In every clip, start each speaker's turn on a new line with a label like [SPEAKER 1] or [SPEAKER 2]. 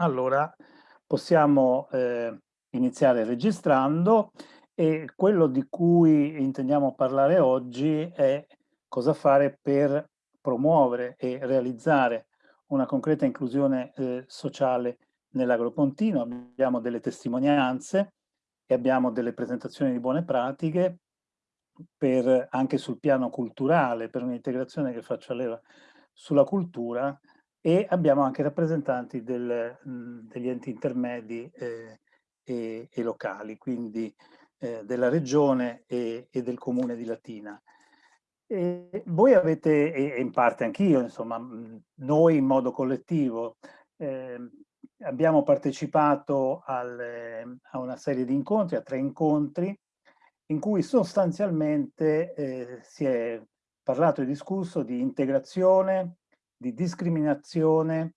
[SPEAKER 1] Allora, possiamo eh, iniziare registrando e quello di cui intendiamo parlare oggi è cosa fare per promuovere e realizzare una concreta inclusione eh, sociale nell'agropontino. Abbiamo delle testimonianze e abbiamo delle presentazioni di buone pratiche per, anche sul piano culturale, per un'integrazione che faccia leva sulla cultura e abbiamo anche rappresentanti del, mh, degli enti intermedi eh, e, e, locali, quindi eh, della regione e, e, del comune di Latina. E voi avete, e in parte anch'io, insomma, noi in modo collettivo, eh, abbiamo partecipato al, a una serie di incontri, a tre incontri, in cui sostanzialmente eh, si è parlato e discusso di integrazione, di discriminazione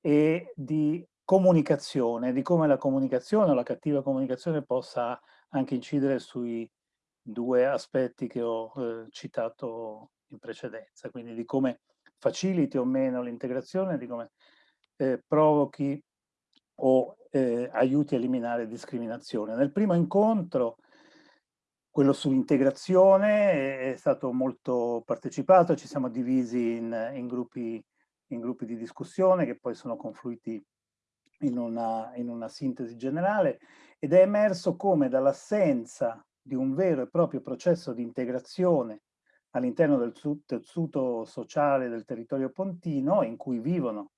[SPEAKER 1] e di comunicazione, di come la comunicazione o la cattiva comunicazione possa anche incidere sui due aspetti che ho eh, citato in precedenza, quindi di come faciliti o meno l'integrazione, di come eh, provochi o eh, aiuti a eliminare discriminazione. Nel primo incontro quello sull'integrazione è stato molto partecipato, ci siamo divisi in, in, gruppi, in, gruppi, di discussione che poi sono confluiti in una, in una sintesi generale ed è emerso come dall'assenza di un vero e proprio processo di integrazione all'interno del tessuto sociale del territorio pontino in cui vivono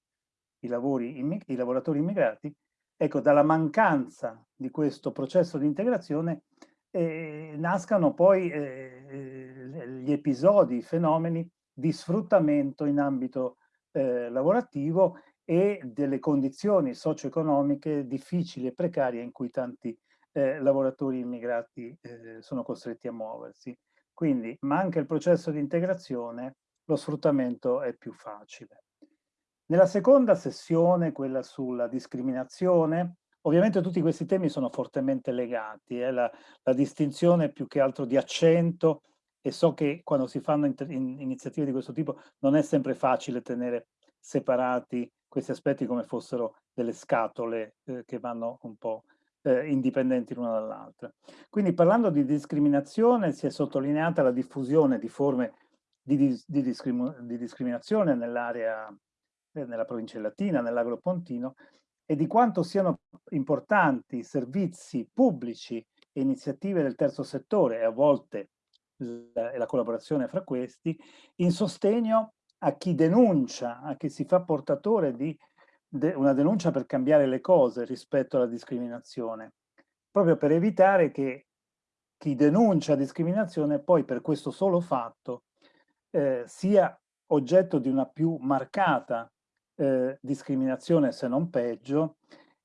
[SPEAKER 1] i, lavori, i lavoratori immigrati, ecco, dalla mancanza di questo processo di integrazione eh, nascano poi eh, gli episodi, i fenomeni di sfruttamento in ambito eh, lavorativo e delle condizioni socio-economiche difficili e precarie in cui tanti eh, lavoratori immigrati eh, sono costretti a muoversi. Quindi manca il processo di integrazione, lo sfruttamento è più facile. Nella seconda sessione, quella sulla discriminazione, Ovviamente tutti questi temi sono fortemente legati, eh? la, la, distinzione più che altro di accento e so che quando si fanno in, in, iniziative di questo tipo non è sempre facile tenere separati questi aspetti come fossero delle scatole eh, che vanno un po' eh, indipendenti l'una dall'altra. Quindi parlando di discriminazione si è sottolineata la diffusione di forme di, di, di, di discriminazione nell'area, eh, nella provincia latina, nell'agropontino, e di quanto siano importanti servizi pubblici e iniziative del terzo settore e a volte la, la collaborazione fra questi in sostegno a chi denuncia, a chi si fa portatore di de, una denuncia per cambiare le cose rispetto alla discriminazione, proprio per evitare che chi denuncia discriminazione poi per questo solo fatto eh, sia oggetto di una più marcata eh, discriminazione se non peggio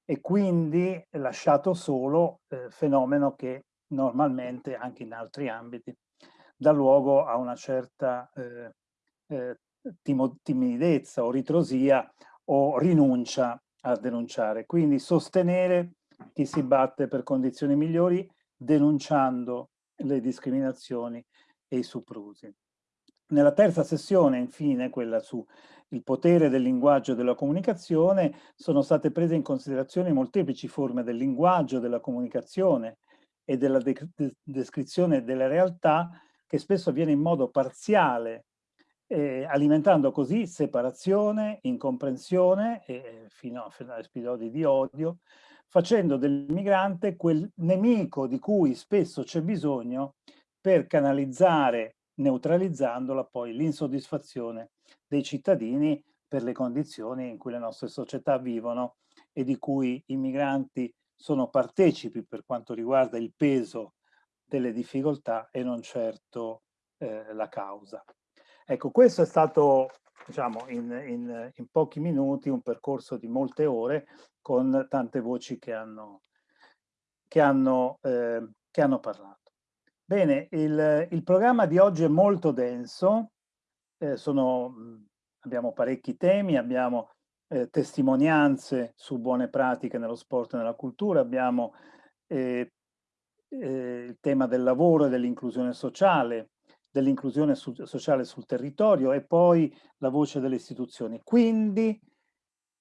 [SPEAKER 1] e quindi lasciato solo eh, fenomeno che normalmente anche in altri ambiti dà luogo a una certa eh, eh timidezza o ritrosia o rinuncia a denunciare. Quindi sostenere chi si batte per condizioni migliori denunciando le discriminazioni e i soprusi. Nella terza sessione, infine, quella su il potere del linguaggio e della comunicazione, sono state prese in considerazione molteplici forme del linguaggio, della comunicazione e della de descrizione della realtà che spesso avviene in modo parziale, eh, alimentando così separazione, incomprensione, eh, fino, fino a episodi di odio, facendo del migrante quel nemico di cui spesso c'è bisogno per canalizzare neutralizzandola poi l'insoddisfazione dei cittadini per le condizioni in cui le nostre società vivono e di cui i migranti sono partecipi per quanto riguarda il peso delle difficoltà e non certo eh, la causa. Ecco, questo è stato, diciamo, in, in, in, pochi minuti un percorso di molte ore con tante voci che hanno, che hanno, eh, che hanno parlato. Bene, il, il, programma di oggi è molto denso, eh, sono, abbiamo parecchi temi, abbiamo eh, testimonianze su buone pratiche nello sport e nella cultura, abbiamo eh, eh il tema del lavoro e dell'inclusione sociale, dell'inclusione su, sociale sul territorio e poi la voce delle istituzioni. Quindi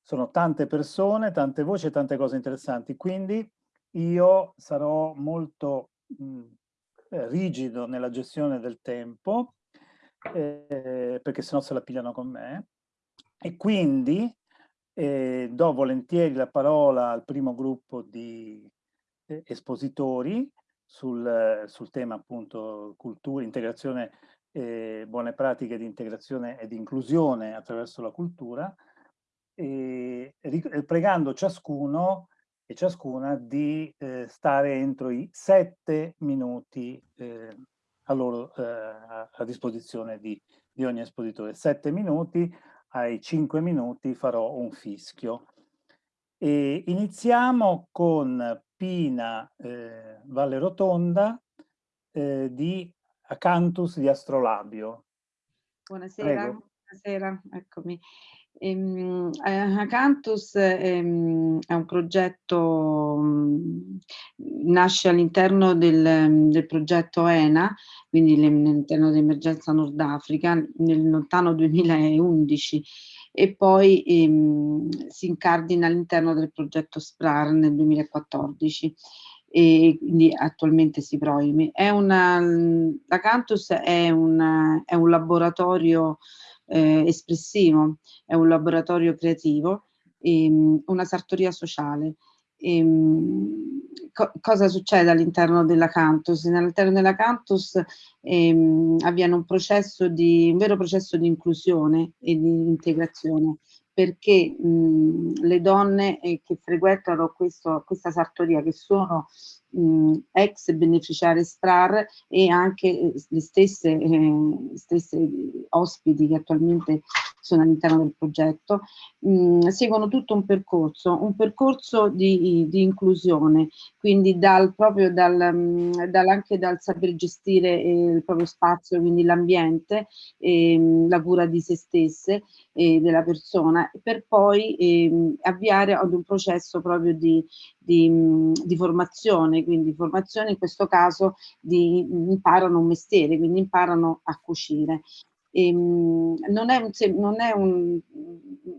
[SPEAKER 1] sono tante persone, tante voci e tante cose interessanti, quindi io sarò molto mh, eh, rigido nella gestione del tempo, eh, perché sennò se la pigliano con me, e quindi eh, do volentieri la parola al primo gruppo di eh, espositori sul, sul, tema appunto cultura, integrazione, eh, buone pratiche di integrazione e di inclusione attraverso la cultura, pregando ciascuno e ciascuna di eh, stare entro i sette minuti eh, a, loro, a, disposizione di, di, ogni espositore. Sette minuti, ai cinque minuti farò un fischio. E iniziamo con Pina eh, Valle Rotonda eh, di Acanthus di Astrolabio.
[SPEAKER 2] Buonasera, Prego. buonasera, eccomi. Ehm, eh, Acanthus ehm, è un progetto, mh, nasce all'interno del, del, progetto ENA, quindi all'interno dell'emergenza Nord Africa, nel lontano 2011 e poi ehm, si incardina all'interno del progetto SPRAR nel 2014 e quindi attualmente si proimi. È una, l'Acanthus è, una, è un laboratorio eh, espressivo, è un laboratorio creativo, ehm, una sartoria sociale. Ehm, co cosa succede all'interno della Cantus? All'interno della Cantus ehm, avviene un processo di, un vero processo di inclusione e di integrazione perché mh, le donne eh, che frequentano questo, questa sartoria, che sono mh, ex beneficiari SPRAR e anche eh, le stesse, eh, stesse ospiti che attualmente sono all'interno del progetto, mh, seguono tutto un percorso, un percorso di, di inclusione, quindi dal, proprio dal, mh, dal, anche dal saper gestire eh, il proprio spazio, quindi l'ambiente, eh, la cura di se stesse e della persona, per poi eh, avviare ad un processo proprio di, di, di, formazione, quindi formazione in questo caso di, imparano un mestiere, quindi imparano a cucire. Ehm, non è, un, non è un,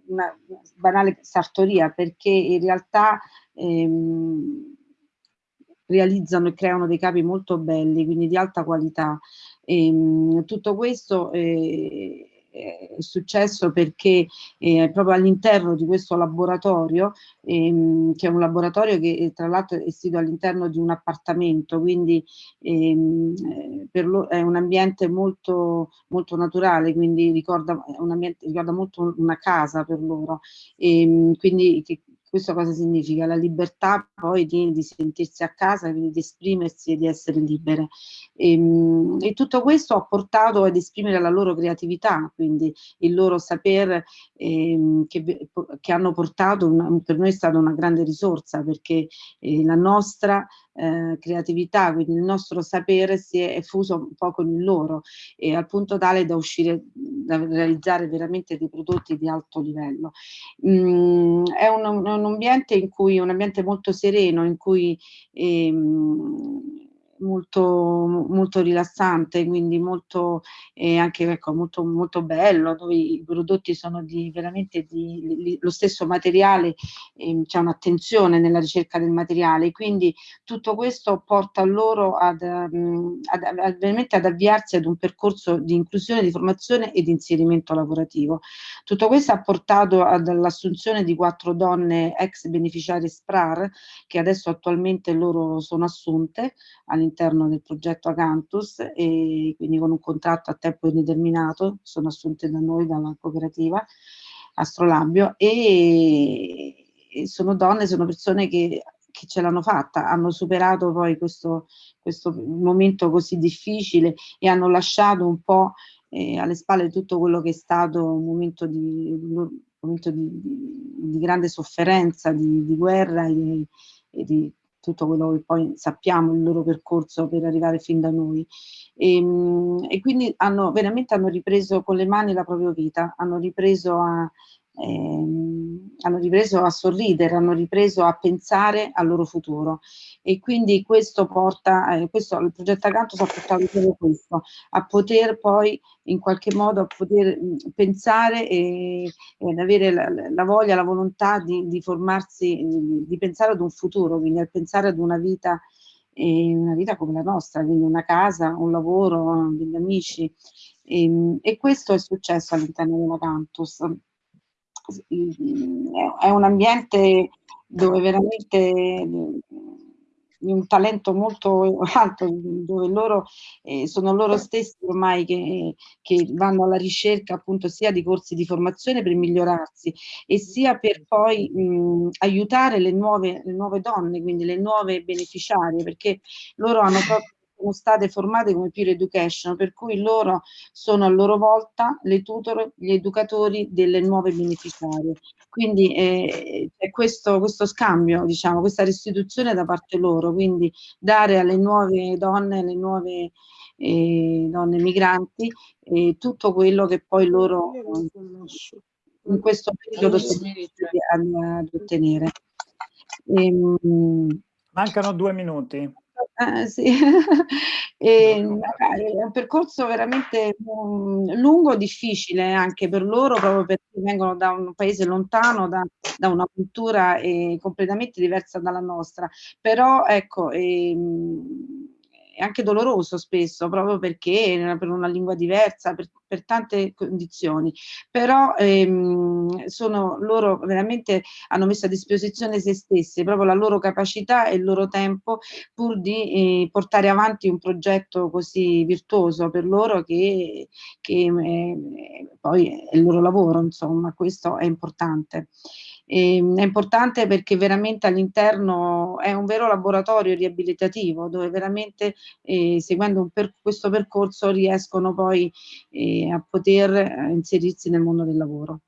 [SPEAKER 2] una banale sartoria perché in realtà ehm, realizzano e creano dei capi molto belli, quindi di alta qualità. Ehm, tutto questo eh, è successo perché eh, proprio all'interno di questo laboratorio, ehm, che è un laboratorio che eh, tra l'altro è sito all'interno di un appartamento, quindi ehm, eh, è un ambiente molto, molto naturale, quindi ricorda, un ambiente, ricorda molto una casa per loro, e, ehm, quindi che, questo cosa significa? La libertà poi di, di sentirsi a casa, quindi di esprimersi e di essere libere. E, ehm, e, tutto questo ha portato ad esprimere la loro creatività, quindi il loro saper eh, che, che, hanno portato, una, per noi è stata una grande risorsa perché eh, la nostra eh, creatività, quindi il nostro sapere si è fuso un po' con il loro e al punto tale da uscire, da realizzare veramente dei prodotti di alto livello. Mm, è un, un, ambiente in cui, un ambiente molto sereno, in cui ehm, molto, molto rilassante, quindi molto, eh, anche ecco, molto, molto bello, dove i prodotti sono di veramente di, di, lo stesso materiale, eh, c'è un'attenzione nella ricerca del materiale, quindi tutto questo porta loro ad, ad, ad, veramente ad avviarsi ad un percorso di inclusione, di formazione e di inserimento lavorativo. Tutto questo ha portato all'assunzione di quattro donne ex beneficiari SPRAR, che adesso attualmente loro sono assunte all'interno all'interno del progetto Acanthus e quindi con un contratto a tempo indeterminato, sono assunte da noi dalla cooperativa Astrolabio e, sono donne, sono persone che, che ce l'hanno fatta, hanno superato poi questo, questo momento così difficile e hanno lasciato un po' eh, alle spalle tutto quello che è stato un momento di, un momento di, di, di grande sofferenza, di, guerra e, e di tutto quello che poi sappiamo il loro percorso per arrivare fin da noi. E, ehm, e quindi hanno veramente hanno ripreso con le mani la propria vita, hanno ripreso a, ehm, hanno ripreso a sorridere, hanno ripreso a pensare al loro futuro e quindi questo porta, eh, questo, il progetto Acanto ha portato proprio questo, a poter poi in qualche modo a poter mh, pensare e, ad avere la, la, voglia, la volontà di, di formarsi, di, di, pensare ad un futuro, quindi a pensare ad una vita, eh, una vita come la nostra, quindi una casa, un lavoro, degli amici. E, ehm, e questo è successo all'interno della Cantus è un ambiente dove veramente un talento molto alto, dove loro eh, sono loro stessi ormai che, che, vanno alla ricerca appunto sia di corsi di formazione per migliorarsi e sia per poi mh, aiutare le nuove, le nuove donne, quindi le nuove beneficiarie, perché loro hanno proprio sono state formate come peer education, per cui loro sono a loro volta le tutor, gli educatori delle nuove beneficiarie. Quindi eh, è questo, questo scambio, diciamo, questa restituzione da parte loro, quindi dare alle nuove donne, alle nuove eh, donne migranti, eh, tutto quello che poi loro in questo periodo sono riusciti ad ottenere.
[SPEAKER 1] Ehm, Mancano due minuti.
[SPEAKER 2] Eh, sì. e, è un percorso veramente um, lungo, difficile anche per loro, proprio perché vengono da un paese lontano, da, da una cultura eh, completamente diversa dalla nostra. Però ecco, ehm, è anche doloroso spesso, proprio perché per una lingua diversa, per, per tante condizioni, però ehm, sono loro veramente hanno messo a disposizione se stesse, proprio la loro capacità e il loro tempo pur di eh, portare avanti un progetto così virtuoso per loro che, che eh, poi è il loro lavoro, insomma, questo è importante. E, ehm, è importante perché veramente all'interno è un vero laboratorio riabilitativo dove veramente eh, seguendo per, questo percorso riescono poi eh, a poter eh, inserirsi nel mondo del lavoro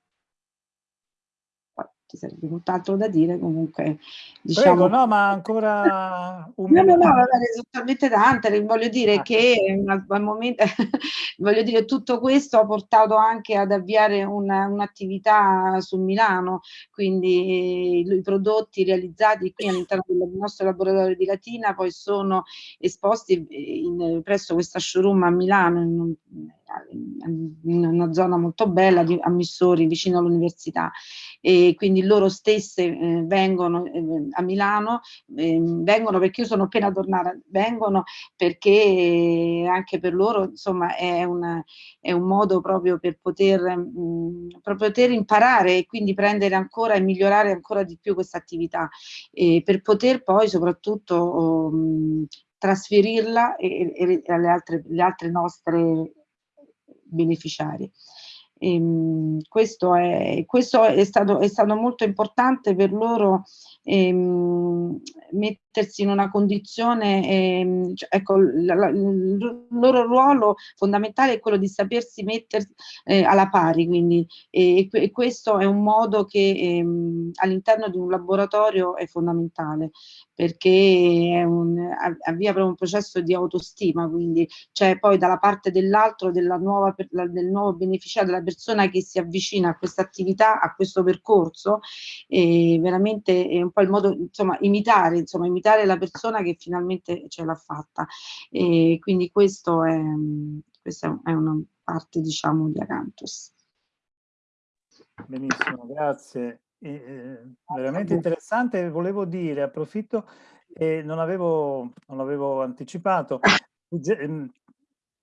[SPEAKER 2] ci sarebbe molt'altro da dire, comunque
[SPEAKER 1] diciamo... Prego, no, ma ancora
[SPEAKER 2] un No, no, no, sono talmente tante, voglio dire ah. che al momento, voglio dire, tutto questo ha portato anche ad avviare un'attività un su Milano, quindi i, i prodotti realizzati qui all'interno del nostro laboratorio di Latina poi sono esposti in, presso questa showroom a Milano, in, in una zona molto bella di Ammissori vicino all'università. E quindi loro stesse eh, vengono eh, a Milano eh, vengono perché io sono appena tornata vengono perché anche per loro insomma è, una, è un modo proprio per poter, mh, mm, per poter imparare e quindi prendere ancora e migliorare ancora di più questa attività. E per poter poi soprattutto um, trasferirla e, e, alle altre, altre nostre beneficiari. E, ehm, questo, è, questo è, stato, è stato molto importante per loro ehm, mettersi in una condizione, ehm, cioè, ecco, la, la, il loro ruolo fondamentale è quello di sapersi mettere eh, alla pari, quindi e, e, questo è un modo che ehm, all'interno di un laboratorio è fondamentale perché un, avvia proprio un processo di autostima, quindi c'è poi dalla parte dell'altro, della nuova, del nuovo beneficiario, della persona che si avvicina a questa attività, a questo percorso, e veramente è un po' il modo, insomma, imitare, insomma, imitare la persona che finalmente ce l'ha fatta. E quindi questo è, questa è una parte, diciamo, di Acanthus.
[SPEAKER 1] Benissimo, grazie. Eh, veramente interessante, volevo dire, approfitto, eh, non, avevo, non avevo anticipato, ehm,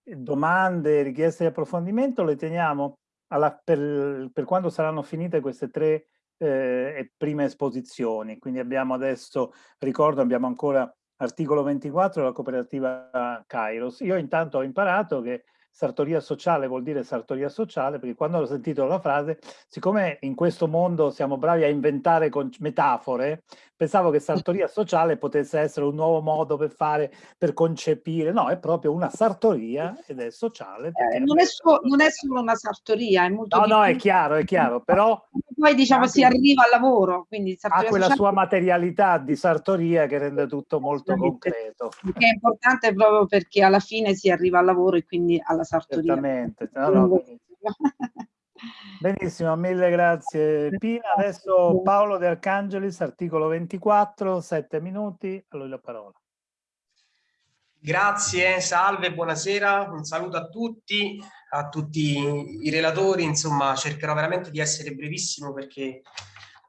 [SPEAKER 1] domande, richieste di approfondimento le teniamo alla, per, per quando saranno finite queste tre eh, prime esposizioni. Quindi abbiamo adesso, ricordo, abbiamo ancora articolo 24 della cooperativa Kairos. Io intanto ho imparato che sartoria sociale vuol dire sartoria sociale, perché quando ho sentito la frase, siccome in questo mondo siamo bravi a inventare metafore, pensavo che sartoria sociale potesse essere un nuovo modo per fare, per concepire, no, è proprio una sartoria ed è sociale.
[SPEAKER 2] Eh, non, è so, non, è solo una sartoria, è molto
[SPEAKER 1] No, no, è chiaro, è chiaro, però...
[SPEAKER 2] Poi diciamo si arriva al lavoro, quindi
[SPEAKER 1] ha quella sua materialità di sartoria che rende tutto molto concreto.
[SPEAKER 2] Che è importante proprio perché alla fine si arriva al lavoro e quindi alla sartoria.
[SPEAKER 1] Certamente. No, no. Benissimo, mille grazie Pina. Adesso Paolo De Arcangelis, articolo 24, sette minuti, a lui la parola.
[SPEAKER 3] Grazie, salve, buonasera, un saluto a tutti, a tutti i relatori, insomma cercherò veramente di essere brevissimo perché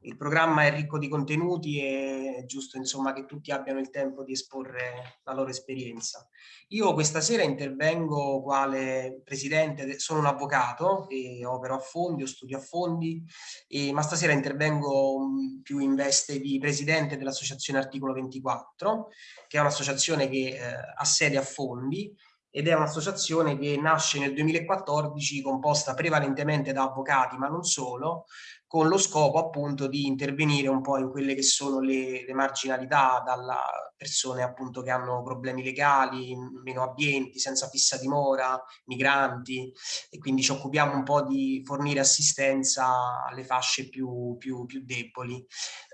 [SPEAKER 3] il programma è ricco di contenuti e è giusto insomma che tutti abbiano il tempo di esporre la loro esperienza. Io questa sera intervengo quale presidente, sono un avvocato e opero a fondi, o studio a fondi, e, ma stasera intervengo più in veste di presidente dell'associazione Articolo 24, che è un'associazione che eh, ha sede a fondi ed è un'associazione che nasce nel 2014 composta prevalentemente da avvocati, ma non solo, con lo scopo appunto di intervenire un po' in quelle che sono le, le marginalità dalla persone appunto che hanno problemi legali, meno abbienti, senza fissa dimora, migranti e quindi ci occupiamo un po' di fornire assistenza alle fasce più, più, più deboli.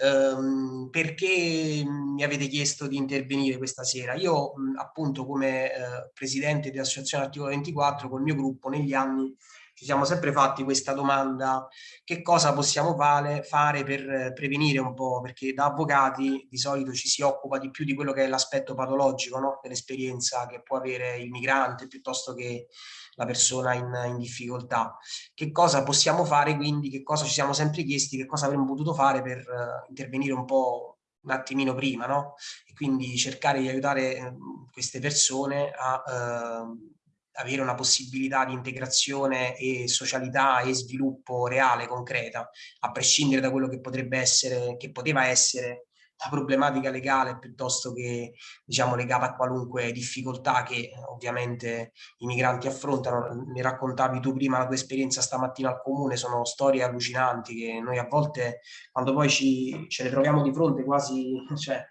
[SPEAKER 3] Um, perché mi avete chiesto di intervenire questa sera? Io appunto come eh, presidente dell'associazione Articolo 24 col mio gruppo negli anni ci siamo sempre fatti questa domanda, che cosa possiamo fare, fare per prevenire un po', perché da avvocati di solito ci si occupa di più di quello che è l'aspetto patologico no? dell'esperienza che può avere il migrante piuttosto che la persona in, in, difficoltà. Che cosa possiamo fare quindi, che cosa ci siamo sempre chiesti, che cosa avremmo potuto fare per uh, intervenire un po' un attimino prima, no? E quindi cercare di aiutare uh, queste persone a... Uh, avere una possibilità di integrazione e socialità e sviluppo reale, concreta, a prescindere da quello che potrebbe essere, che poteva essere la problematica legale piuttosto che diciamo legata a qualunque difficoltà che ovviamente i migranti affrontano. Mi raccontavi tu prima la tua esperienza stamattina al comune, sono storie allucinanti che noi a volte quando poi ci, ce le troviamo di fronte quasi, cioè,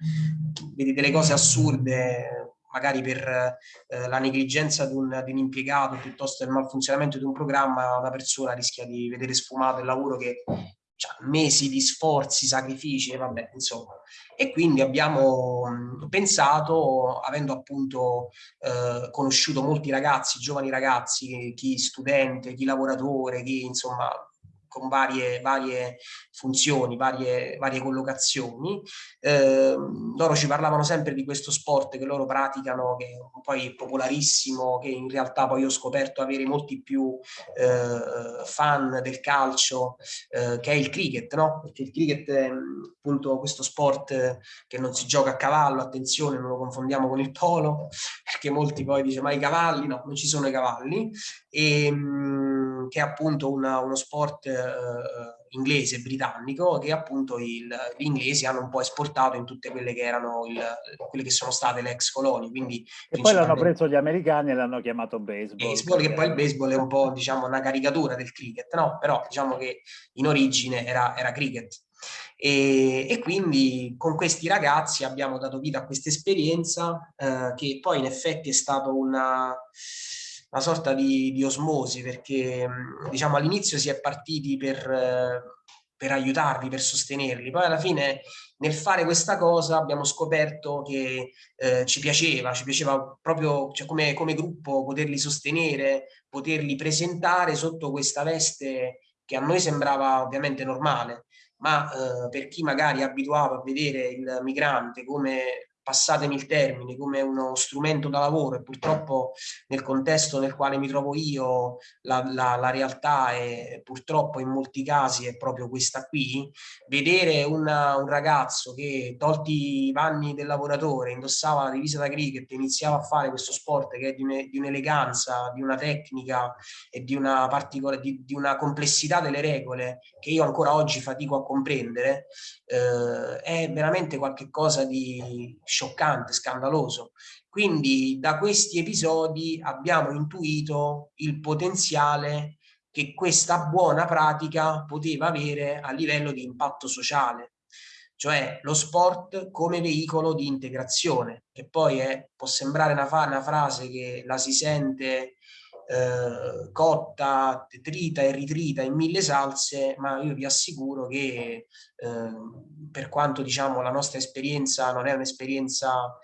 [SPEAKER 3] vedi delle cose assurde, magari per eh, la negligenza di un, di un, impiegato piuttosto il malfunzionamento di un programma, una persona rischia di vedere sfumato il lavoro che ha mesi di sforzi, sacrifici, vabbè, insomma. E quindi abbiamo pensato, avendo appunto eh, conosciuto molti ragazzi, giovani ragazzi, chi studente, chi lavoratore, chi insomma con varie, varie funzioni, varie, varie collocazioni. Eh, loro ci parlavano sempre di questo sport che loro praticano, che poi è popolarissimo, che in realtà poi ho scoperto avere molti più eh, fan del calcio, eh, che è il cricket, no? Perché il cricket è appunto questo sport che non si gioca a cavallo, attenzione, non lo confondiamo con il polo, perché molti poi dicono ma i cavalli, no, non ci sono i cavalli, e, mh, che è appunto una, uno sport eh, inglese, britannico, che appunto il, gli inglesi hanno un po' esportato in tutte quelle che erano il, quelle che sono state le ex colonie. Quindi,
[SPEAKER 1] e poi l'hanno preso gli americani e l'hanno chiamato baseball.
[SPEAKER 3] Baseball, che poi il baseball è un po' diciamo una caricatura del cricket, no? Però diciamo che in origine era, era cricket. E, e, quindi con questi ragazzi abbiamo dato vita a questa esperienza eh, che poi in effetti è stata una una sorta di, di osmosi perché diciamo all'inizio si è partiti per, per aiutarli, per sostenerli, poi alla fine nel fare questa cosa abbiamo scoperto che eh, ci piaceva, ci piaceva proprio cioè, come, come gruppo poterli sostenere, poterli presentare sotto questa veste che a noi sembrava ovviamente normale, ma eh, per chi magari è abituato a vedere il migrante come passatemi il termine, come uno strumento da lavoro e purtroppo nel contesto nel quale mi trovo io la, la, la realtà è purtroppo in molti casi è proprio questa qui, vedere una, un ragazzo che tolti i panni del lavoratore, indossava la divisa da cricket e iniziava a fare questo sport che è di un'eleganza, di una tecnica e di una, di, di una complessità delle regole che io ancora oggi fatico a comprendere, eh, è veramente qualcosa di scioccante, scandaloso. Quindi da questi episodi abbiamo intuito il potenziale che questa buona pratica poteva avere a livello di impatto sociale, cioè lo sport come veicolo di integrazione, che poi è, può sembrare una, una frase che la si sente eh, cotta, trita e ritrita in mille salse, ma io vi assicuro che eh, per quanto diciamo la nostra esperienza non è un'esperienza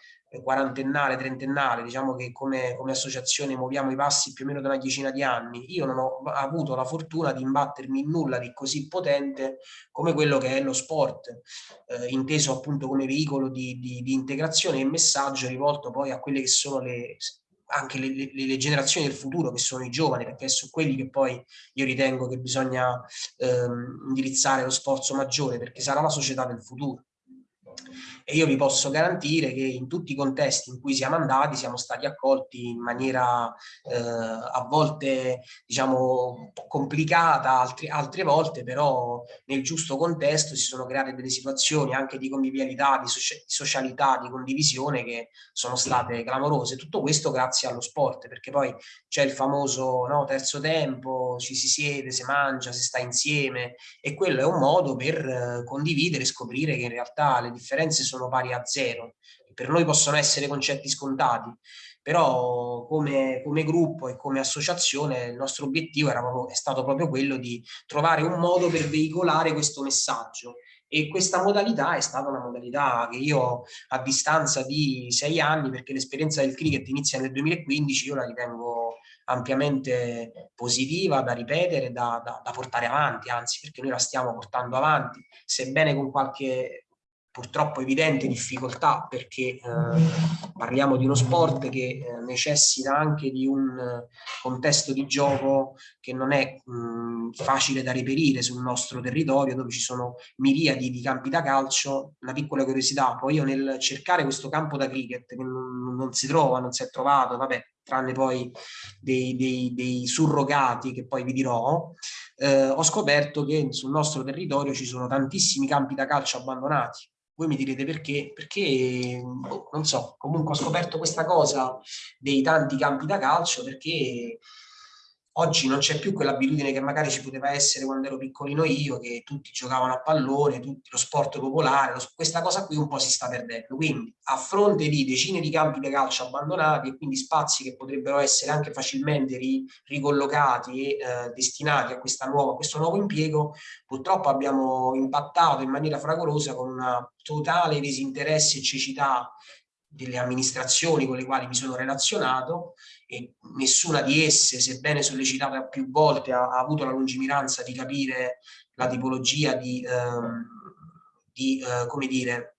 [SPEAKER 3] quarantennale, trentennale, diciamo che come, come, associazione muoviamo i passi più o meno da una decina di anni, io non ho avuto la fortuna di imbattermi in nulla di così potente come quello che è lo sport, eh, inteso appunto come veicolo di, di, di integrazione e messaggio rivolto poi a quelle che sono le anche le, le, le, generazioni del futuro che sono i giovani perché su quelli che poi io ritengo che bisogna ehm, indirizzare lo sforzo maggiore perché sarà la società del futuro e io vi posso garantire che in tutti i contesti in cui siamo andati siamo stati accolti in maniera eh, a volte diciamo complicata, altri, altre volte però nel giusto contesto si sono create delle situazioni anche di convivialità, di, socia di socialità, di condivisione che sono state clamorose. Tutto questo grazie allo sport perché poi c'è il famoso no, terzo tempo, ci si siede, si mangia, si sta insieme e quello è un modo per eh, condividere scoprire che in realtà le differenze sono sono pari a zero. Per noi possono essere concetti scontati, però come, come gruppo e come associazione il nostro obiettivo proprio, è stato proprio quello di trovare un modo per veicolare questo messaggio e questa modalità è stata una modalità che io a distanza di sei anni, perché l'esperienza del cricket inizia nel 2015, io la ritengo ampiamente positiva da ripetere, da, da, da portare avanti, anzi perché noi la stiamo portando avanti, sebbene con qualche purtroppo evidente difficoltà perché eh, parliamo di uno sport che eh, necessita anche di un eh, contesto di gioco che non è mh, facile da reperire sul nostro territorio dove ci sono miriadi di campi da calcio. Una piccola curiosità, poi io nel cercare questo campo da cricket che non, non si trova, non si è trovato, vabbè, tranne poi dei, dei, dei surrogati che poi vi dirò, eh, ho scoperto che sul nostro territorio ci sono tantissimi campi da calcio abbandonati voi mi direte perché? Perché, boh, non so, comunque ho scoperto questa cosa dei tanti campi da calcio perché Oggi non c'è più quell'abitudine che magari ci poteva essere quando ero piccolino io, che tutti giocavano a pallone, tutti, lo sport popolare, lo, questa cosa qui un po' si sta perdendo. Quindi a fronte di decine di campi di calcio abbandonati e quindi spazi che potrebbero essere anche facilmente ri, ricollocati e eh, destinati a, nuova, a questo nuovo impiego, purtroppo abbiamo impattato in maniera fragorosa con una totale disinteresse e cecità delle amministrazioni con le quali mi sono relazionato e nessuna di esse, sebbene sollecitata più volte, ha, ha avuto la lungimiranza di capire la tipologia di, ehm, di eh, come dire,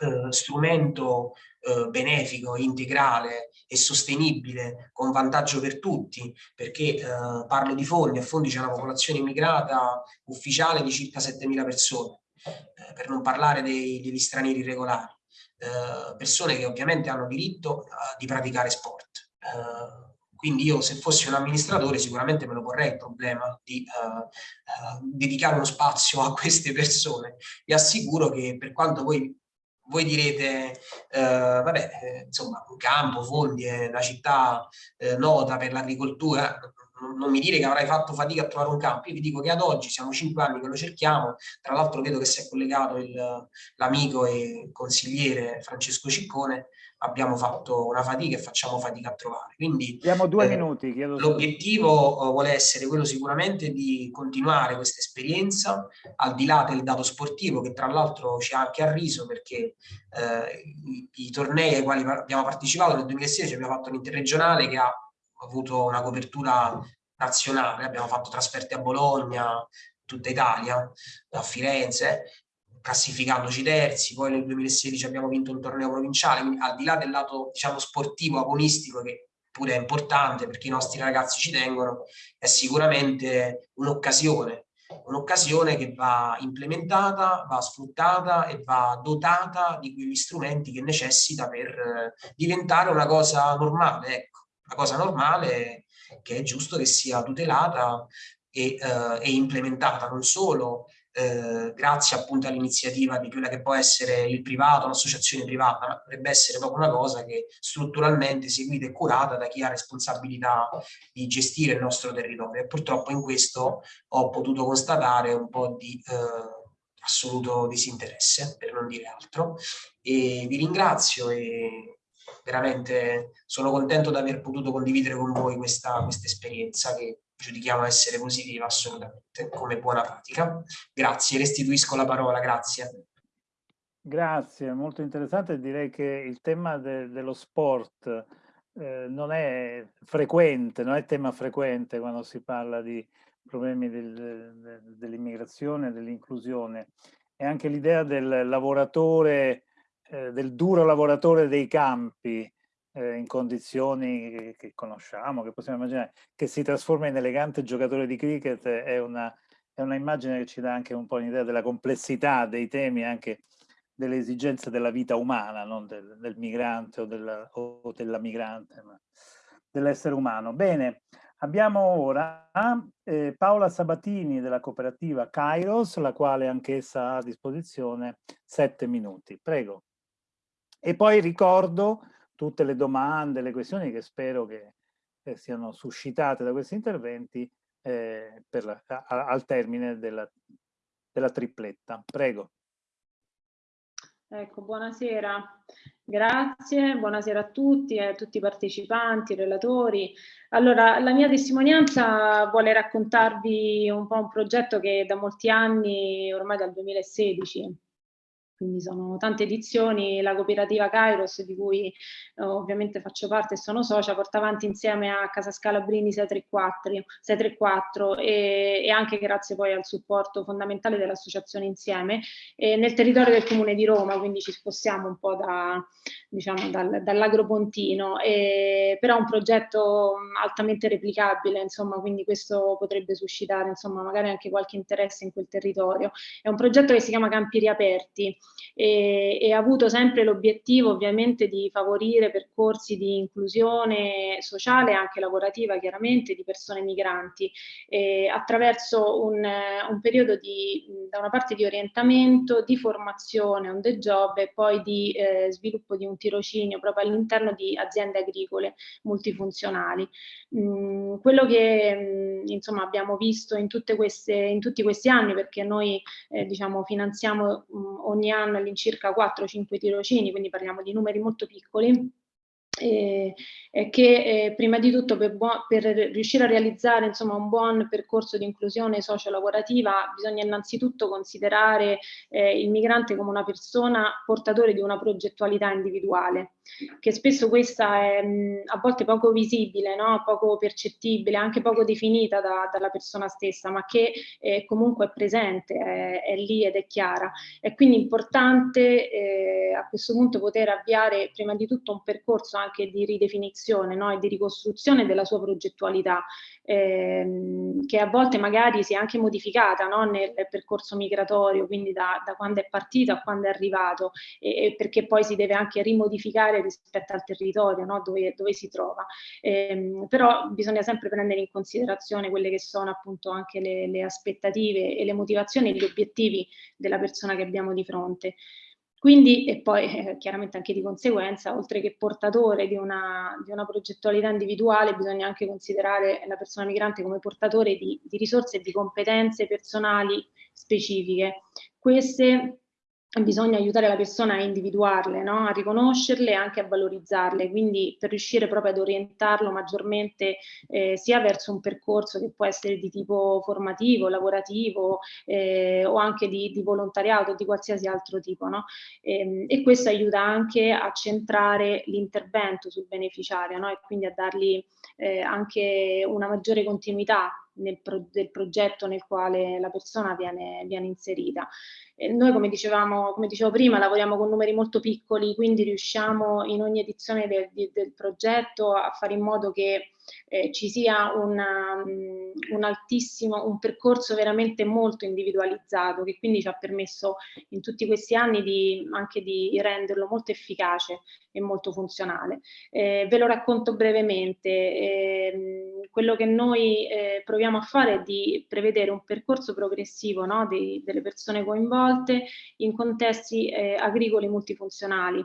[SPEAKER 3] eh, strumento eh, benefico, integrale e sostenibile con vantaggio per tutti, perché eh, parlo di fondi, a fondi c'è una popolazione immigrata ufficiale di circa 7.000 persone, eh, per non parlare dei, degli stranieri regolari. Eh, persone che ovviamente hanno diritto di praticare sport. Uh, quindi io se fossi un amministratore sicuramente me lo porrei il problema di dedicare uno spazio a queste persone. Vi assicuro che per quanto voi voi direte, eh, vabbè, eh, insomma, un campo, fondi, è una città eh, nota per l'agricoltura, non mi dire che avrai fatto fatica a trovare un campo, io vi dico che ad oggi siamo cinque anni che lo cerchiamo, tra l'altro vedo che si è collegato l'amico e consigliere Francesco Ciccone, abbiamo fatto una fatica e facciamo fatica a trovare. Quindi
[SPEAKER 1] abbiamo due eh, minuti.
[SPEAKER 3] L'obiettivo eh, vuole essere quello sicuramente di continuare questa esperienza, al di là del dato sportivo, che tra l'altro ci ha anche arriso perché eh, i, i tornei ai quali abbiamo partecipato nel 2016 abbiamo fatto un'interregionale che ha avuto una copertura nazionale, abbiamo fatto trasferte a Bologna, tutta Italia, a Firenze, classificandoci terzi, poi nel 2016 abbiamo vinto un torneo provinciale, quindi al di là del lato diciamo sportivo, agonistico, che pure è importante perché i nostri ragazzi ci tengono, è sicuramente un'occasione, un'occasione che va implementata, va sfruttata e va dotata di quegli strumenti che necessita per eh, diventare una cosa normale, ecco una cosa normale che è giusto che sia tutelata e, eh, e implementata non solo eh, grazie appunto all'iniziativa di quella che può essere il privato, un'associazione privata, ma dovrebbe essere proprio una cosa che strutturalmente seguita e curata da chi ha responsabilità di gestire il nostro territorio. E purtroppo in questo ho potuto constatare un po' di eh, assoluto disinteresse, per non dire altro, e vi ringrazio e veramente sono contento di aver potuto condividere con voi questa, questa esperienza che giudichiamo essere positiva assolutamente come buona pratica. Grazie, restituisco la parola, grazie.
[SPEAKER 1] Grazie, molto interessante. Direi che il tema de dello sport eh, non è frequente, non è tema frequente quando si parla di problemi del, del, dell'immigrazione, dell'inclusione. E anche l'idea del lavoratore, eh, del duro lavoratore dei campi, eh, in condizioni che, che, conosciamo, che possiamo immaginare, che si trasforma in elegante giocatore di cricket, è una, è una immagine che ci dà anche un po' un'idea della complessità dei temi, anche delle esigenze della vita umana, non del, del migrante o della, o della migrante, ma dell'essere umano. Bene, abbiamo ora eh, Paola Sabatini della cooperativa Kairos, la quale anch'essa ha a disposizione sette minuti. Prego. E poi ricordo tutte le domande, le questioni che spero che eh, siano suscitate da questi interventi eh, la, a, al termine della, della tripletta. Prego.
[SPEAKER 4] Ecco, buonasera, grazie, buonasera a tutti, a tutti i partecipanti, relatori. Allora, la mia testimonianza vuole raccontarvi un po' un progetto che da molti anni, ormai dal 2016, quindi sono tante edizioni, la cooperativa Kairos di cui eh, ovviamente faccio parte e sono socia, porta avanti insieme a Casa Scalabrini 634, 634 e, e, anche grazie poi al supporto fondamentale dell'associazione Insieme eh, nel territorio del comune di Roma, quindi ci spostiamo un po' da, diciamo, dal, dall'agropontino, eh, però è un progetto altamente replicabile, insomma, quindi questo potrebbe suscitare insomma, magari anche qualche interesse in quel territorio. È un progetto che si chiama Campi Riaperti, e, e ha avuto sempre l'obiettivo ovviamente di favorire percorsi di inclusione sociale e anche lavorativa chiaramente di persone migranti eh, attraverso un, un periodo di, da una parte di orientamento, di formazione on the job e poi di eh, sviluppo di un tirocinio proprio all'interno di aziende agricole multifunzionali. Mm, quello che mm, insomma abbiamo visto in, queste, in, tutti questi anni perché noi eh, diciamo finanziamo mm, ogni anno anno all'incirca 4-5 tirocini, quindi parliamo di numeri molto piccoli, eh, che eh, prima di tutto per, per, riuscire a realizzare insomma, un buon percorso di inclusione socio-lavorativa bisogna innanzitutto considerare eh, il migrante come una persona portatore di una progettualità individuale, che spesso questa è mh, a volte poco visibile, no? poco percettibile, anche poco definita da, dalla persona stessa, ma che eh, comunque è presente, è, è, lì ed è chiara. È quindi importante eh, a questo punto poter avviare prima di tutto un percorso anche di ridefinizione no? e di ricostruzione della sua progettualità, ehm, che a volte magari si è anche modificata no? nel percorso migratorio, quindi da, da, quando è partito a quando è arrivato, e, e, perché poi si deve anche rimodificare rispetto al territorio no? dove, dove, si trova. Ehm, però bisogna sempre prendere in considerazione quelle che sono appunto anche le, le aspettative e le motivazioni e gli obiettivi della persona che abbiamo di fronte. Quindi, e poi eh, chiaramente anche di conseguenza, oltre che portatore di una, di una, progettualità individuale, bisogna anche considerare la persona migrante come portatore di, di risorse e di competenze personali specifiche. Queste bisogna aiutare la persona a individuarle, no? a riconoscerle e anche a valorizzarle, quindi per riuscire proprio ad orientarlo maggiormente eh, sia verso un percorso che può essere di tipo formativo, lavorativo eh, o anche di, di, volontariato, di qualsiasi altro tipo. No? E, ehm, e, questo aiuta anche a centrare l'intervento sul beneficiario no? e quindi a dargli eh, anche una maggiore continuità nel pro del progetto nel quale la persona viene, viene inserita. E noi, come, dicevamo, come dicevo prima, lavoriamo con numeri molto piccoli, quindi riusciamo in ogni edizione del, del progetto a fare in modo che eh, ci sia una, um, un altissimo, un percorso veramente molto individualizzato che quindi ci ha permesso in tutti questi anni di, anche di renderlo molto efficace e molto funzionale. Eh, ve lo racconto brevemente, eh, quello che noi eh, proviamo a fare è di prevedere un percorso progressivo no, di, delle persone coinvolte in contesti eh, agricoli multifunzionali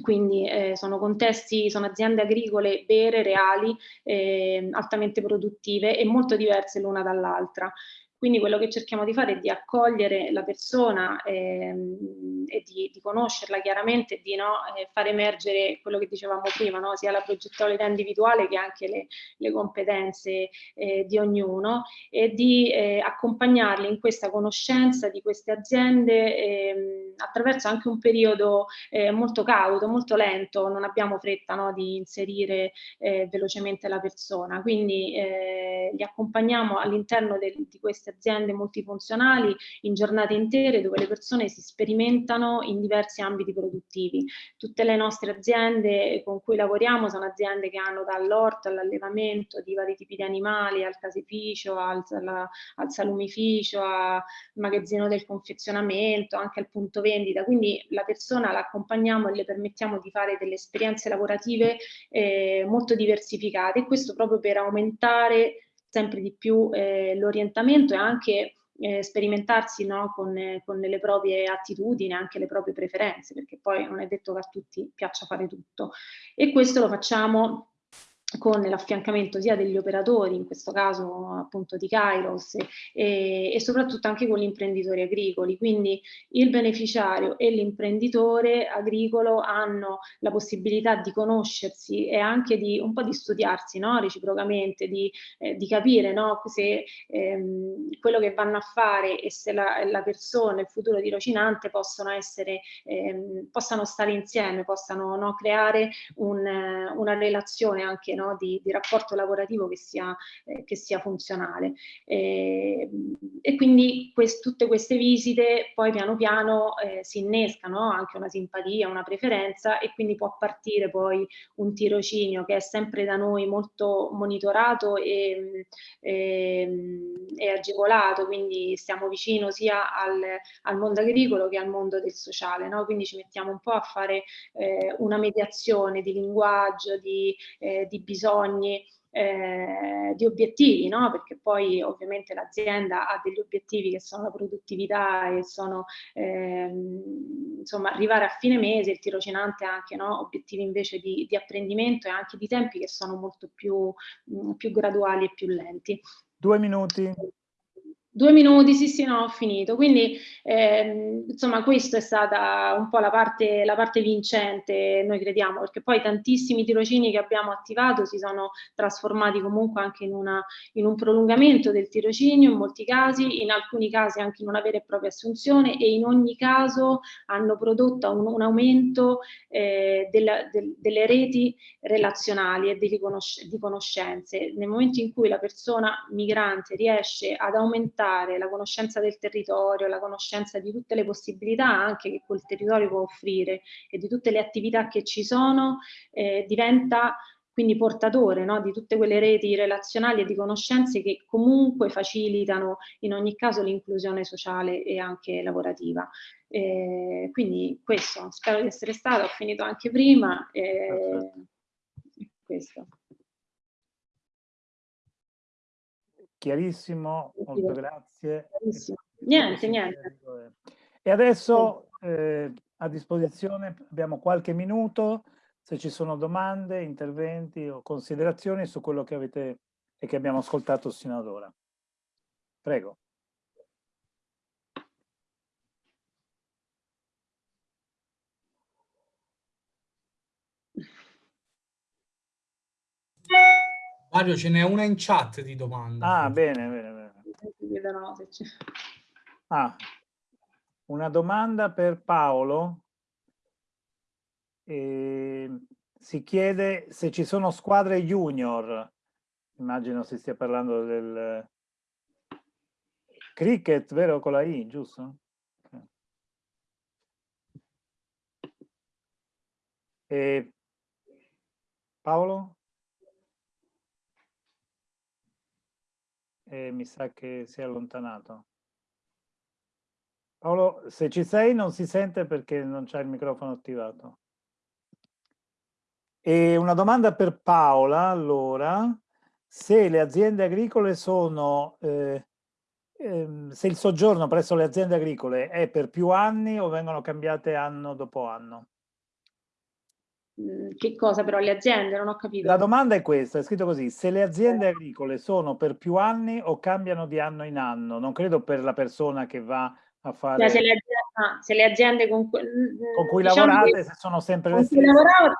[SPEAKER 4] quindi eh, sono contesti, sono aziende agricole vere, reali, eh, altamente produttive e molto diverse l'una dall'altra. Quindi quello che cerchiamo di fare è di accogliere la persona ehm, e di, di conoscerla chiaramente di no, eh, far emergere quello che dicevamo prima, no? sia la progettualità individuale che anche le, le competenze eh, di ognuno e di eh, accompagnarli in questa conoscenza di queste aziende ehm, attraverso anche un periodo eh, molto cauto, molto lento, non abbiamo fretta no, di inserire eh, velocemente la persona, quindi eh, li accompagniamo all'interno di queste aziende multifunzionali in giornate intere dove le persone si sperimentano in diversi ambiti produttivi. Tutte le nostre aziende con cui lavoriamo sono aziende che hanno dall'orto all'allevamento di vari tipi di animali, al casificio, al, al, al salumificio, al magazzino del confezionamento, anche al punto vendita, quindi la persona la accompagniamo e le permettiamo di fare delle esperienze lavorative eh, molto diversificate e questo proprio per aumentare sempre di più eh, l'orientamento e anche eh, sperimentarsi no, con, eh, con, le proprie attitudini, anche le proprie preferenze, perché poi non è detto che a tutti piaccia fare tutto. E questo lo facciamo con l'affiancamento sia degli operatori, in questo caso appunto di Kairos, e, e soprattutto anche con gli imprenditori agricoli. Quindi il beneficiario e l'imprenditore agricolo hanno la possibilità di conoscersi e anche di un po' di studiarsi no? reciprocamente, di, eh, di capire no? se ehm, quello che vanno a fare e se la, la persona, il futuro tirocinante possono essere, ehm, possano stare insieme, possano no? creare un, una relazione anche no? Di, di, rapporto lavorativo che sia, eh, che sia funzionale. Eh, e quindi quest, tutte queste visite poi piano piano eh, si innescano anche una simpatia, una preferenza e quindi può partire poi un tirocinio che è sempre da noi molto monitorato e, e, ehm, e agevolato, quindi stiamo vicino sia al, al, mondo agricolo che al mondo del sociale, no? quindi ci mettiamo un po' a fare eh, una mediazione di linguaggio, di, eh, di bisogni, eh, di obiettivi, no? perché poi ovviamente l'azienda ha degli obiettivi che sono la produttività e sono ehm, insomma arrivare a fine mese, il tirocinante ha anche no? obiettivi invece di, di, apprendimento e anche di tempi che sono molto più, mh, più graduali e più lenti.
[SPEAKER 1] Due minuti.
[SPEAKER 4] Due minuti, sì sì, no, ho finito. Quindi, ehm, insomma, questa è stata un po' la parte, la parte, vincente, noi crediamo, perché poi tantissimi tirocini che abbiamo attivato si sono trasformati comunque anche in, una, in un prolungamento del tirocinio, in molti casi, in alcuni casi anche in una vera e propria assunzione e in ogni caso hanno prodotto un, un aumento eh, della, del, delle reti relazionali e di, conosc di conoscenze. Nel momento in cui la persona migrante riesce ad aumentare aumentare la conoscenza del territorio, la conoscenza di tutte le possibilità anche che quel territorio può offrire e di tutte le attività che ci sono, eh, diventa quindi portatore no, di tutte quelle reti relazionali e di conoscenze che comunque facilitano in ogni caso l'inclusione sociale e anche lavorativa. Eh, quindi questo, spero di essere stata, ho finito anche prima. Eh, questo.
[SPEAKER 1] Chiarissimo, molto grazie.
[SPEAKER 4] Niente, niente.
[SPEAKER 1] E adesso eh, a disposizione abbiamo qualche minuto, se ci sono domande, interventi o considerazioni su quello che avete e che abbiamo ascoltato sino ad ora. Prego.
[SPEAKER 5] Mario, ce n'è una in chat di domande.
[SPEAKER 1] Ah, bene, bene, bene. Ah, una domanda per Paolo. E si chiede se ci sono squadre junior. Immagino si stia parlando del cricket, vero? Con la I, giusto? E Paolo? E mi sa che si è allontanato. Paolo, se ci sei non si sente perché non c'è il microfono attivato. E una domanda per Paola, allora, se le aziende agricole sono, eh, eh, se il soggiorno presso le aziende agricole è per più anni o vengono cambiate anno dopo anno?
[SPEAKER 4] Che cosa però le aziende? Non ho capito.
[SPEAKER 1] La domanda è questa, è scritto così, se le aziende agricole sono per più anni o cambiano di anno in anno? Non credo per la persona che va a fare...
[SPEAKER 4] Cioè, se le Ah, se le aziende con, cui,
[SPEAKER 1] con cui diciamo lavorate che, sono sempre le stesse?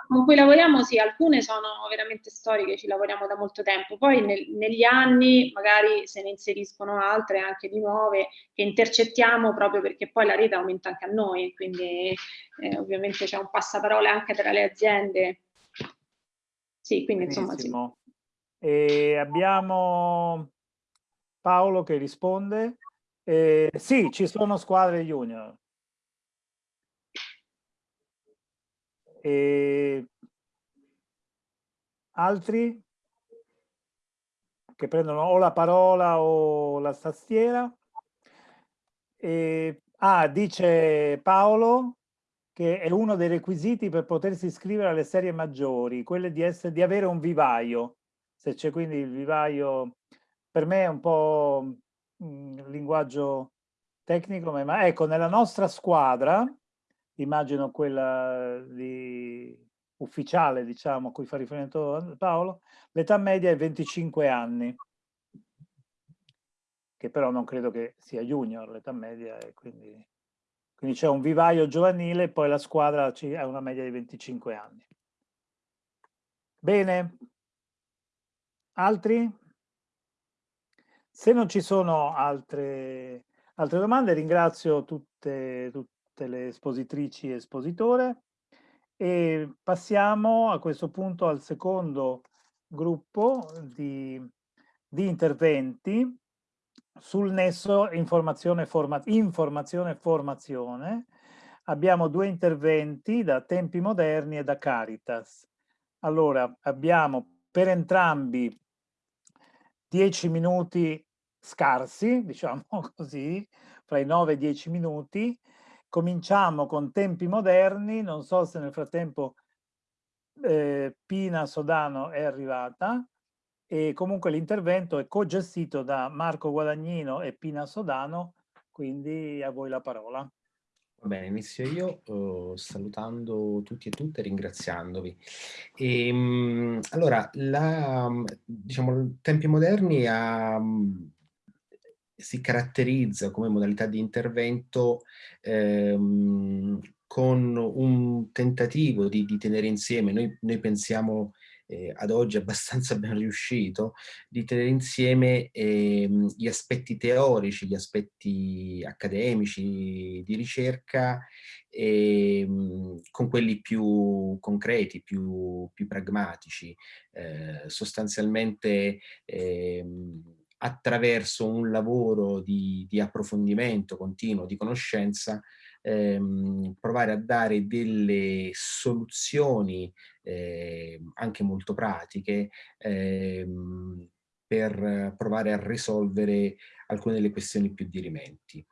[SPEAKER 4] con cui lavoriamo, sì, alcune sono veramente storiche, ci lavoriamo da molto tempo. Poi nel, negli anni magari se ne inseriscono altre, anche di nuove, che intercettiamo proprio perché poi la rete aumenta anche a noi, quindi eh, ovviamente c'è un passaparola anche tra le aziende. Sì, quindi Benissimo. insomma sì.
[SPEAKER 1] E abbiamo Paolo che risponde. Eh, sì, ci sono squadre junior. E altri che prendono o la parola o la tastiera. E, ah, dice Paolo che è uno dei requisiti per potersi iscrivere alle serie maggiori, quelle di, essere, di avere un vivaio. Se c'è quindi il vivaio, per me è un po' un linguaggio tecnico, ma ecco, nella nostra squadra immagino quella di ufficiale, diciamo, a cui fa riferimento Paolo, l'età media è 25 anni, che però non credo che sia junior l'età media, e quindi, quindi c'è un vivaio giovanile e poi la squadra ha una media di 25 anni. Bene, altri? Se non ci sono altre, altre domande, ringrazio tutte, tutte tutte le espositrici e espositore e passiamo a questo punto al secondo gruppo di, di interventi sul nesso informazione, forma, informazione e formazione. Abbiamo due interventi da Tempi Moderni e da Caritas. Allora, abbiamo per entrambi dieci minuti scarsi, diciamo così, fra i 9 e i 10 minuti, Cominciamo con tempi moderni, non so se nel frattempo eh, Pina Sodano è arrivata e comunque l'intervento è co-gestito da Marco Guadagnino e Pina Sodano, quindi a voi la parola.
[SPEAKER 6] Va bene, inizio io uh, salutando tutti e tutte ringraziandovi. E, um, allora, la, diciamo, Tempi Moderni ha um, si caratterizza come modalità di intervento ehm, con un tentativo di, di tenere insieme, noi, noi pensiamo eh, ad oggi abbastanza ben riuscito, di tenere insieme eh, gli aspetti teorici, gli aspetti accademici di ricerca eh, con quelli più concreti, più, più pragmatici. Eh, sostanzialmente ehm, attraverso un lavoro di, di approfondimento continuo, di conoscenza, ehm, provare a dare delle soluzioni eh, anche molto pratiche ehm, per provare a risolvere alcune delle questioni più dirimenti.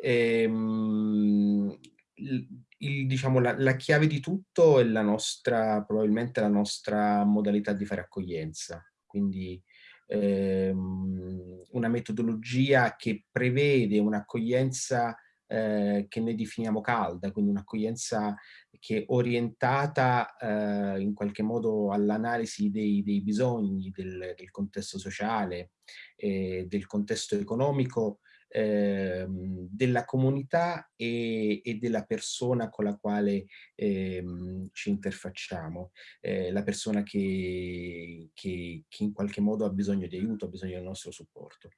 [SPEAKER 6] Ehm, il, diciamo, la, la, chiave di tutto è la nostra, probabilmente la nostra modalità di fare accoglienza. Quindi ehm, una metodologia che prevede un'accoglienza eh, che noi definiamo calda, quindi un'accoglienza che è orientata eh, in qualche modo all'analisi dei, dei, bisogni del, del contesto sociale, eh, del contesto economico eh, della comunità e, e, della persona con la quale eh, ci interfacciamo, eh, la persona che, che, che, in qualche modo ha bisogno di aiuto, ha bisogno del nostro supporto.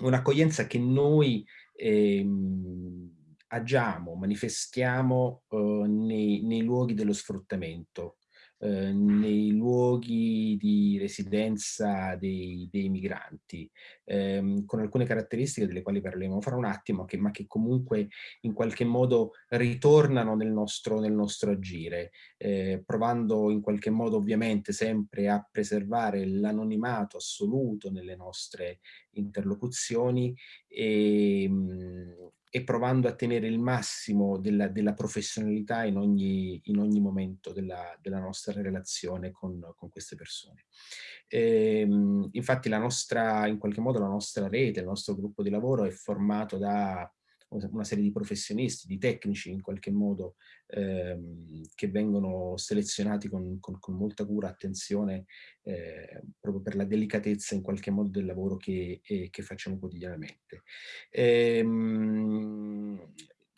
[SPEAKER 6] Un'accoglienza che noi ehm, agiamo, manifestiamo eh, nei, nei luoghi dello sfruttamento, eh, nei luoghi di residenza dei, dei migranti, ehm, con alcune caratteristiche delle quali parleremo fra un attimo, che, ma che comunque in qualche modo ritornano nel nostro, nel nostro agire, eh, provando in qualche modo ovviamente sempre a preservare l'anonimato assoluto nelle nostre interlocuzioni e, mh, e provando a tenere il massimo della, della professionalità in ogni, in ogni momento della, della, nostra relazione con, con queste persone. E, ehm, infatti la nostra, in qualche modo la nostra rete, il nostro gruppo di lavoro è formato da una serie di professionisti, di tecnici in qualche modo ehm, che vengono selezionati con, con, con molta cura, attenzione eh, proprio per la delicatezza in qualche modo del lavoro che, eh, che facciamo quotidianamente. Ehm,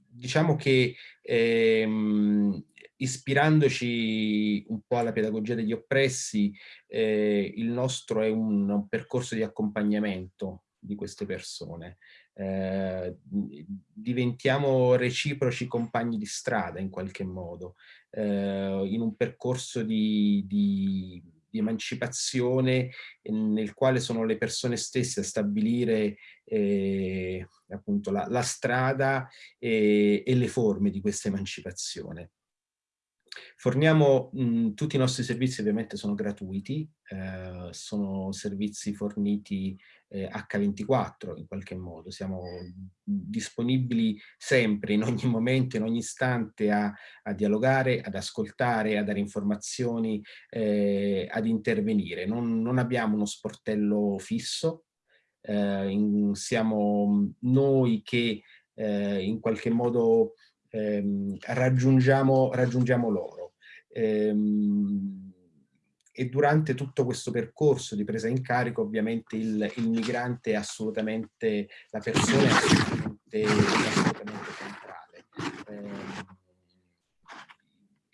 [SPEAKER 6] diciamo che ehm, ispirandoci un po' alla pedagogia degli oppressi, eh, il nostro è un, un, percorso di accompagnamento di queste persone. Eh, diventiamo reciproci compagni di strada in qualche modo, eh, in un percorso di, di, di, emancipazione nel quale sono le persone stesse a stabilire eh, appunto la, la strada e, e le forme di questa emancipazione. Forniamo mh, tutti i nostri servizi ovviamente sono gratuiti, eh, sono servizi forniti eh, H24 in qualche modo, siamo disponibili sempre, in ogni momento, in ogni istante a, a dialogare, ad ascoltare, a dare informazioni, eh, ad intervenire. Non, non, abbiamo uno sportello fisso, eh, in, siamo noi che eh, in qualche modo ehm, raggiungiamo, raggiungiamo loro. Ehm, e durante tutto questo percorso di presa in carico ovviamente il, il migrante è assolutamente, la persona è assolutamente, assolutamente centrale. Eh,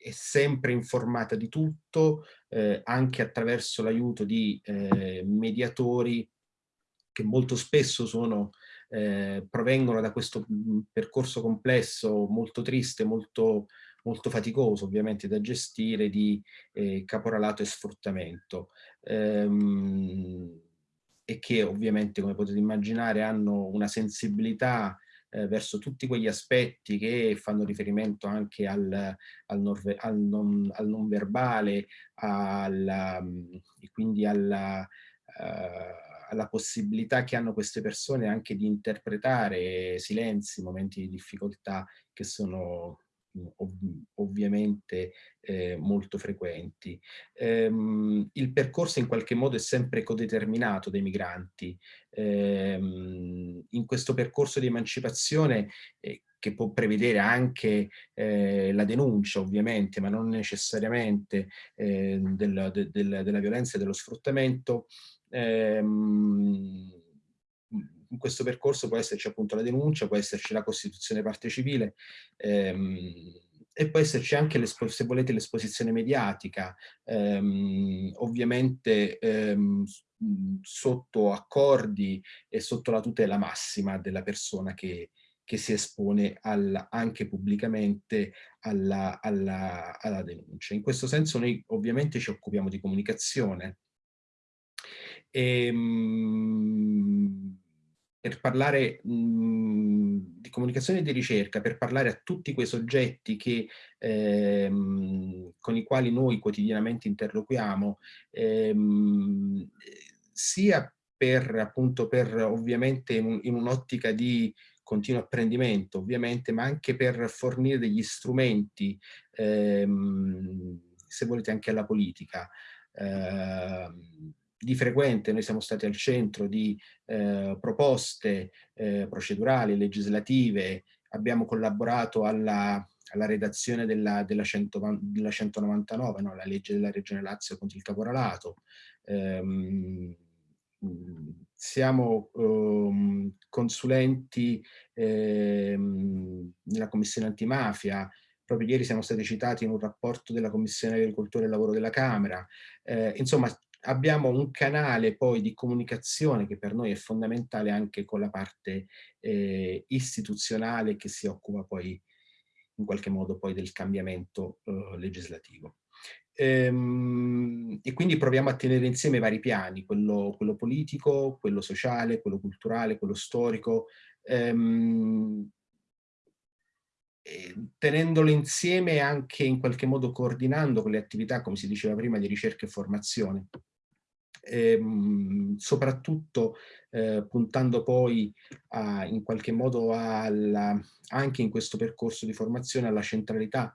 [SPEAKER 6] è sempre informata di tutto, eh, anche attraverso l'aiuto di eh, mediatori che molto spesso sono, eh, provengono da questo percorso complesso, molto triste, molto molto faticoso ovviamente da gestire di eh, caporalato e sfruttamento. Ehm, e che ovviamente come potete immaginare hanno una sensibilità eh, verso tutti quegli aspetti che fanno riferimento anche al, al, non, al, non, al non, verbale, alla, e quindi alla, uh, alla possibilità che hanno queste persone anche di interpretare silenzi, momenti di difficoltà che sono ov ovviamente eh, molto frequenti. Ehm, il percorso in qualche modo è sempre codeterminato dai migranti. Ehm, in questo percorso di emancipazione eh, che può prevedere anche eh, la denuncia ovviamente, ma non necessariamente eh, del, de, del, della violenza e dello sfruttamento, ehm, in questo percorso può esserci appunto la denuncia, può esserci la costituzione parte civile ehm, e può esserci anche, se volete, l'esposizione mediatica, ehm, ovviamente ehm, sotto accordi e sotto la tutela massima della persona che, che si espone alla, anche pubblicamente alla, alla, alla denuncia. In questo senso noi ovviamente ci occupiamo di comunicazione. E, ehm, per parlare mh, mhmm, di comunicazione e di ricerca, per parlare a tutti quei soggetti che, ehm, con i quali noi quotidianamente interloquiamo, ehm, sia per, appunto, per ovviamente in, un'ottica di continuo apprendimento, ovviamente, ma anche per fornire degli strumenti, ehm, se volete anche alla politica, ehm, di frequente noi siamo stati al centro di eh, proposte eh, procedurali, legislative, abbiamo collaborato alla, alla redazione della, della, 100, della 199, no? la legge della Regione Lazio contro il caporalato. Ehm, siamo um, consulenti ehm, nella Commissione Antimafia, proprio ieri siamo stati citati in un rapporto della Commissione Agricoltura e Lavoro della Camera. Eh, insomma, abbiamo un canale poi di comunicazione che per noi è fondamentale anche con la parte eh, istituzionale che si occupa poi in qualche modo poi del cambiamento eh, legislativo. Ehm, e quindi proviamo a tenere insieme vari piani, quello, quello politico, quello sociale, quello culturale, quello storico, ehm, tenendolo insieme anche in qualche modo coordinando con le attività, come si diceva prima, di ricerca e formazione. Ehm, soprattutto eh, puntando poi a, in qualche modo alla, anche in questo percorso di formazione alla centralità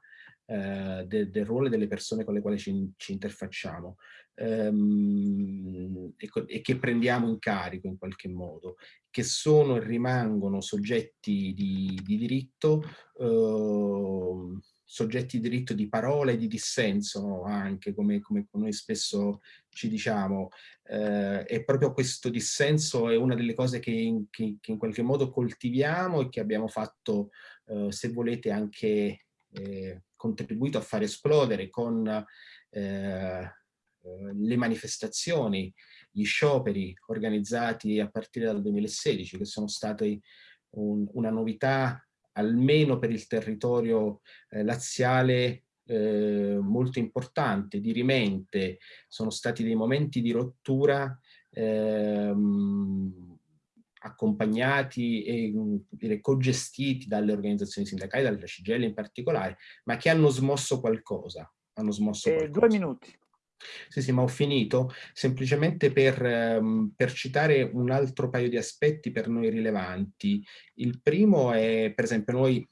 [SPEAKER 6] eh, de, del ruolo delle persone con le quali ci, ci interfacciamo ehm, e, e, che prendiamo in carico in qualche modo, che sono e rimangono soggetti di, di diritto eh, soggetti di diritto di parola e di dissenso no? anche, come, come, noi spesso ci diciamo. Eh, e proprio questo dissenso è una delle cose che che, che in qualche modo coltiviamo e che abbiamo fatto, eh, se volete, anche eh, contribuito a far esplodere con eh, le manifestazioni, gli scioperi organizzati a partire dal 2016, che sono stati un, una novità almeno per il territorio eh, laziale eh, molto importante, dirimente, sono stati dei momenti di rottura ehm, accompagnati e dire, cogestiti dalle organizzazioni sindacali, dalla CGL in particolare, ma che hanno smosso qualcosa. Hanno smosso
[SPEAKER 1] eh,
[SPEAKER 6] qualcosa.
[SPEAKER 1] Due minuti.
[SPEAKER 6] Sì, sì, ma ho finito, semplicemente per, um, per, citare un altro paio di aspetti per noi rilevanti. Il primo è, per esempio, noi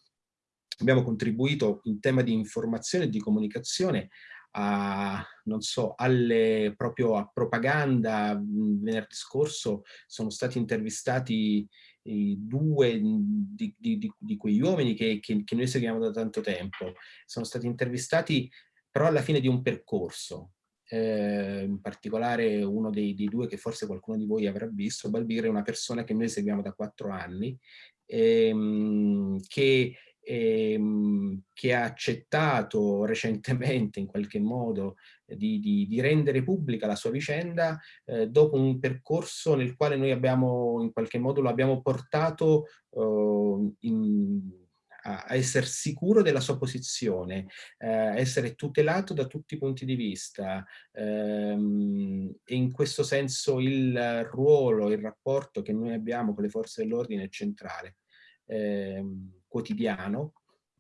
[SPEAKER 6] abbiamo contribuito in tema di informazione e di comunicazione a, non so, alle, proprio a propaganda. Venerdì scorso sono stati intervistati due di, di, di, di quegli uomini che, che, che noi seguiamo da tanto tempo. Sono stati intervistati però alla fine di un percorso, eh, in particolare uno dei, dei, due che forse qualcuno di voi avrà visto, Balbir è una persona che noi seguiamo da quattro anni, ehm, che, ehm, che, ha accettato recentemente in qualche modo di, di, di rendere pubblica la sua vicenda eh, dopo un percorso nel quale noi abbiamo in qualche modo lo abbiamo portato eh, in a, essere sicuro della sua posizione, eh, essere tutelato da tutti i punti di vista. Ehm, e in questo senso il ruolo, il rapporto che noi abbiamo con le forze dell'ordine è centrale, ehm, quotidiano,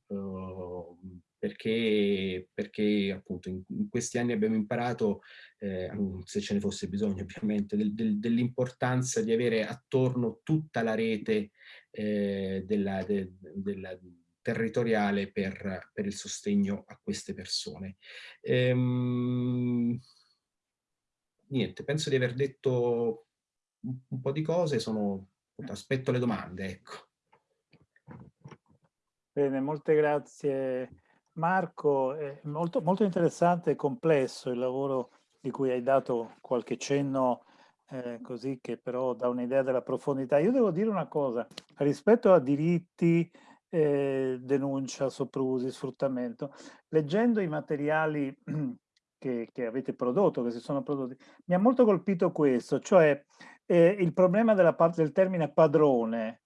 [SPEAKER 6] eh, perché, perché appunto in, in, questi anni abbiamo imparato, eh, se ce ne fosse bisogno ovviamente, del, del, dell'importanza di avere attorno tutta la rete eh, della, de, della, territoriale per, per, il sostegno a queste persone. Ehm, niente, penso di aver detto un, un po' di cose, sono, aspetto le domande. Ecco.
[SPEAKER 1] Bene, molte grazie Marco, è molto, molto interessante e complesso il lavoro di cui hai dato qualche cenno eh, così che però dà un'idea della profondità. Io devo dire una cosa, rispetto a diritti, eh, denuncia, soprusi, sfruttamento, leggendo i materiali che, che, avete prodotto, che si sono prodotti, mi ha molto colpito questo, cioè eh, il problema della del termine padrone,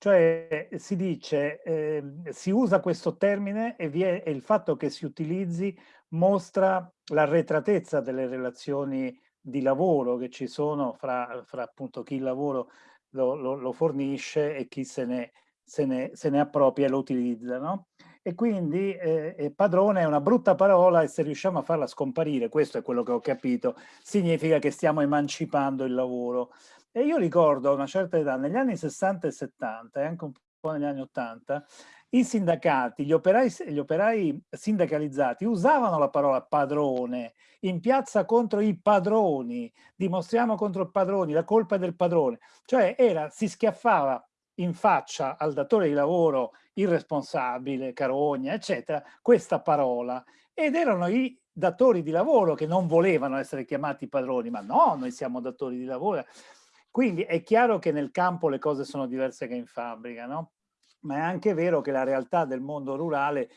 [SPEAKER 1] cioè si dice, eh, si usa questo termine e, è, e, il fatto che si utilizzi mostra l'arretratezza delle relazioni di lavoro che ci sono fra, fra appunto chi il lavoro lo, lo, lo, fornisce e chi se ne, se ne, se ne appropria e lo utilizza. No? E quindi eh, padrone è una brutta parola e se riusciamo a farla scomparire, questo è quello che ho capito, significa che stiamo emancipando il lavoro. E io ricordo a una certa età, negli anni 60 e 70 e anche un po' negli anni 80, i sindacati, gli operai, gli operai sindacalizzati usavano la parola padrone in piazza contro i padroni, dimostriamo contro i padroni, la colpa è del padrone, cioè era, si schiaffava in faccia al datore di lavoro irresponsabile, carogna, eccetera, questa parola. Ed erano i datori di lavoro che non volevano essere chiamati padroni, ma no, noi siamo datori di lavoro. Quindi è chiaro che nel campo le cose sono diverse che in fabbrica, no? Ma è anche vero che la realtà del mondo rurale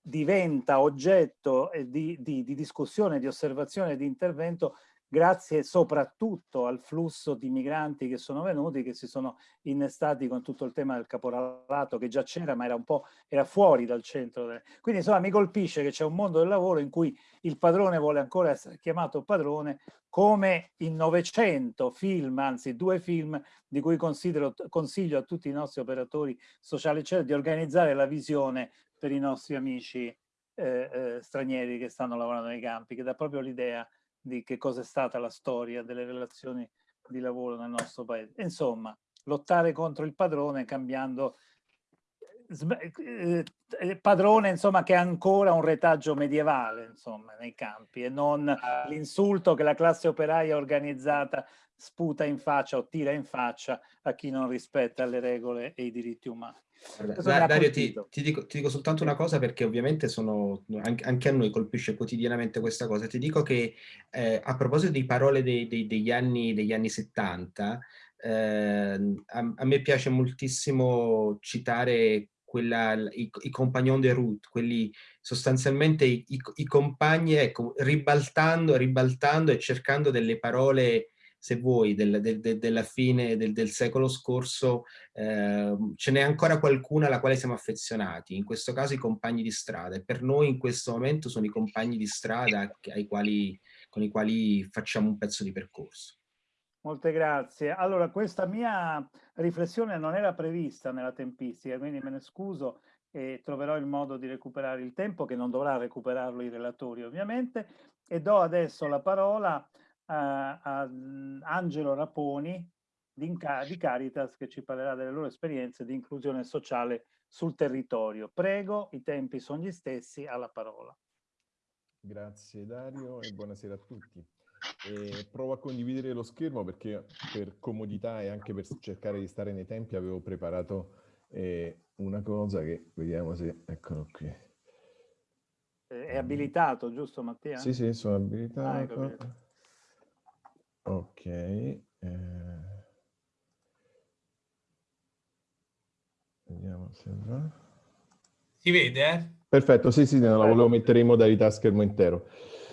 [SPEAKER 1] diventa oggetto di, di, di discussione, di osservazione, di intervento grazie soprattutto al flusso di migranti che sono venuti, che si sono innestati con tutto il tema del caporalato che già c'era ma era un po' era fuori dal centro. Quindi insomma mi colpisce che c'è un mondo del lavoro in cui il padrone vuole ancora essere chiamato padrone come in 900 film, anzi due film di cui consiglio a tutti i nostri operatori sociali cioè di organizzare la visione per i nostri amici eh, eh, stranieri che stanno lavorando nei campi, che dà proprio l'idea di che cosa è stata la storia delle relazioni di lavoro nel nostro paese. Insomma, lottare contro il padrone cambiando eh, eh, padrone insomma che ha ancora un retaggio medievale insomma nei campi e non l'insulto che la classe operaia organizzata sputa in faccia o tira in faccia a chi non rispetta le regole e i diritti umani.
[SPEAKER 6] Guarda, Dario, ti, ti, dico, ti, dico, soltanto una cosa perché ovviamente sono, anche, anche, a noi colpisce quotidianamente questa cosa. Ti dico che eh, a proposito di parole dei, dei, degli, anni, degli anni 70, eh, a, a, me piace moltissimo citare quella, i, i compagnon de route, quelli sostanzialmente i, i, i compagni, ecco, ribaltando, ribaltando e cercando delle parole se vuoi, del, del, del, della fine del, secolo scorso, eh, ce n'è ancora qualcuna alla quale siamo affezionati, in questo caso i compagni di strada, e per noi in questo momento sono i compagni di strada quali, con i quali facciamo un pezzo di percorso.
[SPEAKER 1] Molte grazie. Allora, questa mia riflessione non era prevista nella tempistica, quindi me ne scuso e troverò il modo di recuperare il tempo, che non dovrà recuperarlo i relatori ovviamente, e do adesso la parola a, a Angelo Raponi di, di Caritas che ci parlerà delle loro esperienze di inclusione sociale sul territorio. Prego, i tempi sono gli stessi, alla parola.
[SPEAKER 7] Grazie Dario e buonasera a tutti. E provo a condividere lo schermo perché per comodità e anche per cercare di stare nei tempi avevo preparato eh, una cosa che vediamo se... eccolo qui.
[SPEAKER 1] È abilitato, giusto Mattia?
[SPEAKER 7] Sì, sì, sono abilitato. Ah, Ok. Eh... Vediamo se va.
[SPEAKER 5] Si vede, eh?
[SPEAKER 7] Perfetto, sì, sì, non la volevo mettere in modalità schermo intero.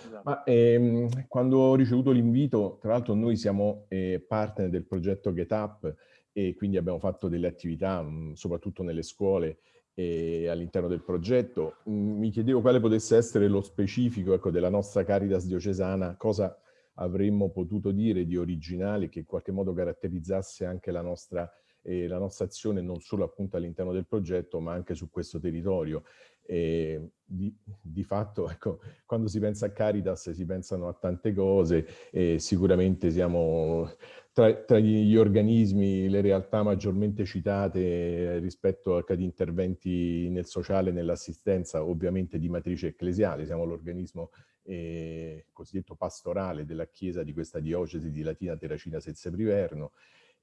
[SPEAKER 7] Esatto. Ma ehm, quando ho ricevuto l'invito, tra l'altro noi siamo eh, partner del progetto GetUp e quindi abbiamo fatto delle attività, mh, soprattutto nelle scuole e all'interno del progetto. Mh, mi chiedevo quale potesse essere lo specifico ecco, della nostra Caritas diocesana, cosa avremmo potuto dire di originale che in qualche modo caratterizzasse anche la nostra, eh, la nostra azione non solo appunto all'interno del progetto ma anche su questo territorio. E di, di, fatto, ecco, quando si pensa a Caritas si pensano a tante cose e sicuramente siamo tra, tra, gli organismi, le realtà maggiormente citate rispetto ad interventi nel sociale, nell'assistenza, ovviamente di matrice ecclesiale, siamo l'organismo eh, cosiddetto pastorale della chiesa di questa diocesi di Latina Terracina Sezze Priverno.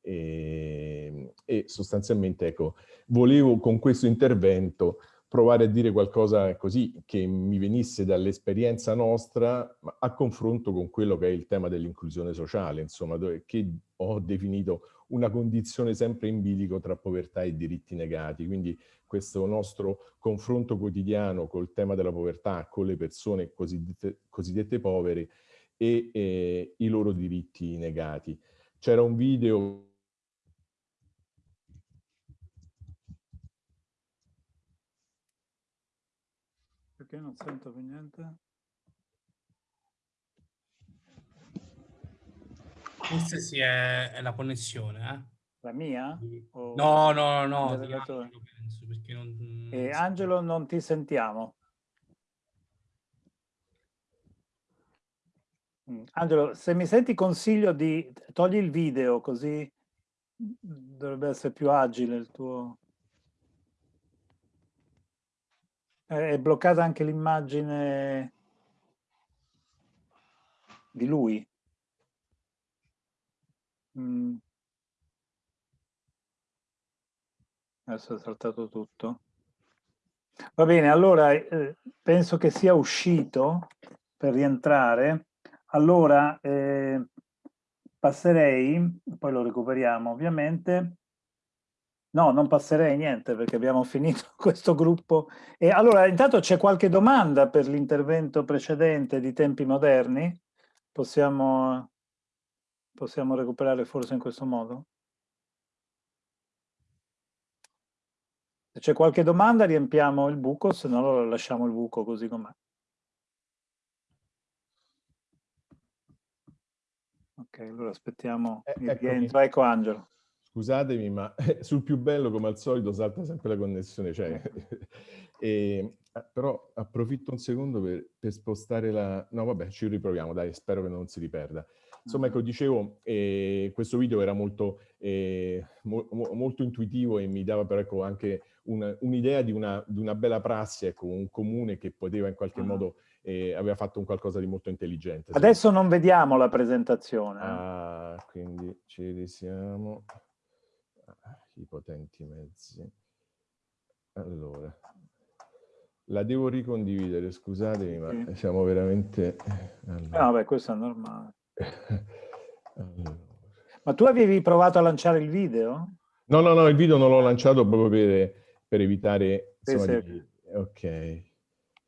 [SPEAKER 7] E, ehm, e sostanzialmente ecco, volevo con questo intervento provare a dire qualcosa così che mi venisse dall'esperienza nostra a confronto con quello che è il tema dell'inclusione sociale, insomma, che ho definito una condizione sempre in bilico tra povertà e diritti negati. Quindi questo nostro confronto quotidiano col tema della povertà, con le persone cosiddette, cosiddette povere e eh, i loro diritti negati. C'era un video
[SPEAKER 1] Perché non sento più niente?
[SPEAKER 5] Forse sì, è, è la connessione, eh?
[SPEAKER 1] La mia?
[SPEAKER 5] O no, no, no, no Angelo, penso,
[SPEAKER 1] non, non eh, Angelo non ti sentiamo. Mm, Angelo, se mi senti consiglio di togli il video così dovrebbe essere più agile il tuo... È bloccata anche l'immagine di lui. Mm. Adesso è saltato tutto. Va bene, allora eh, penso che sia uscito per rientrare. Allora eh, passerei, poi lo recuperiamo ovviamente, No, non passerei niente perché abbiamo finito questo gruppo. E allora, intanto c'è qualche domanda per l'intervento precedente di tempi moderni? Possiamo, possiamo recuperare forse in questo modo? Se c'è qualche domanda riempiamo il buco, se no lo lasciamo il buco così com'è. Ok, allora aspettiamo eh, il rientro. Ecco Angelo.
[SPEAKER 7] Scusatemi, ma sul più bello, come al solito, salta sempre la connessione. Cioè, e, eh, però approfitto un secondo per, per, spostare la... No, vabbè, ci riproviamo, dai, spero che non si riperda. Insomma, ecco, dicevo, eh, questo video era molto, eh, mo molto intuitivo e mi dava però ecco, anche un'idea un di, una, di, una, bella prassi, ecco, un comune che poteva in qualche uh modo, eh, aveva fatto un qualcosa di molto intelligente.
[SPEAKER 1] Adesso non vediamo la presentazione. Eh.
[SPEAKER 7] Ah, quindi ci risiamo i potenti mezzi. allora, la devo ricondividere, scusatemi, ma sì. siamo veramente...
[SPEAKER 1] Allora. No, beh, questo è normale. Allora. Ma tu avevi provato a lanciare il video?
[SPEAKER 7] No, no, no, il video non l'ho lanciato proprio per, per evitare... Insomma, sì, di... Ok.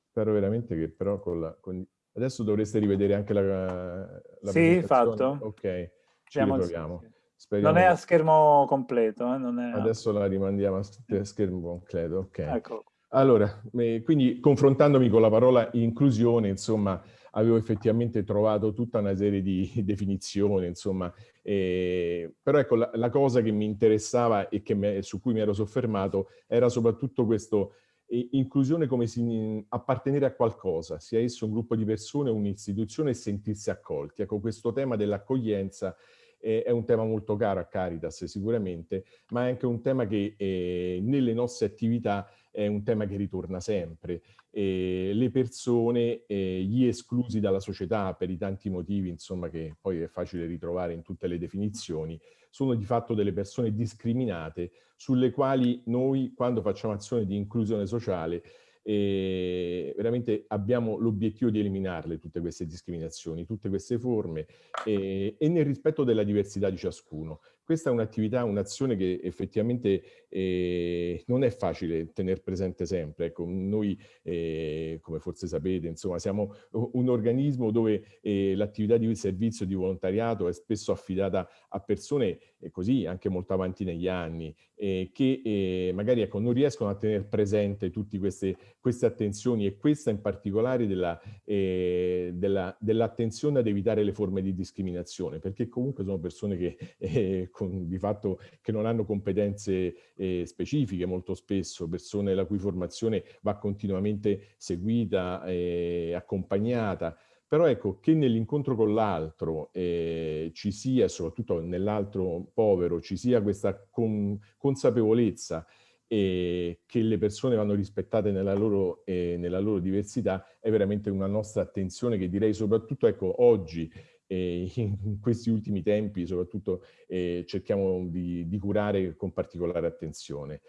[SPEAKER 7] Spero veramente che però con la... Con... Adesso dovreste rivedere anche la...
[SPEAKER 1] la sì, fatto.
[SPEAKER 7] Ok, ci Siamo riproviamo.
[SPEAKER 1] Speriamo non è a schermo completo. Eh? È...
[SPEAKER 7] Adesso la rimandiamo a schermo completo, ok. Ecco. Allora, quindi confrontandomi con la parola inclusione, insomma, avevo effettivamente trovato tutta una serie di definizioni, insomma, eh, però ecco, la, la, cosa che mi interessava e me, su cui mi ero soffermato era soprattutto questo eh, inclusione come si, appartenere a qualcosa, sia esso un gruppo di persone, un'istituzione e sentirsi accolti. Ecco, questo tema dell'accoglienza è un tema molto caro a Caritas sicuramente, ma è anche un tema che eh, nelle nostre attività è un tema che ritorna sempre. Eh, le persone, eh, gli esclusi dalla società per i tanti motivi, insomma, che poi è facile ritrovare in tutte le definizioni, sono di fatto delle persone discriminate sulle quali noi, quando facciamo azione di inclusione sociale, e veramente abbiamo l'obiettivo di eliminarle tutte queste discriminazioni, tutte queste forme e, e nel rispetto della diversità di ciascuno. Questa è un'attività, un'azione che effettivamente eh, non è facile tenere presente sempre. Ecco, noi, eh, come forse sapete, insomma, siamo un organismo dove eh, l'attività di servizio di volontariato è spesso affidata a persone eh, così, anche molto avanti negli anni, eh, che eh, magari ecco, non riescono a tenere presente tutte queste, queste attenzioni e questa in particolare dell'attenzione della, dell ad evitare le forme di discriminazione, perché comunque sono persone che con, di fatto che non hanno competenze eh, specifiche molto spesso, persone la cui formazione va continuamente seguita e accompagnata. Però ecco, che nell'incontro con l'altro eh, ci sia, soprattutto nell'altro povero, ci sia questa con, consapevolezza e che le persone vanno rispettate nella loro, eh, nella loro diversità è veramente una nostra attenzione che direi soprattutto ecco, oggi e in questi ultimi tempi soprattutto eh, cerchiamo di, di, curare con particolare attenzione.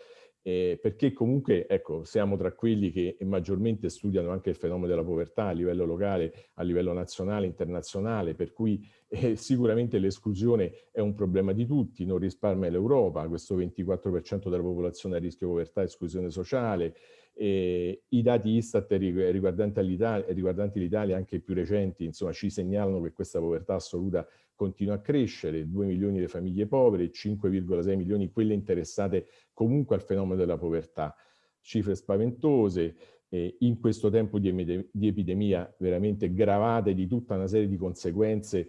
[SPEAKER 7] Eh, perché comunque ecco, siamo tra quelli che maggiormente studiano anche il fenomeno della povertà a livello locale, a livello nazionale, internazionale, per cui eh, sicuramente l'esclusione è un problema di tutti, non risparmia l'Europa, questo 24% della popolazione a rischio povertà e esclusione sociale, e I dati Istat riguardanti l'Italia, anche più recenti, insomma, ci segnalano che questa povertà assoluta continua a crescere, 2 milioni di famiglie povere, 5,6 milioni quelle interessate comunque al fenomeno della povertà. Cifre spaventose, eh, in questo tempo di, di epidemia veramente gravate di tutta una serie di conseguenze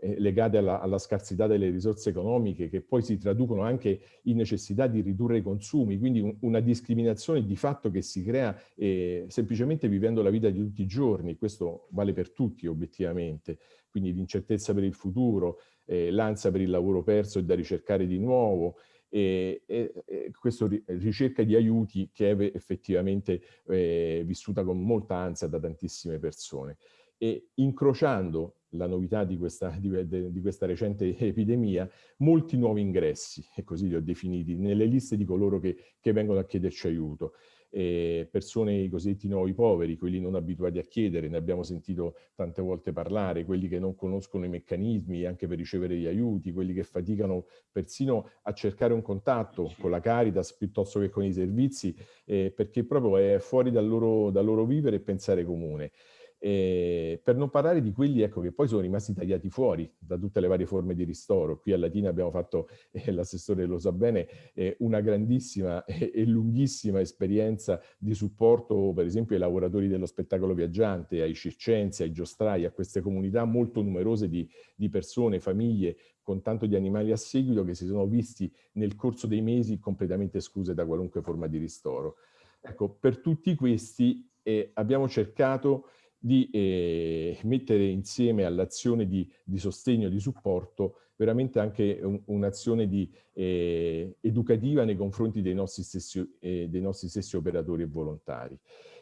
[SPEAKER 7] eh, legate alla, alla, scarsità delle risorse economiche che poi si traducono anche in necessità di ridurre i consumi, quindi un, una discriminazione di fatto che si crea eh, semplicemente vivendo la vita di tutti i giorni, questo vale per tutti obiettivamente, quindi l'incertezza per il futuro, eh, l'ansia per il lavoro perso e da ricercare di nuovo, e, e, e questa ricerca di aiuti che è effettivamente eh, vissuta con molta ansia da tantissime persone. E incrociando la novità di questa, di, di questa, recente epidemia, molti nuovi ingressi, e così li ho definiti, nelle liste di coloro che, che vengono a chiederci aiuto. Eh, persone, i cosiddetti nuovi poveri, quelli non abituati a chiedere, ne abbiamo sentito tante volte parlare, quelli che non conoscono i meccanismi anche per ricevere gli aiuti, quelli che faticano persino a cercare un contatto con la Caritas piuttosto che con i servizi, eh, perché proprio è fuori dal loro, dal loro vivere e pensare comune. Eh, per non parlare di quelli ecco, che poi sono rimasti tagliati fuori da tutte le varie forme di ristoro. Qui a Latina abbiamo fatto, eh, l'assessore lo sa bene, eh, una grandissima e lunghissima esperienza di supporto per esempio ai lavoratori dello spettacolo viaggiante, ai circensi, ai giostrai, a queste comunità molto numerose di, di persone, famiglie con tanto di animali a seguito che si sono visti nel corso dei mesi completamente escluse da qualunque forma di ristoro. Ecco, per tutti questi eh, abbiamo cercato di eh, mettere insieme all'azione di, di, sostegno, di supporto, veramente anche un, un'azione eh, educativa nei confronti dei nostri, stessi, eh, dei nostri stessi operatori e volontari.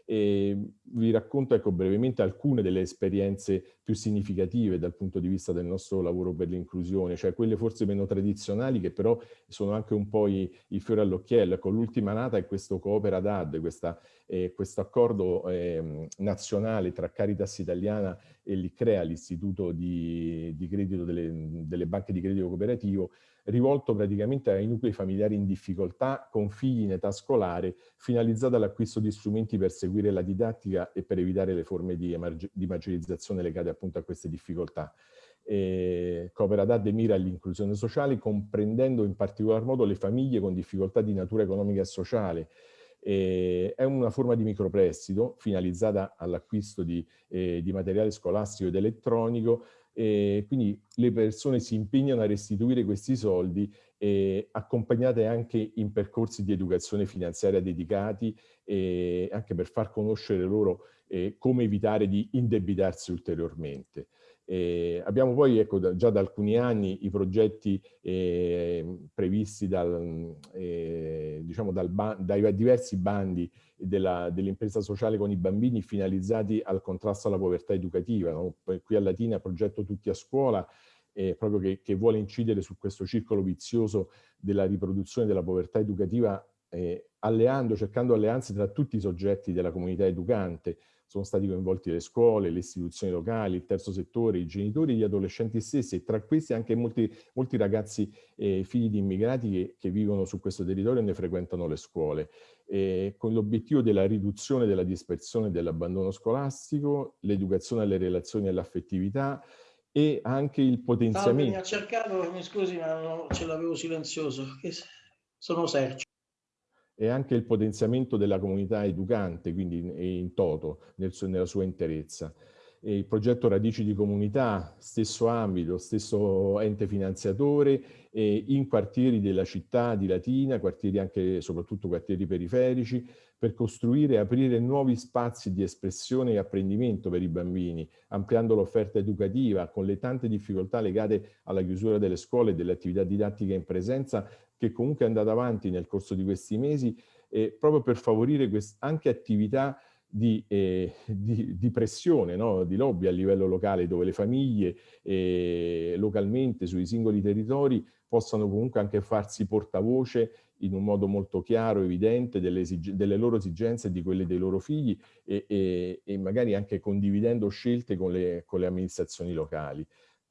[SPEAKER 7] E vi racconto ecco, brevemente alcune delle esperienze più significative dal punto di vista del nostro lavoro per l'inclusione, cioè quelle forse meno tradizionali che però sono anche un po' i, i fiori all'occhiello. Ecco, l'ultima nata è questo Coopera DAD, questa, eh, questo accordo eh, nazionale tra Caritas Italiana e l'ICREA, l'Istituto di, di Credito delle, delle Banche di Credito Cooperativo, rivolto praticamente ai nuclei familiari in difficoltà con figli in età scolare, finalizzato all'acquisto di strumenti per seguire la didattica e per evitare le forme di, di marginalizzazione legate appunto a queste difficoltà. Eh, Coopera DAD mira all'inclusione sociale, comprendendo in particolar modo le famiglie con difficoltà di natura economica e sociale, eh, è una forma di microprestito finalizzata all'acquisto di, eh, di, materiale scolastico ed elettronico e quindi le persone si impegnano a restituire questi soldi eh, accompagnate anche in percorsi di educazione finanziaria dedicati eh, anche per far conoscere loro eh, come evitare di indebitarsi ulteriormente. Eh, abbiamo poi ecco, da, già da alcuni anni i progetti eh, previsti dal, eh, diciamo dal dai diversi bandi dell'impresa dell sociale con i bambini finalizzati al contrasto alla povertà educativa. No? Qui a Latina progetto Tutti a Scuola proprio che, che, vuole incidere su questo circolo vizioso della riproduzione della povertà educativa alleando, cercando alleanze tra tutti i soggetti della comunità educante, sono stati coinvolti le scuole, le istituzioni locali, il terzo settore, i genitori, gli adolescenti stessi e tra questi anche molti, molti ragazzi eh, figli di immigrati che, che, vivono su questo territorio e ne frequentano le scuole, eh, con l'obiettivo della riduzione della dispersione e dell'abbandono scolastico, l'educazione alle relazioni e all'affettività, e anche il potenziamento. Salve,
[SPEAKER 8] mi ha cercato, mi scusi ma non ce l'avevo silenzioso, sono Sergio
[SPEAKER 7] e anche il potenziamento della comunità educante, quindi in toto, nel, nella sua interezza. E il progetto Radici di Comunità, stesso ambito, stesso ente finanziatore, in quartieri della città di Latina, quartieri anche soprattutto quartieri periferici, per costruire e aprire nuovi spazi di espressione e apprendimento per i bambini, ampliando l'offerta educativa con le tante difficoltà legate alla chiusura delle scuole e delle attività didattiche in presenza, che comunque è andata avanti nel corso di questi mesi, eh, proprio per favorire anche attività di, eh, di, di pressione, no? di lobby a livello locale, dove le famiglie eh, localmente sui singoli territori possano comunque anche farsi portavoce in un modo molto chiaro, evidente, delle, delle loro esigenze e di quelle dei loro figli e, e, e magari anche condividendo scelte con le, con le amministrazioni locali.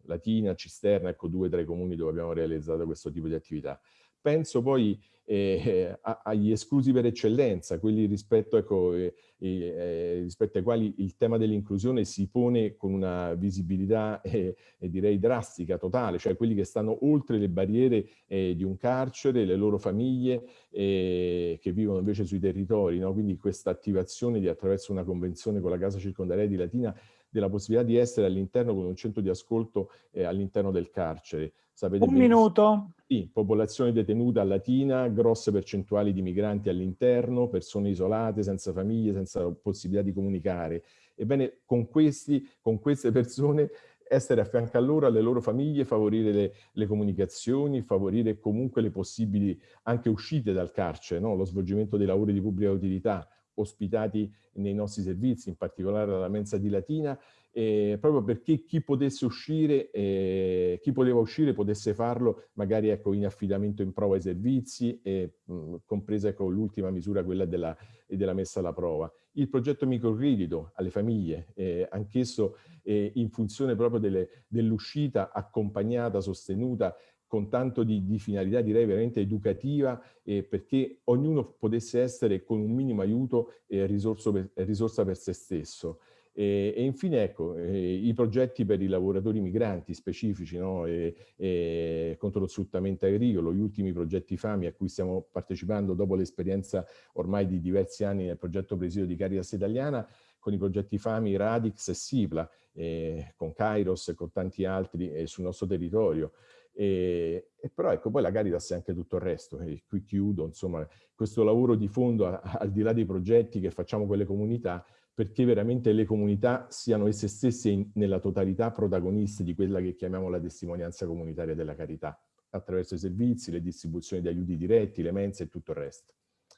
[SPEAKER 7] Latina, Cisterna, ecco due tra i comuni dove abbiamo realizzato questo tipo di attività. Penso poi eh, agli esclusi per eccellenza, quelli rispetto, ecco, eh, eh, rispetto ai quali il tema dell'inclusione si pone con una visibilità eh, direi drastica, totale, cioè quelli che stanno oltre le barriere eh, di un carcere, le loro famiglie eh, che vivono invece sui territori, no? quindi questa attivazione di attraverso una convenzione con la Casa Circondariale di Latina della possibilità di essere all'interno con un centro di ascolto all'interno del carcere.
[SPEAKER 1] Sapete un minuto.
[SPEAKER 7] Sì, popolazione detenuta latina, grosse percentuali di migranti all'interno, persone isolate, senza famiglie, senza possibilità di comunicare. Ebbene, con, questi, con queste persone essere a fianco a loro, alle loro famiglie, favorire le, le, comunicazioni, favorire comunque le possibili anche uscite dal carcere, no? lo svolgimento dei lavori di pubblica utilità ospitati nei nostri servizi, in particolare alla mensa di Latina, eh, proprio perché chi potesse uscire, eh, chi poteva uscire potesse farlo magari ecco, in affidamento in prova ai servizi, eh, mh, compresa ecco, l'ultima misura, quella della, della, messa alla prova. Il progetto microcredito alle famiglie, eh, anch'esso eh, in funzione proprio dell'uscita accompagnata, sostenuta, con tanto di, di, finalità direi veramente educativa eh, perché ognuno potesse essere con un minimo aiuto eh, per, risorsa per se stesso. E, e infine, ecco, eh, i progetti per i lavoratori migranti specifici no? e, e contro lo sfruttamento agricolo, gli ultimi progetti FAMI a cui stiamo partecipando dopo l'esperienza ormai di diversi anni nel progetto presidio di Caritas Italiana, con i progetti FAMI, Radix e Sipla, eh, con Kairos e con tanti altri eh, sul nostro territorio. E, e, però ecco, poi la Caritas è anche tutto il resto, e qui chiudo, insomma, questo lavoro di fondo, a, al di là dei progetti che facciamo con le comunità, perché veramente le comunità siano esse stesse in, nella totalità protagoniste di quella che chiamiamo la testimonianza comunitaria della carità, attraverso i servizi, le distribuzioni di aiuti diretti, le mense e tutto il resto.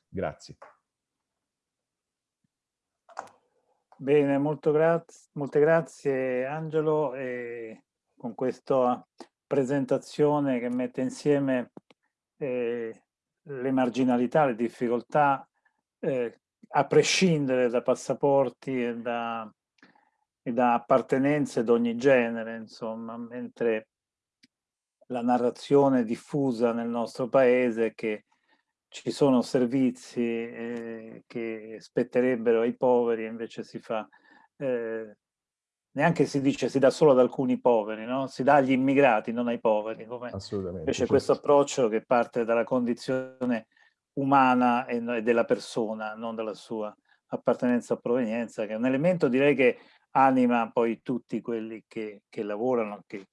[SPEAKER 7] Grazie.
[SPEAKER 1] Bene, graz molte grazie Angelo e con questa presentazione che mette insieme eh, le marginalità, le difficoltà, eh, a prescindere da passaporti e da, e da appartenenze d'ogni genere, insomma, mentre la narrazione diffusa nel nostro paese che ci sono servizi eh, che spetterebbero ai poveri e invece si fa, eh, neanche si dice si dà solo ad alcuni poveri, no? si dà agli immigrati, non ai poveri. Come
[SPEAKER 7] Assolutamente.
[SPEAKER 1] Invece
[SPEAKER 7] certo.
[SPEAKER 1] questo approccio che parte dalla condizione umana e, della persona, non dalla sua appartenenza o provenienza, che è un elemento direi che anima poi tutti quelli che, che lavorano, che,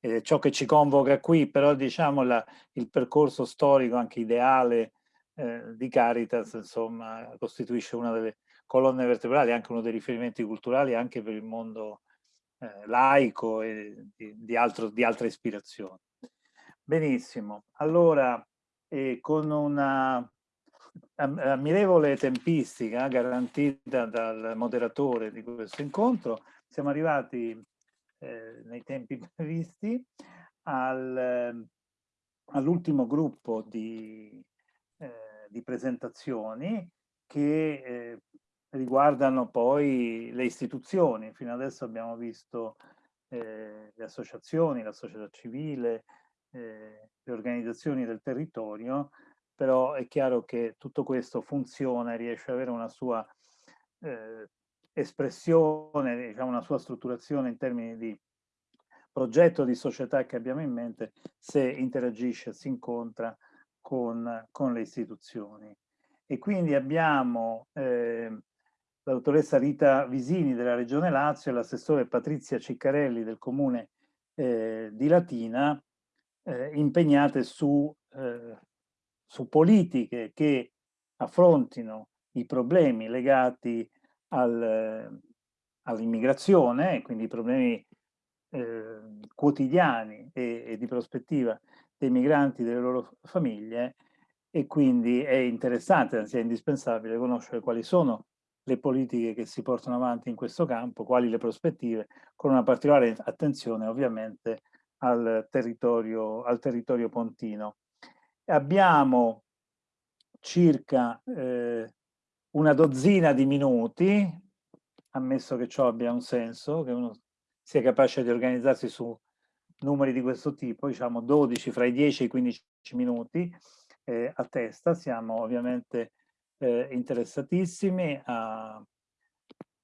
[SPEAKER 1] eh, ciò che ci convoca qui, però diciamo la, il percorso storico anche ideale eh, di Caritas, insomma, costituisce una delle colonne vertebrali, anche uno dei riferimenti culturali anche per il mondo eh, laico e di, altro, di altre ispirazioni. Benissimo, allora eh, con una ammirevole tempistica garantita dal moderatore di questo incontro, siamo arrivati eh, nei tempi previsti al, all'ultimo gruppo di, eh, di, presentazioni che eh, riguardano poi le istituzioni. Fino adesso abbiamo visto eh, le associazioni, la società civile, eh, le organizzazioni del territorio, però è chiaro che tutto questo funziona e riesce ad avere una sua eh, espressione, diciamo una sua strutturazione in termini di progetto di società che abbiamo in mente se interagisce, si incontra con, con le istituzioni. E quindi abbiamo eh, la dottoressa Rita Visini della Regione Lazio e l'assessore Patrizia Ciccarelli del comune eh, di Latina eh, impegnate su, eh, su politiche che affrontino i problemi legati al, all'immigrazione, quindi i problemi eh, quotidiani e, e, di prospettiva dei migranti e delle loro famiglie e quindi è interessante, anzi è indispensabile conoscere quali sono le politiche che si portano avanti in questo campo, quali le prospettive, con una particolare attenzione ovviamente al territorio, al territorio pontino. Abbiamo circa eh, una dozzina di minuti, ammesso che ciò abbia un senso, che uno sia capace di organizzarsi su numeri di questo tipo, diciamo 12 fra i 10 e i 15 minuti eh, a testa, siamo ovviamente eh, interessatissimi a,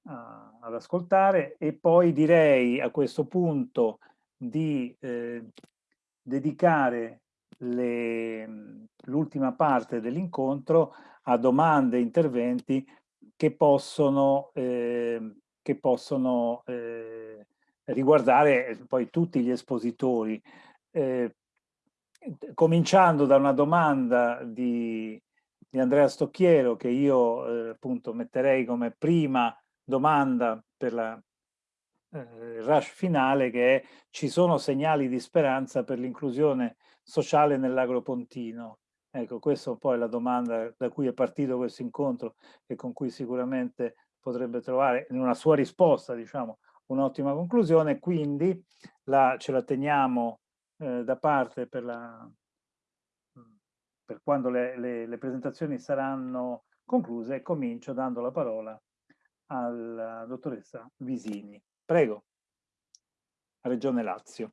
[SPEAKER 1] a, ad ascoltare e poi direi a questo punto di eh, dedicare l'ultima parte dell'incontro a domande e interventi che possono, eh, che possono eh, riguardare poi tutti gli espositori. Eh, cominciando da una domanda di, di Andrea Stocchiero che io eh, appunto metterei come prima domanda per la eh, rush finale che è ci sono segnali di speranza per l'inclusione sociale nell'agropontino? Ecco, questa poi è la domanda da cui è partito questo incontro e con cui sicuramente potrebbe trovare in una sua risposta, diciamo, un'ottima conclusione, quindi la, ce la teniamo eh, da parte per, la, per quando le, le, le, presentazioni saranno concluse comincio dando la parola alla dottoressa Visini. Prego, Regione Lazio.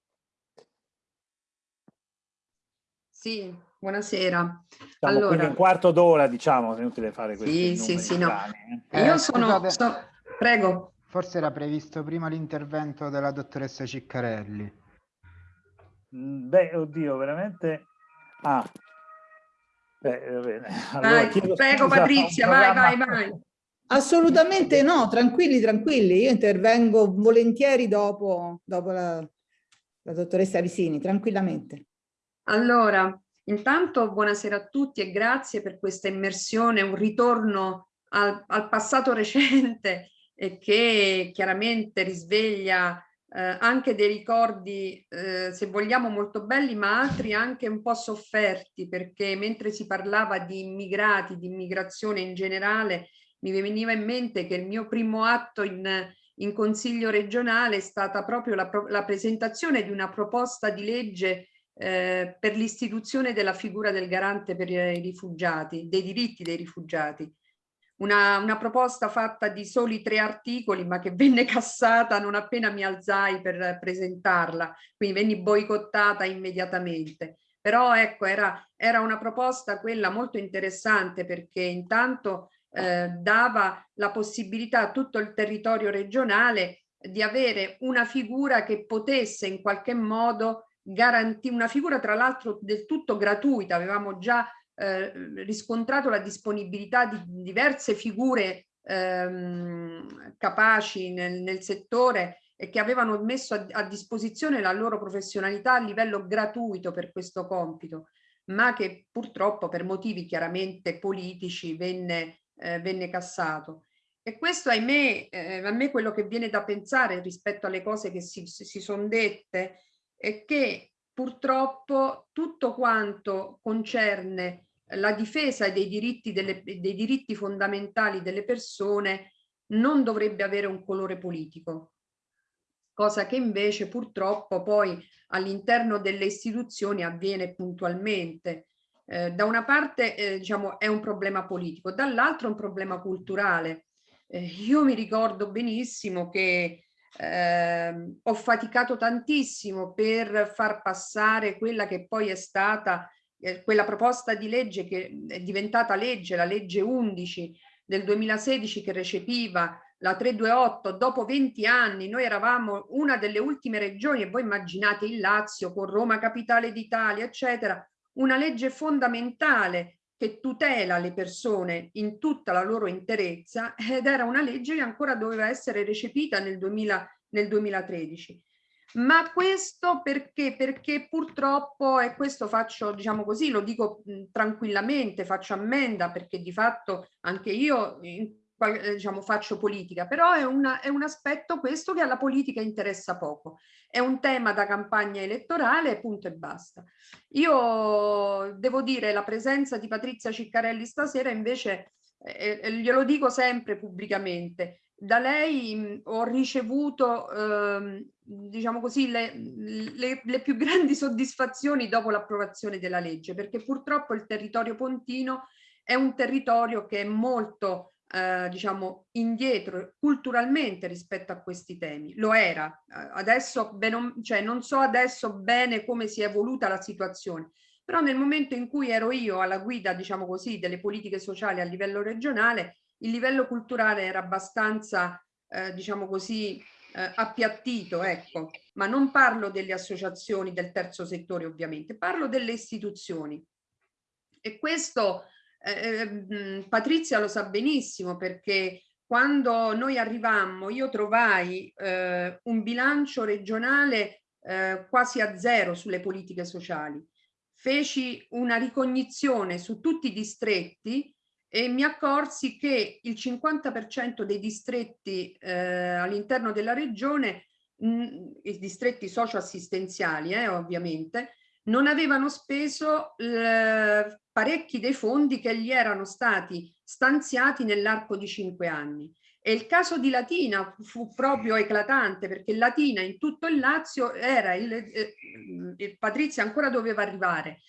[SPEAKER 2] Sì, buonasera.
[SPEAKER 1] Diciamo, allora, un quarto d'ora, diciamo, è inutile fare questo.
[SPEAKER 2] Sì, sì, sì, no. Eh. Io sono, so, prego.
[SPEAKER 9] Forse era previsto prima l'intervento della dottoressa Ciccarelli.
[SPEAKER 1] Mm, beh, oddio, veramente... Ah, beh, va bene. Allora,
[SPEAKER 2] vai, prego Patrizia, vai, vai, vai.
[SPEAKER 10] Assolutamente no, tranquilli, tranquilli. Io intervengo volentieri dopo, dopo la, la dottoressa Visini, tranquillamente.
[SPEAKER 2] Allora, intanto buonasera a tutti e grazie per questa immersione, un ritorno al, al passato recente e che chiaramente risveglia eh, anche dei ricordi, eh, se vogliamo, molto belli, ma altri anche un po' sofferti, perché mentre si parlava di immigrati, di immigrazione in generale,
[SPEAKER 11] mi veniva in mente che il mio primo atto in, in consiglio regionale è stata proprio la, la presentazione di una proposta di legge eh, per l'istituzione della figura del garante per i rifugiati, dei diritti dei rifugiati. Una, una, proposta fatta di soli tre articoli ma che venne cassata non appena mi alzai per presentarla, quindi venni boicottata immediatamente. Però ecco, era, era una proposta quella molto interessante perché intanto eh, dava la possibilità a tutto il territorio regionale di avere una figura che potesse in qualche modo garantire, una figura tra l'altro del tutto gratuita, avevamo già eh, riscontrato la disponibilità di diverse figure ehm, capaci nel, nel settore e che avevano messo a, a, disposizione la loro professionalità a livello gratuito per questo compito, ma che purtroppo per motivi chiaramente politici venne, eh, venne cassato. E questo ahimè, eh, a me quello che viene da pensare rispetto alle cose che si, si sono dette è che purtroppo tutto quanto concerne la difesa dei diritti, delle, dei diritti fondamentali delle persone non dovrebbe avere un colore politico cosa che invece purtroppo poi all'interno delle istituzioni avviene puntualmente. Eh, da una parte eh, diciamo è un problema politico, dall'altro è un problema culturale. Eh, io mi ricordo benissimo che ehm, ho faticato tantissimo per far passare quella che poi è stata eh, quella proposta di legge che è diventata legge, la legge 11 del 2016 che recepiva la 328, dopo 20 anni, noi eravamo una delle ultime regioni, e voi immaginate il Lazio con Roma capitale d'Italia, eccetera, una legge fondamentale che tutela le persone in tutta la loro interezza ed era una legge che ancora doveva essere recepita nel, 2000, nel 2013. Ma questo perché? Perché purtroppo, e questo faccio, diciamo così, lo dico tranquillamente, faccio ammenda perché di fatto anche io eh, diciamo, faccio politica, però è, una, è un aspetto questo che alla politica interessa poco. È un tema da campagna elettorale, punto e basta. Io devo dire la presenza di Patrizia Ciccarelli stasera invece, eh, eh glielo dico sempre pubblicamente, da lei ho ricevuto, eh, diciamo così, le, le, le più grandi soddisfazioni dopo l'approvazione della legge, perché purtroppo il territorio pontino è un territorio che è molto eh, diciamo indietro culturalmente rispetto a questi temi. Lo era. Eh, adesso bene, cioè non so adesso bene come si è evoluta la situazione però nel momento in cui ero io alla guida diciamo così delle politiche sociali a livello regionale il livello culturale era abbastanza eh, diciamo così eh, appiattito ecco ma non parlo delle associazioni del terzo settore ovviamente parlo delle istituzioni e questo eh, ehm, Patrizia lo sa benissimo perché quando noi arrivammo io trovai eh, un bilancio regionale eh, quasi a zero sulle politiche sociali. Feci una ricognizione su tutti i distretti e mi accorsi che il 50% dei distretti eh, all'interno della regione, mh, i distretti socioassistenziali eh, ovviamente, non avevano speso parecchi dei fondi che gli erano stati stanziati nell'arco di cinque anni. E il caso di Latina fu proprio eclatante perché Latina in tutto il Lazio era il, eh, Patrizia ancora doveva arrivare,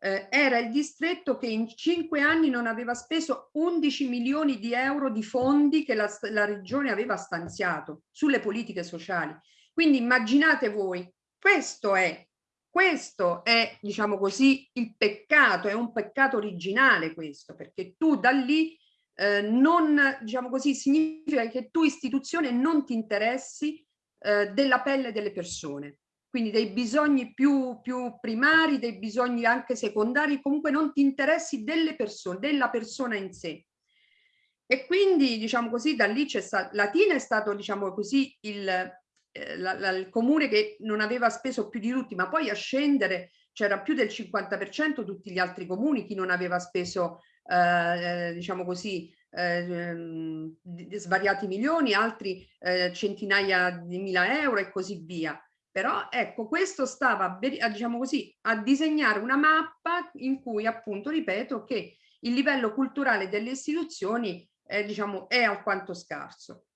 [SPEAKER 11] eh, era il distretto che in cinque anni non aveva speso 11 milioni di euro di fondi che la, la regione aveva stanziato sulle politiche sociali. Quindi immaginate voi, questo è questo è, diciamo così, il peccato, è un peccato originale questo, perché tu da lì eh, non, diciamo così, significa che tu istituzione non ti interessi eh, della pelle delle persone, quindi dei bisogni più, più primari, dei bisogni anche secondari, comunque non ti interessi delle persone, della persona in sé. E quindi, diciamo così, da lì c'è stato, Latina è stato, diciamo così, il, eh, la, la, il comune che non aveva speso più di tutti, ma poi a scendere c'era più del 50% tutti gli altri comuni, chi non aveva speso, eh, diciamo così, eh, svariati milioni, altri eh, centinaia di mila euro e così via. Però ecco, questo stava, diciamo così, a disegnare una mappa in cui appunto, ripeto, che il livello culturale delle istituzioni è, diciamo, è alquanto scarso.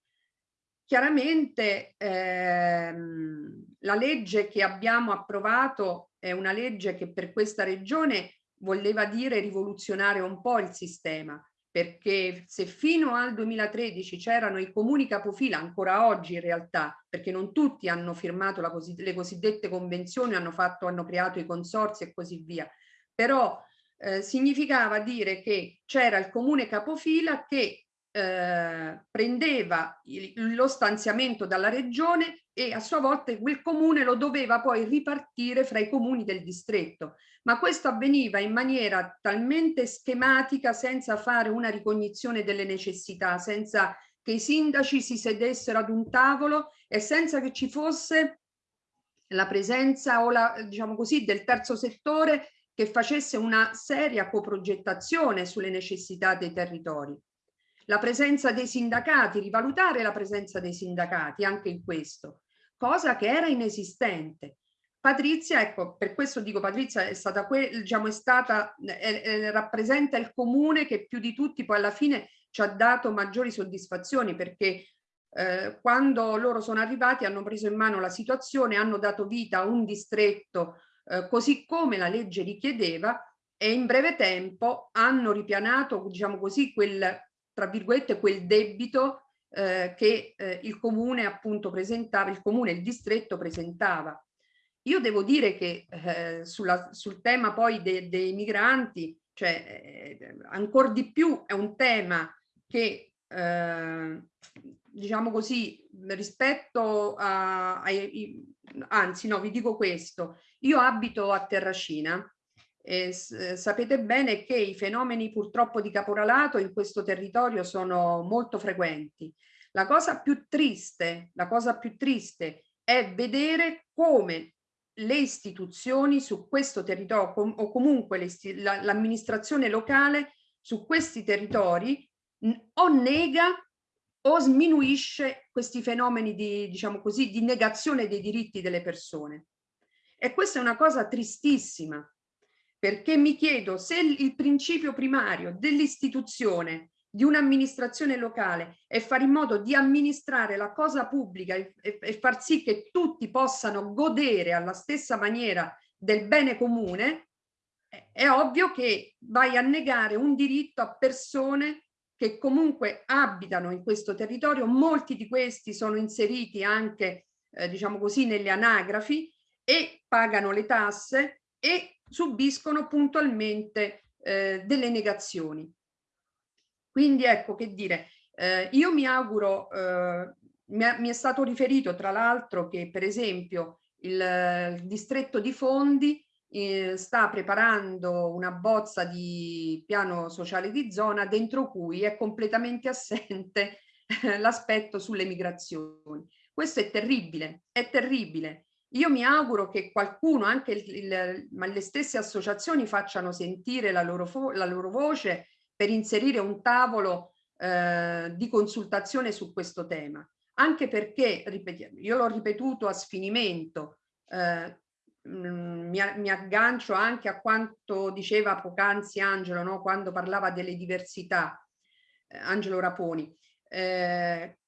[SPEAKER 11] Chiaramente ehm, la legge che abbiamo approvato è una legge che per questa regione voleva dire rivoluzionare un po' il sistema, perché se fino al 2013 c'erano i comuni capofila, ancora oggi in realtà, perché non tutti hanno firmato così, le cosiddette convenzioni, hanno, fatto, hanno creato i consorsi e così via, però eh, significava dire che c'era il comune capofila che eh, prendeva il, lo stanziamento dalla regione e a sua volta quel comune lo doveva poi ripartire fra i comuni del distretto. Ma questo avveniva in maniera talmente schematica senza fare una ricognizione delle necessità, senza che i sindaci si sedessero ad un tavolo e senza che ci fosse la presenza o la, diciamo così, del terzo settore che facesse una seria coprogettazione sulle necessità dei territori la presenza dei sindacati, rivalutare la presenza dei sindacati anche in questo, cosa che era inesistente. Patrizia, ecco, per questo dico Patrizia è stata, diciamo, è stata è, è, rappresenta il comune che più di tutti poi alla fine ci ha dato maggiori soddisfazioni perché eh, quando loro sono arrivati hanno preso in mano la situazione, hanno dato vita a un distretto eh, così come la legge richiedeva e in breve tempo hanno ripianato, diciamo così, quel, tra virgolette, quel debito eh, che eh, il comune appunto presentava, il comune, il distretto presentava. Io devo dire che eh, sulla, sul tema poi de, dei migranti, cioè eh, ancora di più è un tema che eh, diciamo così rispetto a, a, anzi no vi dico questo io abito a Terracina eh, sapete bene che i fenomeni purtroppo di caporalato in questo territorio sono molto frequenti. La cosa più triste, la cosa più triste è vedere come le istituzioni su questo territorio com o comunque l'amministrazione la, locale su questi territori o nega o sminuisce questi fenomeni di, diciamo così, di negazione dei diritti delle persone. E questa è una cosa tristissima, perché mi chiedo se il principio primario dell'istituzione di un'amministrazione locale è fare in modo di amministrare la cosa pubblica e, e, far sì che tutti possano godere alla stessa maniera del bene comune, è, è ovvio che vai a negare un diritto a persone che comunque abitano in questo territorio, molti di questi sono inseriti anche, eh, diciamo così, nelle anagrafi e pagano le tasse e subiscono puntualmente eh, delle negazioni. Quindi ecco che dire, eh, io mi auguro, eh, mi, è stato riferito tra l'altro che per esempio il, il distretto di Fondi eh, sta preparando una bozza di piano sociale di zona dentro cui è completamente assente l'aspetto sulle migrazioni. Questo è terribile, è terribile io mi auguro che qualcuno, anche il, il, le stesse associazioni, facciano sentire la loro, la loro voce per inserire un tavolo eh, di consultazione su questo tema. Anche perché, io l'ho ripetuto a sfinimento, eh, mi, mi, aggancio anche a quanto diceva poc'anzi Angelo, no? quando parlava delle diversità, eh, Angelo Raponi. Eh,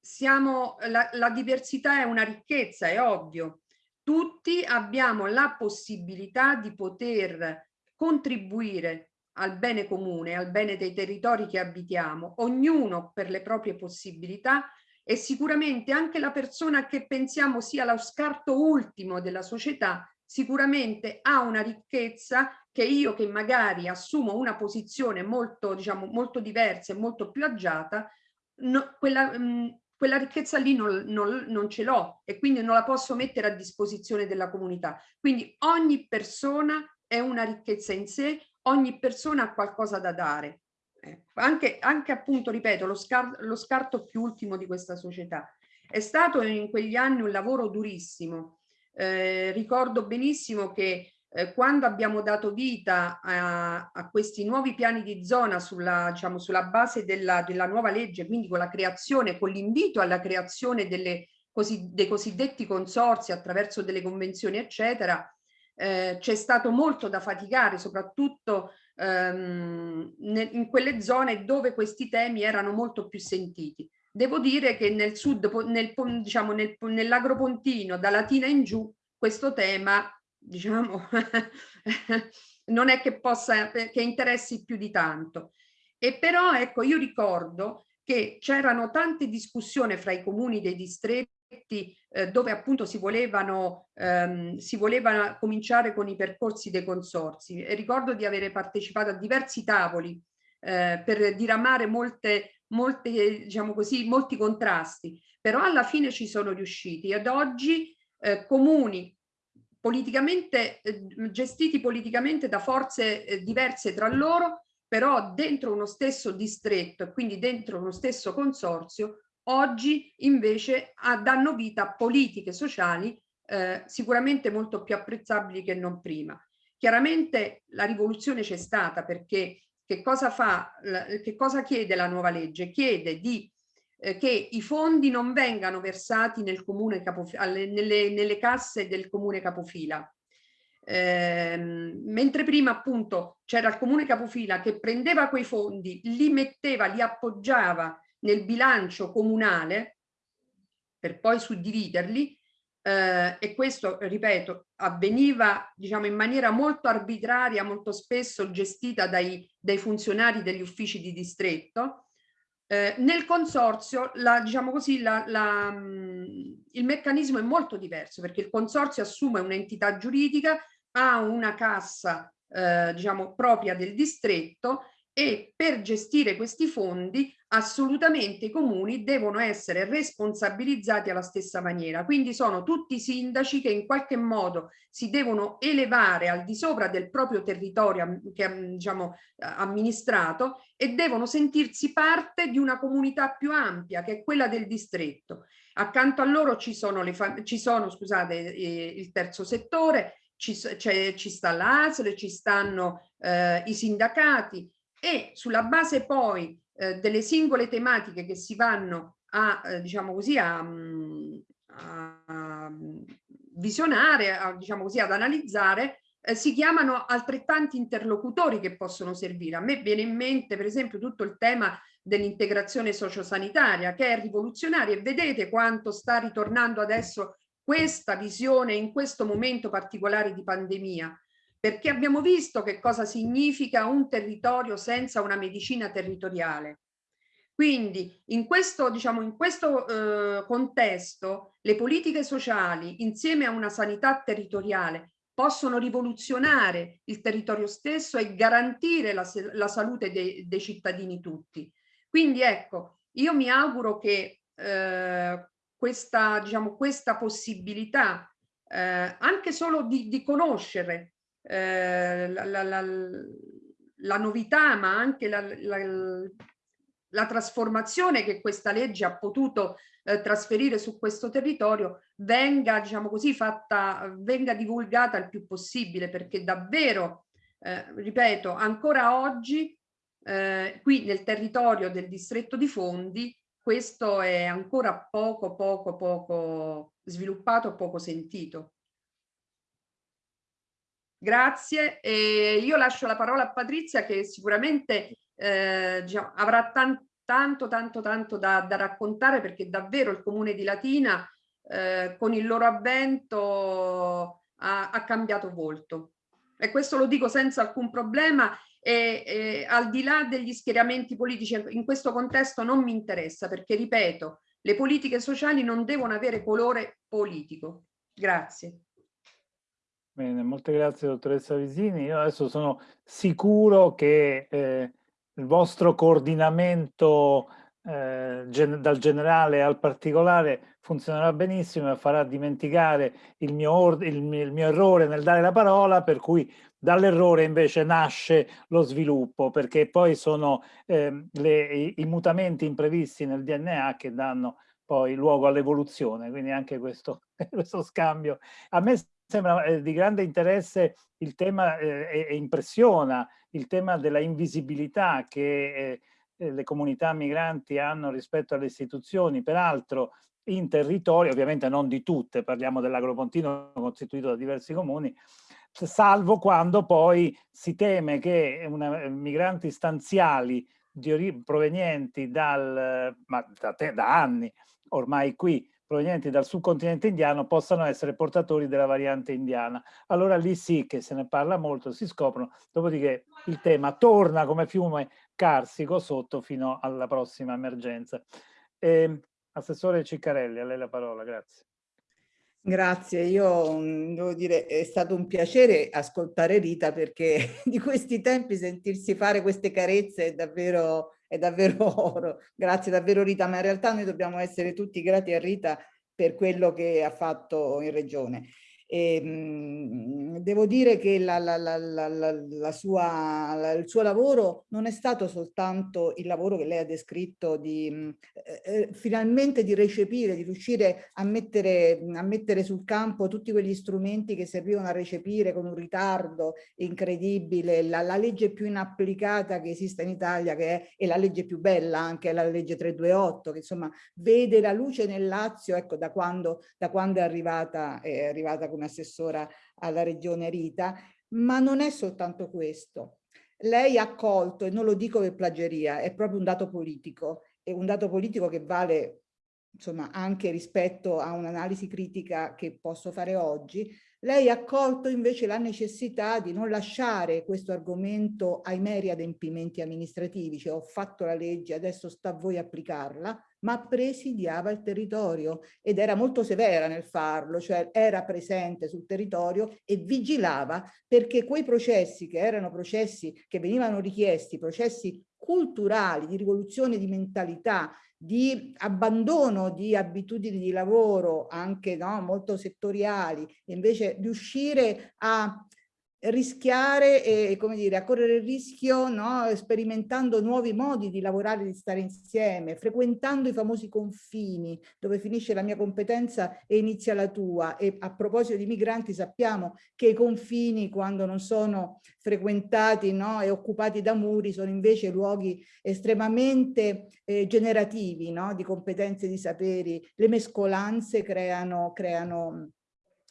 [SPEAKER 11] siamo, la, la diversità è una ricchezza, è ovvio. Tutti abbiamo la possibilità di poter contribuire al bene comune, al bene dei territori che abitiamo, ognuno per le proprie possibilità e sicuramente anche la persona che pensiamo sia lo scarto ultimo della società sicuramente ha una ricchezza che io che magari assumo una posizione molto, diciamo, molto diversa e molto più agiata, no, quella, mh, mm, quella ricchezza lì non, non, non ce l'ho e quindi non la posso mettere a disposizione della comunità. Quindi ogni persona è una ricchezza in sé, ogni persona ha qualcosa da dare. Eh, anche, anche appunto, ripeto, lo, scar lo scarto più ultimo di questa società. È stato in quegli anni un lavoro durissimo. Eh, ricordo benissimo che eh, quando abbiamo dato vita a, a, questi nuovi piani di zona sulla, diciamo, sulla base della, della, nuova legge, quindi con la creazione, con l'invito alla creazione delle, così, dei cosiddetti consorsi attraverso delle convenzioni, eccetera, eh, c'è stato molto da faticare, soprattutto ehm, in quelle zone dove questi temi erano molto più sentiti. Devo dire che nel sud, nel, diciamo, nel, nell'agropontino, da Latina in giù, questo tema, diciamo, non è che possa, che interessi più di tanto. E però, ecco, io ricordo che c'erano tante discussioni fra i comuni dei distretti eh, dove appunto si volevano, ehm, si voleva cominciare con i percorsi dei consorsi e ricordo di avere partecipato a diversi tavoli eh, per diramare molte, molte, diciamo così, molti contrasti, però alla fine ci sono riusciti. Ed oggi eh, comuni politicamente eh, gestiti politicamente da forze eh, diverse tra loro però dentro uno stesso distretto e quindi dentro uno stesso consorzio, oggi invece ah, danno vita a politiche sociali eh, sicuramente molto più apprezzabili che non prima. Chiaramente la rivoluzione c'è stata perché che cosa fa, che cosa chiede la nuova legge? Chiede di eh, che i fondi non vengano versati nel comune capofila, nelle, nelle casse del comune capofila, eh, mentre prima appunto c'era il comune capofila che prendeva quei fondi, li metteva, li appoggiava nel bilancio comunale per poi suddividerli eh, e questo, ripeto, avveniva diciamo in maniera molto arbitraria, molto spesso gestita dai, dai funzionari degli uffici di distretto. Eh, nel consorzio, la, diciamo così, la, la, il meccanismo è molto diverso perché il consorzio assume un'entità giuridica ha una cassa eh, diciamo propria del distretto e per gestire questi fondi assolutamente i comuni devono essere responsabilizzati alla stessa maniera. Quindi sono tutti sindaci che in qualche modo si devono elevare al di sopra del proprio territorio che, diciamo, amministrato e devono sentirsi parte di una comunità più ampia che è quella del distretto. Accanto a loro ci sono, le ci sono scusate, eh, il terzo settore, ci, ci sta l'ASL, ci stanno eh, i sindacati e sulla base poi eh, delle singole tematiche che si vanno a, eh, diciamo così, a, mm, a visionare, a, diciamo così, ad analizzare, eh, si chiamano altrettanti interlocutori che possono servire. A me viene in mente per esempio tutto il tema dell'integrazione sociosanitaria che è rivoluzionaria e vedete quanto sta ritornando adesso questa visione in questo momento particolare di pandemia, perché abbiamo visto che cosa significa un territorio senza una medicina territoriale. Quindi in questo, diciamo, in questo eh, contesto le politiche sociali insieme a una sanità territoriale possono rivoluzionare il territorio stesso e garantire la, la salute dei, dei cittadini tutti. Quindi ecco, io mi auguro che eh, questa, diciamo, questa possibilità eh, anche solo di, di conoscere eh, la, la, la, la, novità ma anche la, trasformazione che questa legge ha potuto eh, trasferire su questo territorio venga diciamo così fatta venga divulgata il più possibile perché davvero eh, ripeto ancora oggi eh, qui nel territorio del distretto di Fondi questo è ancora poco, poco, poco sviluppato, poco sentito. Grazie. E io lascio la parola a Patrizia che sicuramente eh, diciamo, avrà tan tanto, tanto, tanto da, da, raccontare perché davvero il comune di Latina eh, con il loro avvento ha, ha cambiato volto. E questo lo dico senza alcun problema e, e al di là degli schieramenti politici in questo contesto non mi interessa perché ripeto le politiche sociali non devono avere colore politico grazie
[SPEAKER 1] bene molte grazie dottoressa Visini io adesso sono sicuro che eh, il vostro coordinamento eh, gen dal generale al particolare funzionerà benissimo e farà dimenticare il mio, il il mio errore nel dare la parola per cui Dall'errore invece nasce lo sviluppo, perché poi sono eh, le, i, i, mutamenti imprevisti nel DNA che danno poi luogo all'evoluzione, quindi anche questo, questo scambio. A me sembra eh, di grande interesse il tema eh, e, impressiona il tema della invisibilità che eh, eh, le comunità migranti hanno rispetto alle istituzioni, peraltro in territori, ovviamente non di tutte, parliamo dell'Agropontino costituito da diversi comuni, salvo quando poi si teme che una, migranti stanziali provenienti dal, ma da, da anni ormai qui, provenienti dal subcontinente indiano possano essere portatori della variante indiana. Allora lì sì che se ne parla molto, si scoprono, dopodiché il tema torna come fiume carsico sotto fino alla prossima emergenza. Eh, Assessore Ciccarelli, a lei la parola, grazie.
[SPEAKER 10] Grazie, io mm, devo dire è stato un piacere ascoltare Rita perché di questi tempi sentirsi fare queste carezze è davvero, è davvero oro. Grazie davvero Rita, ma in realtà noi dobbiamo essere tutti grati a Rita per quello che ha fatto in regione. E, ehm, devo dire che la, la, la, sua, il suo lavoro non è stato soltanto il lavoro che lei ha descritto di mh, eh, eh, finalmente di recepire, di riuscire a mettere, a mettere sul campo tutti quegli strumenti che servivano a recepire con un ritardo incredibile la, la legge più inapplicata che esiste in Italia che è, è la legge più bella anche la legge 328 che insomma vede la luce nel Lazio ecco da quando, da quando è arrivata, è arrivata come assessora alla regione Rita, ma non è soltanto questo. Lei ha colto, e non lo dico per plagieria, è proprio un dato politico, è un dato politico che vale insomma anche rispetto a un'analisi critica che posso fare oggi, lei ha colto invece la necessità di non lasciare questo argomento ai meri adempimenti amministrativi, cioè ho fatto la legge, adesso sta a voi applicarla, ma presidiava il territorio ed era molto severa nel farlo, cioè era presente sul territorio e vigilava perché quei processi che erano processi che venivano richiesti, processi culturali, di rivoluzione di mentalità, di abbandono di abitudini di lavoro anche no, molto settoriali, invece riuscire a rischiare e come dire a correre il rischio no, sperimentando nuovi modi di lavorare di stare insieme frequentando i famosi confini dove finisce la mia competenza e inizia la tua. E a proposito di migranti sappiamo che i confini quando non sono frequentati no, e occupati da muri sono invece luoghi estremamente eh, generativi no, di competenze di saperi. Le mescolanze creano, creano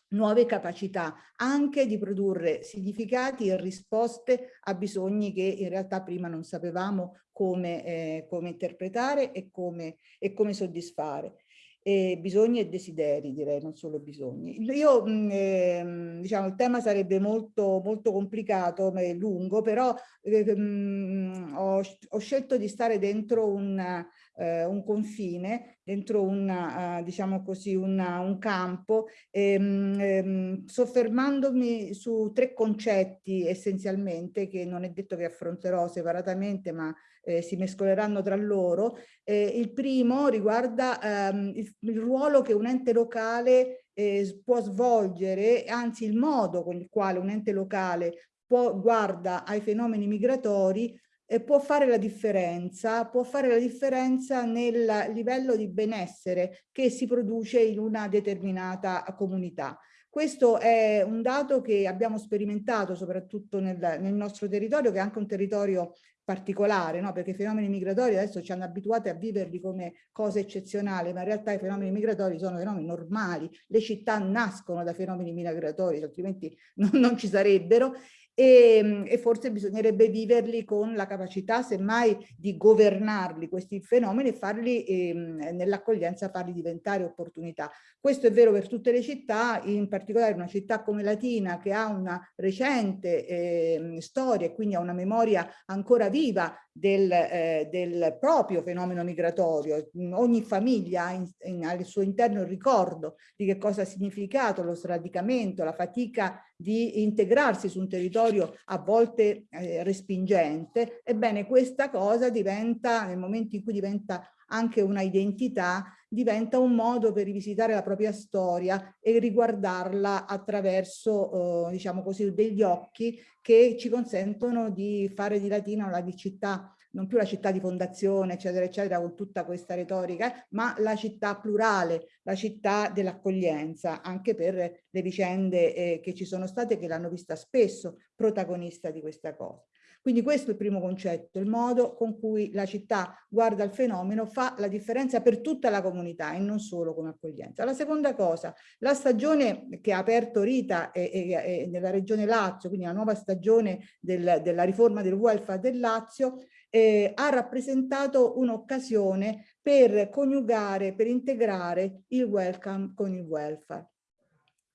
[SPEAKER 10] nuove capacità anche di produrre significati e risposte a bisogni che in realtà prima non sapevamo come, eh, come interpretare e come, e come soddisfare. E bisogni e desideri direi, non solo bisogni. Io, eh, diciamo, il tema sarebbe molto, molto complicato e lungo, però eh, mh, ho, ho, scelto di stare dentro un, eh, un confine, dentro una, uh, diciamo così, una, un campo, ehm, ehm, soffermandomi su tre concetti essenzialmente che non è detto che affronterò separatamente ma eh, si mescoleranno tra loro. Eh, il primo riguarda ehm, il, il, ruolo che un ente locale eh, può svolgere, anzi il modo con il quale un ente locale può, guarda ai fenomeni migratori eh, può fare la differenza, può fare la differenza nel livello di benessere che si produce in una determinata comunità. Questo è un dato che abbiamo sperimentato soprattutto nel, nel nostro territorio, che è anche un territorio particolare, no? perché i fenomeni migratori adesso ci hanno abituati a viverli come cose eccezionali, ma in realtà i fenomeni migratori sono fenomeni normali, le città nascono da fenomeni migratori, altrimenti non, non ci sarebbero, e, e, forse bisognerebbe viverli con la capacità semmai di governarli questi fenomeni e farli ehm, nell'accoglienza farli diventare opportunità. Questo è vero per tutte le città, in particolare una città come Latina che ha una recente eh, storia e quindi ha una memoria ancora viva del, eh, del, proprio fenomeno migratorio. Ogni famiglia ha in, in, al suo interno il ricordo di che cosa ha significato lo sradicamento, la fatica di integrarsi su un territorio a volte eh, respingente. Ebbene, questa cosa diventa, nel momento in cui diventa anche una identità, diventa un modo per rivisitare la propria storia e riguardarla attraverso, eh, diciamo così, degli occhi che ci consentono di fare di Latina la città non più la città di fondazione, eccetera, eccetera, con tutta questa retorica, ma la città plurale, la città dell'accoglienza, anche per le vicende eh, che ci sono state che l'hanno vista spesso protagonista di questa cosa. Quindi questo è il primo concetto, il modo con cui la città guarda il fenomeno fa la differenza per tutta la comunità e non solo come accoglienza. La seconda cosa, la stagione che ha aperto Rita e, e, e nella regione Lazio, quindi la nuova stagione del, della riforma del welfare del Lazio, eh, ha rappresentato un'occasione per coniugare, per integrare il welcome con il welfare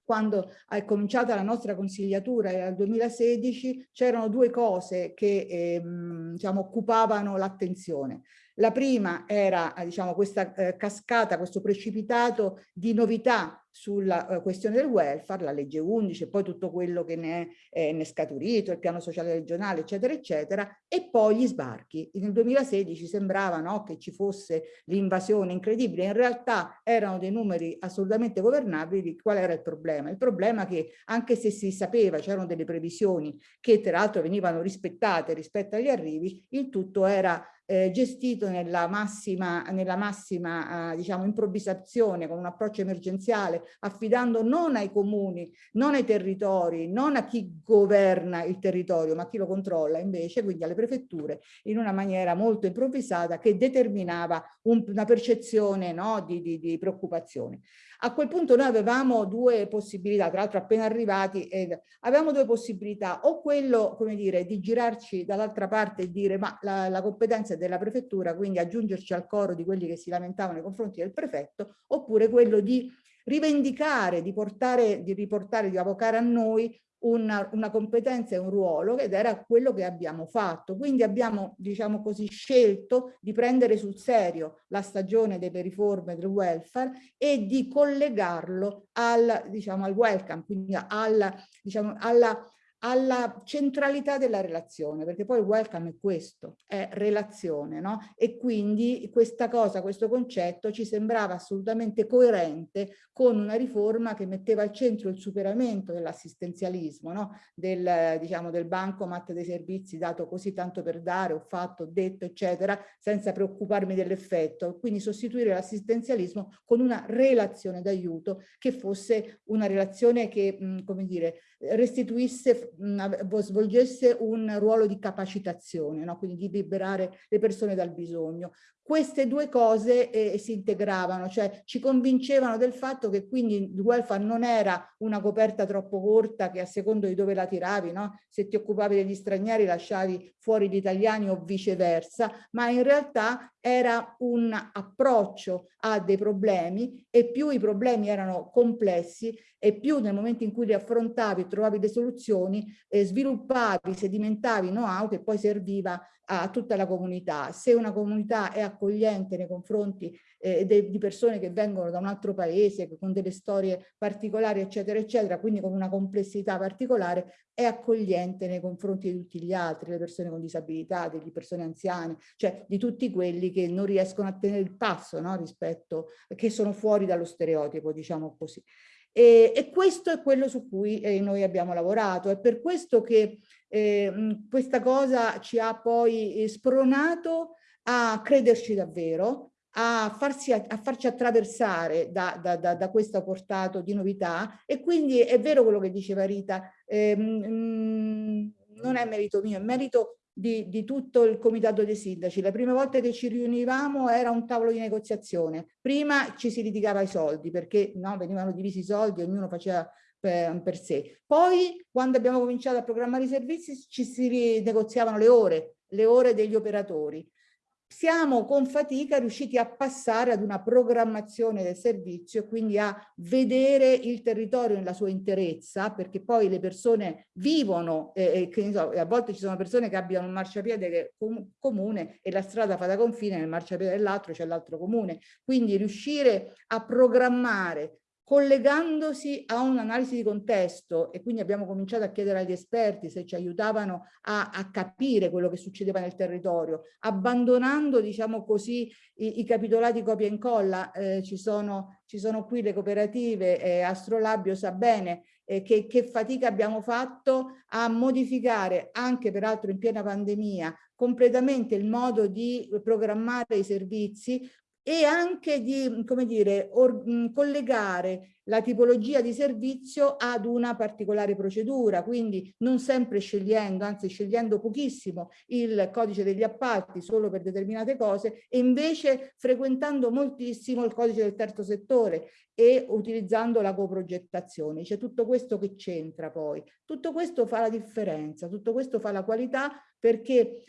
[SPEAKER 10] quando è cominciata la nostra consigliatura nel 2016 c'erano due cose che ehm, diciamo, occupavano l'attenzione. La prima era diciamo, questa eh, cascata, questo precipitato di novità sulla uh, questione del welfare, la legge 11 e poi tutto quello che ne è, eh, ne è scaturito, il piano sociale regionale, eccetera, eccetera, e poi gli sbarchi. Nel 2016 sembrava no, che ci fosse l'invasione incredibile, in realtà erano dei numeri assolutamente governabili. Qual era il problema? Il problema è che anche se si sapeva, c'erano delle previsioni che tra l'altro venivano rispettate rispetto agli arrivi, il tutto era eh, gestito nella massima, nella massima eh, diciamo, improvvisazione con un approccio emergenziale affidando non ai comuni, non ai territori, non a chi governa il territorio ma a chi lo controlla invece, quindi alle prefetture in una maniera molto improvvisata che determinava un, una percezione no, di, di, di preoccupazione. A quel punto noi avevamo due possibilità, tra l'altro appena arrivati, ed avevamo due possibilità, o quello, come dire, di girarci dall'altra parte e dire ma la, la competenza è della prefettura, quindi aggiungerci al coro di quelli che si lamentavano nei confronti del prefetto, oppure quello di rivendicare, di, portare, di riportare, di avvocare a noi una, una, competenza e un ruolo ed era quello che abbiamo fatto. Quindi abbiamo, diciamo così, scelto di prendere sul serio la stagione delle riforme del welfare e di collegarlo al, diciamo, al welcome, quindi alla, diciamo, alla alla centralità della relazione, perché poi il welcome è questo, è relazione, no? E quindi questa cosa, questo concetto ci sembrava assolutamente coerente con una riforma che metteva al centro il superamento dell'assistenzialismo, no? Del, diciamo, del bancomat dei servizi dato così tanto per dare, ho fatto, ho detto, eccetera, senza preoccuparmi dell'effetto. Quindi sostituire l'assistenzialismo con una relazione d'aiuto che fosse una relazione che, mh, come dire, restituisse svolgesse un ruolo di capacitazione, no? quindi di liberare le persone dal bisogno queste due cose eh, si integravano, cioè ci convincevano del fatto che quindi il welfare non era una coperta troppo corta che a secondo di dove la tiravi, no? se ti occupavi degli stranieri lasciavi fuori gli italiani o viceversa, ma in realtà era un approccio a dei problemi e più i problemi erano complessi e più nel momento in cui li affrontavi trovavi le soluzioni, eh, sviluppavi, sedimentavi know-how che poi serviva a tutta la comunità. Se una comunità è accogliente nei confronti eh, di persone che vengono da un altro paese, con delle storie particolari, eccetera, eccetera, quindi con una complessità particolare, è accogliente nei confronti di tutti gli altri, le persone con disabilità, delle persone anziane, cioè di tutti quelli che non riescono a tenere il passo no? rispetto, che sono fuori dallo stereotipo, diciamo così. E, e, questo è quello su cui eh, noi abbiamo lavorato. È per questo che eh, questa cosa ci ha poi eh, spronato a crederci davvero, a, farsi, a, farci attraversare da, da, da, da, questo portato di novità e quindi è vero quello che diceva Rita, ehm, non è merito mio, è merito di, di, tutto il comitato dei sindaci. Le prime volte che ci riunivamo era un tavolo di negoziazione. Prima ci si litigava i soldi perché no, venivano divisi i soldi, ognuno faceva per, per sé. Poi quando abbiamo cominciato a programmare i servizi ci si negoziavano le ore, le ore degli operatori siamo con fatica riusciti a passare ad una programmazione del servizio e quindi a vedere il territorio nella sua interezza, perché poi le persone vivono, eh, che, so, a volte ci sono persone che abbiano un marciapiede com comune e la strada fa da confine, nel marciapiede dell'altro c'è l'altro comune. Quindi riuscire a programmare collegandosi a un'analisi di contesto e quindi abbiamo cominciato a chiedere agli esperti se ci aiutavano a, a capire quello che succedeva nel territorio, abbandonando diciamo così i, i capitolati copia e incolla, eh, ci, sono, ci sono qui le cooperative, eh, Astrolabio sa bene eh, che, che fatica abbiamo fatto a modificare anche peraltro in piena pandemia completamente il modo di programmare i servizi e anche di, come dire, mh, collegare la tipologia di servizio ad una particolare procedura, quindi non sempre scegliendo, anzi scegliendo pochissimo il codice degli appalti solo per determinate cose e invece frequentando moltissimo il codice del terzo settore e utilizzando la coprogettazione. C'è tutto questo che c'entra poi. Tutto questo fa la differenza, tutto questo fa la qualità perché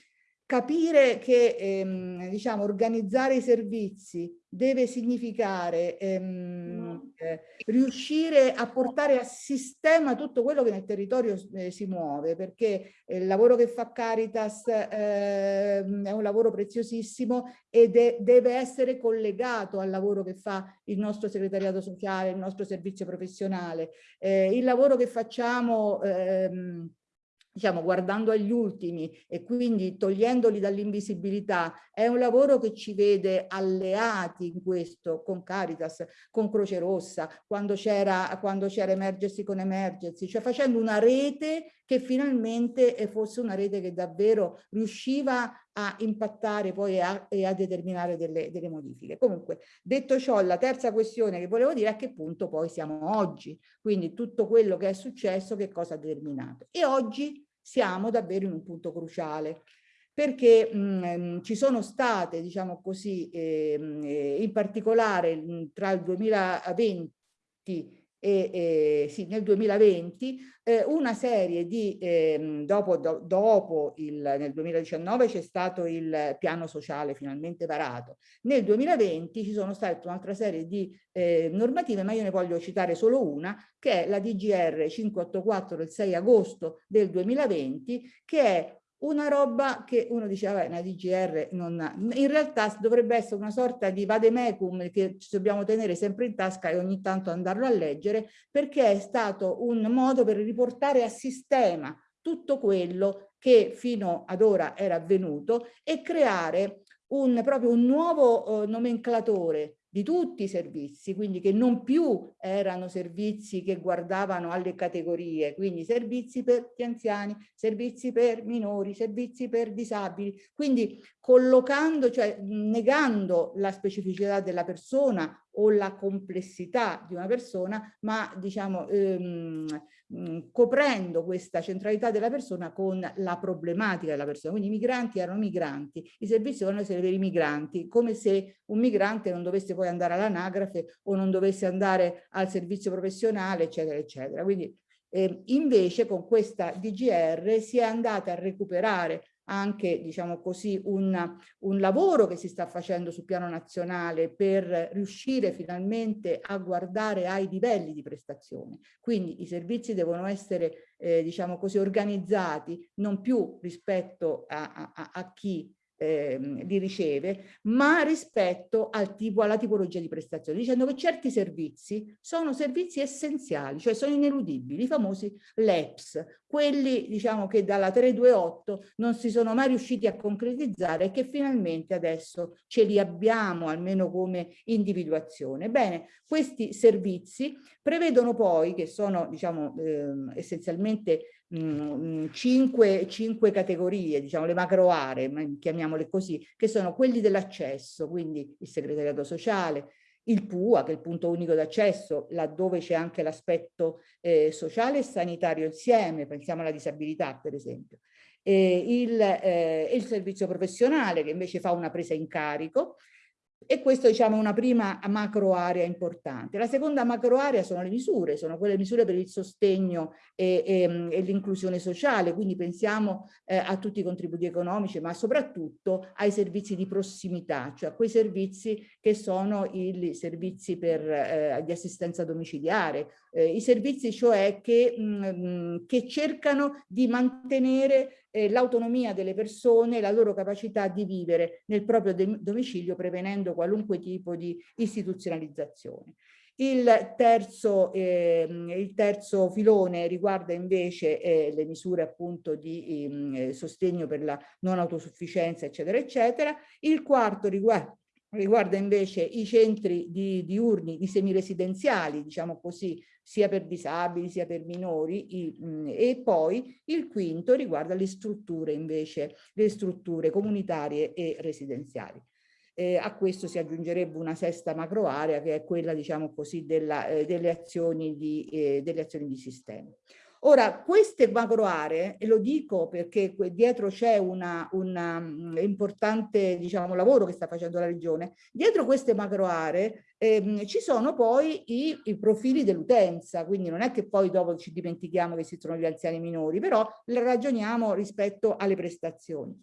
[SPEAKER 10] capire che ehm, diciamo, organizzare i servizi deve significare ehm, eh, riuscire a portare a sistema tutto quello che nel territorio eh, si muove perché il lavoro che fa Caritas eh, è un lavoro preziosissimo e de deve essere collegato al lavoro che fa il nostro segretariato sociale, il nostro servizio professionale. Eh, il lavoro che facciamo ehm, diciamo, guardando agli ultimi e quindi togliendoli dall'invisibilità, è un lavoro che ci vede alleati in questo con Caritas, con Croce Rossa, quando c'era Emergency con Emergency, cioè facendo una rete che finalmente fosse una rete che davvero riusciva a impattare poi a, e a determinare delle, delle modifiche. Comunque, detto ciò, la terza questione che volevo dire è a che punto poi siamo oggi, quindi tutto quello che è successo, che cosa ha determinato. E oggi siamo davvero in un punto cruciale perché mh, ehm, ci sono state, diciamo così, ehm, eh, in particolare mh, tra il 2020 e, eh, sì, nel 2020 eh, una serie di, eh, dopo, do, dopo il, nel 2019 c'è stato il piano sociale finalmente varato, nel 2020 ci sono state un'altra serie di eh, normative, ma io ne voglio citare solo una, che è la DGR 584 del 6 agosto del 2020, che è una roba che uno diceva, vabbè, una DGR non ha. in realtà dovrebbe essere una sorta di vademecum che ci dobbiamo tenere sempre in tasca e ogni tanto andarlo a leggere, perché è stato un modo per riportare a sistema tutto quello che fino ad ora era avvenuto e creare un, proprio un nuovo eh, nomenclatore di tutti i servizi, quindi che non più erano servizi che guardavano alle categorie, quindi servizi per gli anziani, servizi per minori, servizi per disabili, quindi collocando, cioè negando la specificità della persona o la complessità di una persona, ma diciamo ehm, coprendo questa centralità della persona con la problematica della persona. Quindi i migranti erano migranti, i servizi essere per i migranti, come se un migrante non dovesse poi andare all'anagrafe o non dovesse andare al servizio professionale, eccetera, eccetera. Quindi eh, invece con questa DGR si è andata a recuperare anche diciamo così, un, un, lavoro che si sta facendo sul piano nazionale per riuscire finalmente a guardare ai livelli di prestazione. Quindi i servizi devono essere eh, diciamo così, organizzati non più rispetto a, a, a chi eh, li riceve, ma rispetto al tipo, alla tipologia di prestazione, dicendo che certi servizi sono servizi essenziali, cioè sono ineludibili, i famosi LEPS, quelli diciamo che dalla 328 non si sono mai riusciti a concretizzare e che finalmente adesso ce li abbiamo almeno come individuazione. Bene, questi servizi prevedono poi, che sono diciamo eh, essenzialmente mh, cinque, cinque, categorie, diciamo le macro aree, chiamiamole così, che sono quelli dell'accesso, quindi il segretariato sociale, il PUA, che è il punto unico d'accesso, laddove c'è anche l'aspetto eh, sociale e sanitario insieme, pensiamo alla disabilità per esempio, e il, eh, il servizio professionale che invece fa una presa in carico, e questo diciamo è una prima macro area importante. La seconda macro area sono le misure, sono quelle misure per il sostegno e, e, e l'inclusione sociale, quindi pensiamo eh, a tutti i contributi economici, ma soprattutto ai servizi di prossimità, cioè a quei servizi che sono i servizi per, eh, di assistenza domiciliare, eh, i servizi cioè che, mh, mm, che cercano di mantenere eh, l'autonomia delle persone, la loro capacità di vivere nel proprio domicilio prevenendo qualunque tipo di istituzionalizzazione. Il terzo, eh, il terzo filone riguarda invece eh, le misure appunto di eh, sostegno per la non autosufficienza eccetera eccetera. Il quarto riguarda riguarda invece i centri di, diurni, di semiresidenziali, diciamo così, sia per disabili sia per minori, i, mh, e poi il quinto riguarda le strutture invece, le strutture comunitarie e residenziali. eh, a questo si aggiungerebbe una sesta macro area che è quella diciamo così della, eh, delle, azioni di, eh, delle azioni di sistema. Ora, queste macro aree, e lo dico perché dietro c'è un mm, importante diciamo, lavoro che sta facendo la Regione, dietro queste macro aree ehm, ci sono poi i, i profili dell'utenza, quindi non è che poi dopo ci dimentichiamo che esistono gli anziani minori, però ragioniamo rispetto alle prestazioni.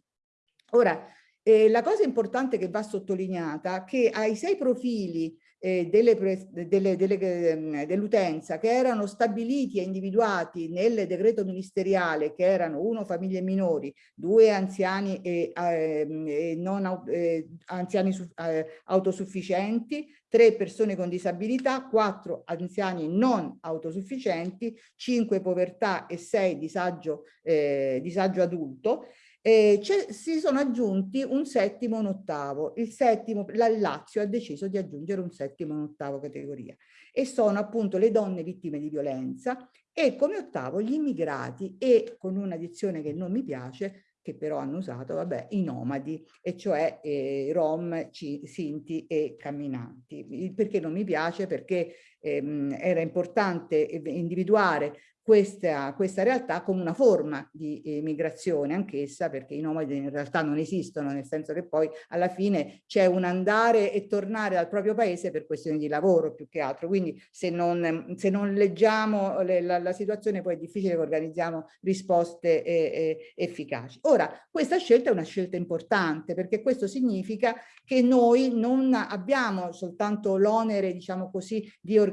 [SPEAKER 10] Ora, eh, la cosa importante che va sottolineata è che ai sei profili eh, ehm, dell'utenza che erano stabiliti e individuati nel decreto ministeriale che erano uno famiglie minori, due anziani e, ehm, e non eh, anziani su, eh, autosufficienti, tre persone con disabilità, quattro anziani non autosufficienti, cinque povertà e sei disagio, eh, disagio adulto eh, si sono aggiunti un settimo e un ottavo. Il settimo, la Lazio ha deciso di aggiungere un settimo e un ottavo categoria e sono appunto le donne vittime di violenza e come ottavo gli immigrati e con una dizione che non mi piace che però hanno usato, vabbè, i nomadi, e cioè eh, rom, sinti e camminanti. Perché non mi piace? Perché ehm, era importante individuare questa, questa realtà come una forma di migrazione anch'essa perché i nomadi in realtà non esistono nel senso che poi alla fine c'è un andare e tornare al proprio paese per questioni di lavoro più che altro quindi se non, se non leggiamo le, la, la, situazione poi è difficile che organizziamo risposte eh, eh, efficaci. Ora questa scelta è una scelta importante perché questo significa che noi non abbiamo soltanto l'onere diciamo così di organizzare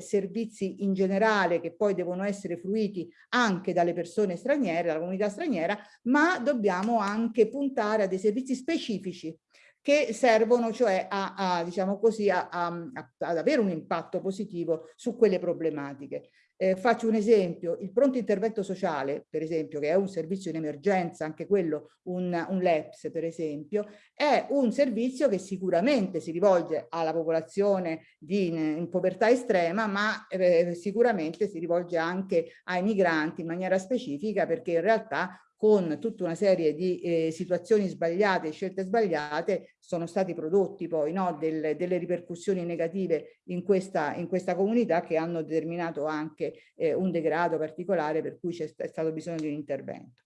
[SPEAKER 10] servizi in generale che poi devono essere essere fruiti anche dalle persone straniere, dalla comunità straniera, ma dobbiamo anche puntare a dei servizi specifici che servono cioè a, a diciamo così, a, a, ad avere un impatto positivo su quelle problematiche. Eh, faccio un esempio, il pronto intervento sociale, per esempio, che è un servizio in emergenza, anche quello un, un LEPS, per esempio, è un servizio che sicuramente si rivolge alla popolazione di, in, in povertà estrema, ma eh, sicuramente si rivolge anche ai migranti in maniera specifica, perché in realtà con tutta una serie di eh, situazioni sbagliate, scelte sbagliate, sono stati prodotti poi no, del, delle ripercussioni negative in questa, in questa comunità che hanno determinato anche eh, un degrado particolare per cui c'è stato bisogno di un intervento.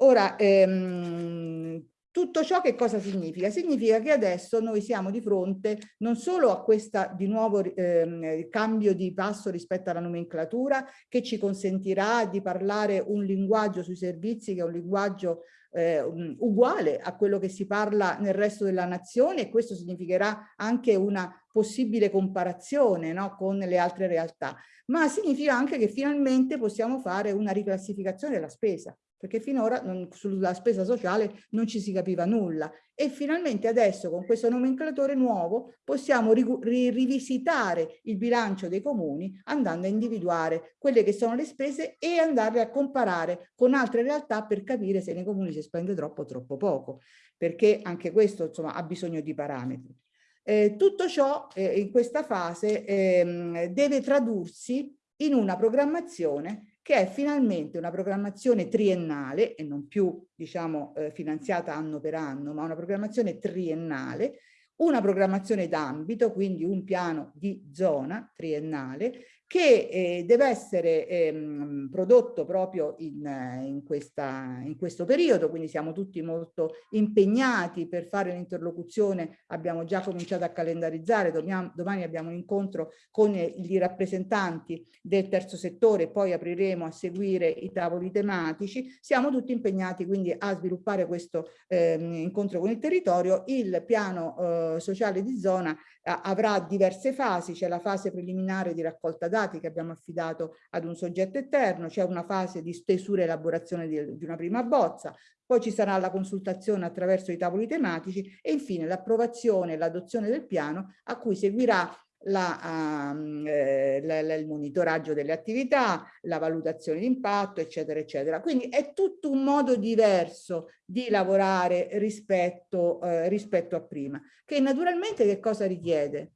[SPEAKER 10] Ora, ehm, tutto ciò che cosa significa? Significa che adesso noi siamo di fronte non solo a questo di nuovo eh, cambio di passo rispetto alla nomenclatura che ci consentirà di parlare un linguaggio sui servizi che è un linguaggio eh, uguale a quello che si parla nel resto della nazione e questo significherà anche una possibile comparazione no, con le altre realtà, ma significa anche che finalmente possiamo fare una riclassificazione della spesa perché finora non, sulla spesa sociale non ci si capiva nulla e finalmente adesso con questo nomenclatore nuovo possiamo ri, ri, rivisitare il bilancio dei comuni andando a individuare quelle che sono le spese e andarle a comparare con altre realtà per capire se nei comuni si spende troppo o troppo poco perché anche questo insomma ha bisogno di parametri. Eh, tutto ciò eh, in questa fase eh, deve tradursi in una programmazione che è finalmente una programmazione triennale e non più diciamo eh, finanziata anno per anno, ma una programmazione triennale, una programmazione d'ambito, quindi un piano di zona triennale che eh, deve essere ehm, prodotto proprio in, in, questa, in, questo periodo, quindi siamo tutti molto impegnati per fare l'interlocuzione, abbiamo già cominciato a calendarizzare, domani, domani abbiamo un incontro con i rappresentanti del terzo settore, poi apriremo a seguire i tavoli tematici, siamo tutti impegnati quindi a sviluppare questo ehm, incontro con il territorio, il piano eh, sociale di zona avrà diverse fasi, c'è la fase preliminare di raccolta dati che abbiamo affidato ad un soggetto esterno, c'è una fase di stesura e elaborazione di, di una prima bozza, poi ci sarà la consultazione attraverso i tavoli tematici e infine l'approvazione e l'adozione del piano a cui seguirà la, um, eh, la, la, il monitoraggio delle attività, la valutazione di impatto, eccetera, eccetera. Quindi è tutto un modo diverso di lavorare rispetto, eh, rispetto a prima, che naturalmente che cosa richiede?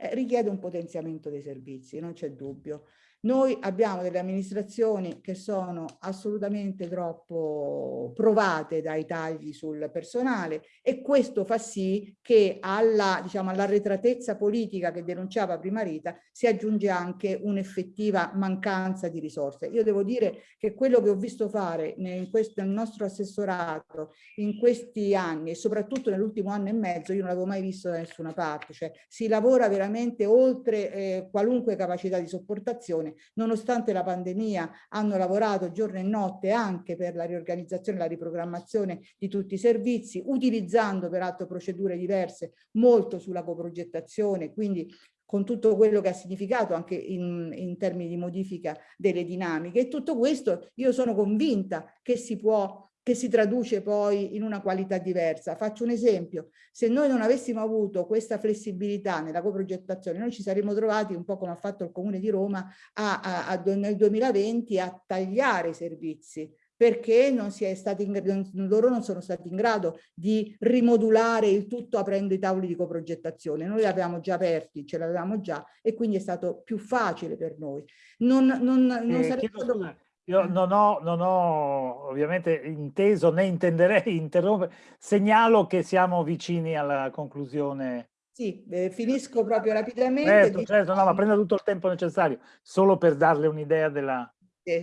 [SPEAKER 10] eh, richiede un potenziamento dei servizi, non c'è dubbio. Noi abbiamo delle amministrazioni che sono assolutamente troppo provate dai tagli sul personale e questo fa sì che alla, diciamo, all'arretratezza politica che denunciava prima Rita si aggiunge anche un'effettiva mancanza di risorse. Io devo dire che quello che ho visto fare in questo, nel nostro assessorato in questi anni e soprattutto nell'ultimo anno e mezzo io non l'avevo mai visto da nessuna parte, cioè si lavora veramente oltre eh, qualunque capacità di sopportazione nonostante la pandemia hanno lavorato giorno e notte anche per la riorganizzazione e la riprogrammazione di tutti i servizi, utilizzando peraltro procedure diverse molto sulla coprogettazione, quindi con tutto quello che ha significato anche in, in, termini di modifica delle dinamiche. E tutto questo io sono convinta che si può che si traduce poi in una qualità diversa. Faccio un esempio, se noi non avessimo avuto questa flessibilità nella coprogettazione, noi ci saremmo trovati, un po' come ha fatto il Comune di Roma, a, a, a, nel 2020 a tagliare i servizi, perché non si è stati in, loro non sono stati in grado di rimodulare il tutto aprendo i tavoli di coprogettazione. Noi li avevamo già aperti, ce l'avevamo già e quindi è stato più facile per noi. Non, non, non
[SPEAKER 1] eh, sarebbe stato... Io non ho, non ho, ovviamente inteso né intenderei interrompere, segnalo che siamo vicini alla conclusione.
[SPEAKER 10] Sì, eh, finisco proprio rapidamente.
[SPEAKER 1] Certo, certo, no, ma prenda tutto il tempo necessario, solo per darle un'idea della,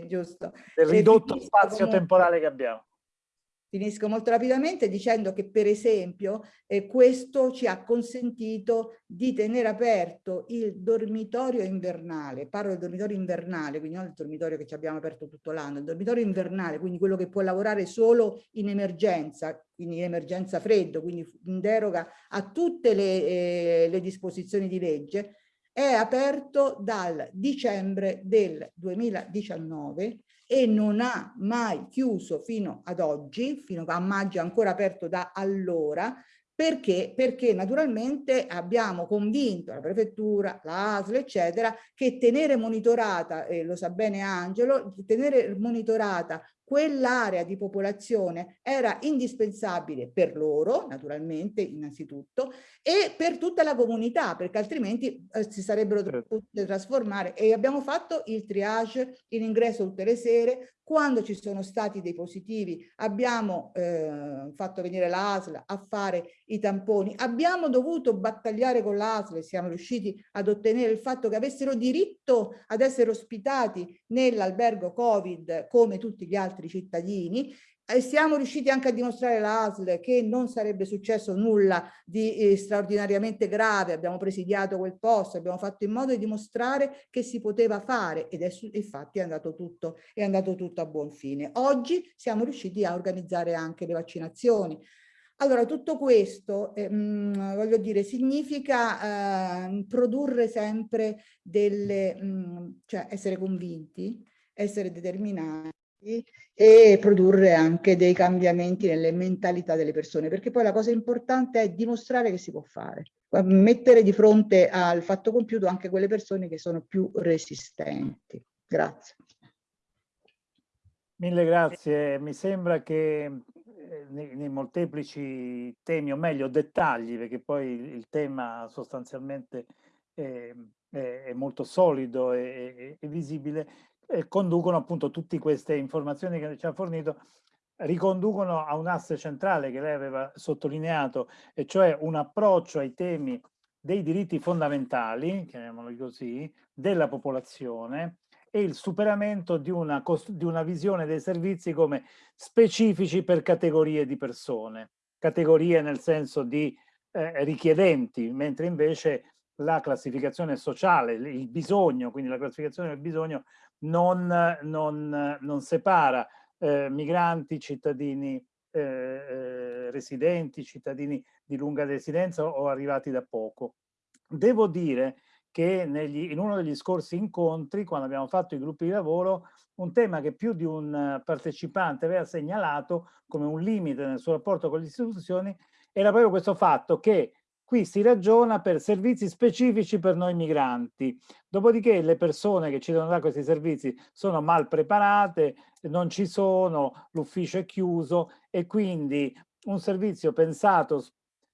[SPEAKER 10] giusto.
[SPEAKER 1] del ridotto spazio temporale che abbiamo.
[SPEAKER 10] Finisco molto rapidamente dicendo che per esempio eh, questo ci ha consentito di tenere aperto il dormitorio invernale, parlo del dormitorio invernale, quindi non il dormitorio che ci abbiamo aperto tutto l'anno, il dormitorio invernale, quindi quello che può lavorare solo in emergenza, quindi in emergenza freddo, quindi in deroga a tutte le, eh, le disposizioni di legge, è aperto dal dicembre del 2019 e non ha mai chiuso fino ad oggi, fino a maggio ancora aperto da allora, perché? Perché naturalmente abbiamo convinto la prefettura, la ASL, eccetera, che tenere monitorata, eh, lo sa bene Angelo, tenere monitorata quell'area di popolazione era indispensabile per loro, naturalmente, innanzitutto, e per tutta la comunità, perché altrimenti eh, si sarebbero certo. potute trasformare. E abbiamo fatto il triage in ingresso tutte le sere, quando ci sono stati dei positivi abbiamo eh, fatto venire l'ASL a fare i tamponi, abbiamo dovuto battagliare con l'ASL e siamo riusciti ad ottenere il fatto che avessero diritto ad essere ospitati nell'albergo Covid come tutti gli altri cittadini e siamo riusciti anche a dimostrare all'ASL che non sarebbe successo nulla di eh, straordinariamente grave, abbiamo presidiato quel posto, abbiamo fatto in modo di dimostrare che si poteva fare ed è infatti è andato, tutto, è andato tutto a buon fine. Oggi siamo riusciti a organizzare anche le vaccinazioni. Allora, tutto questo, eh, mh, voglio dire, significa eh, produrre sempre delle, mh, cioè essere convinti, essere determinati, e produrre anche dei cambiamenti nelle mentalità delle persone, perché poi la cosa importante è dimostrare che si può fare, mettere di fronte al fatto compiuto anche quelle persone che sono più resistenti. Grazie.
[SPEAKER 1] Mille grazie. Mi sembra che eh, nei, nei, molteplici temi, o meglio dettagli, perché poi il tema sostanzialmente è, è, è molto solido e visibile, eh, conducono appunto tutte queste informazioni che ci ha fornito riconducono a un asse centrale che lei aveva sottolineato, e cioè un approccio ai temi dei diritti fondamentali, chiamiamoli così, della popolazione e il superamento di una, di una visione dei servizi come specifici per categorie di persone, categorie nel senso di eh, richiedenti, mentre invece la classificazione sociale, il bisogno, quindi la classificazione del bisogno non, non, non separa eh, migranti, cittadini eh, eh, residenti, cittadini di lunga residenza o arrivati da poco. Devo dire che negli, in uno degli scorsi incontri, quando abbiamo fatto i gruppi di lavoro, un tema che più di un partecipante aveva segnalato come un limite nel suo rapporto con le istituzioni era proprio questo fatto che Qui si ragiona per servizi specifici per noi migranti, dopodiché le persone che ci devono dare questi servizi sono mal preparate, non ci sono, l'ufficio è chiuso e quindi un servizio pensato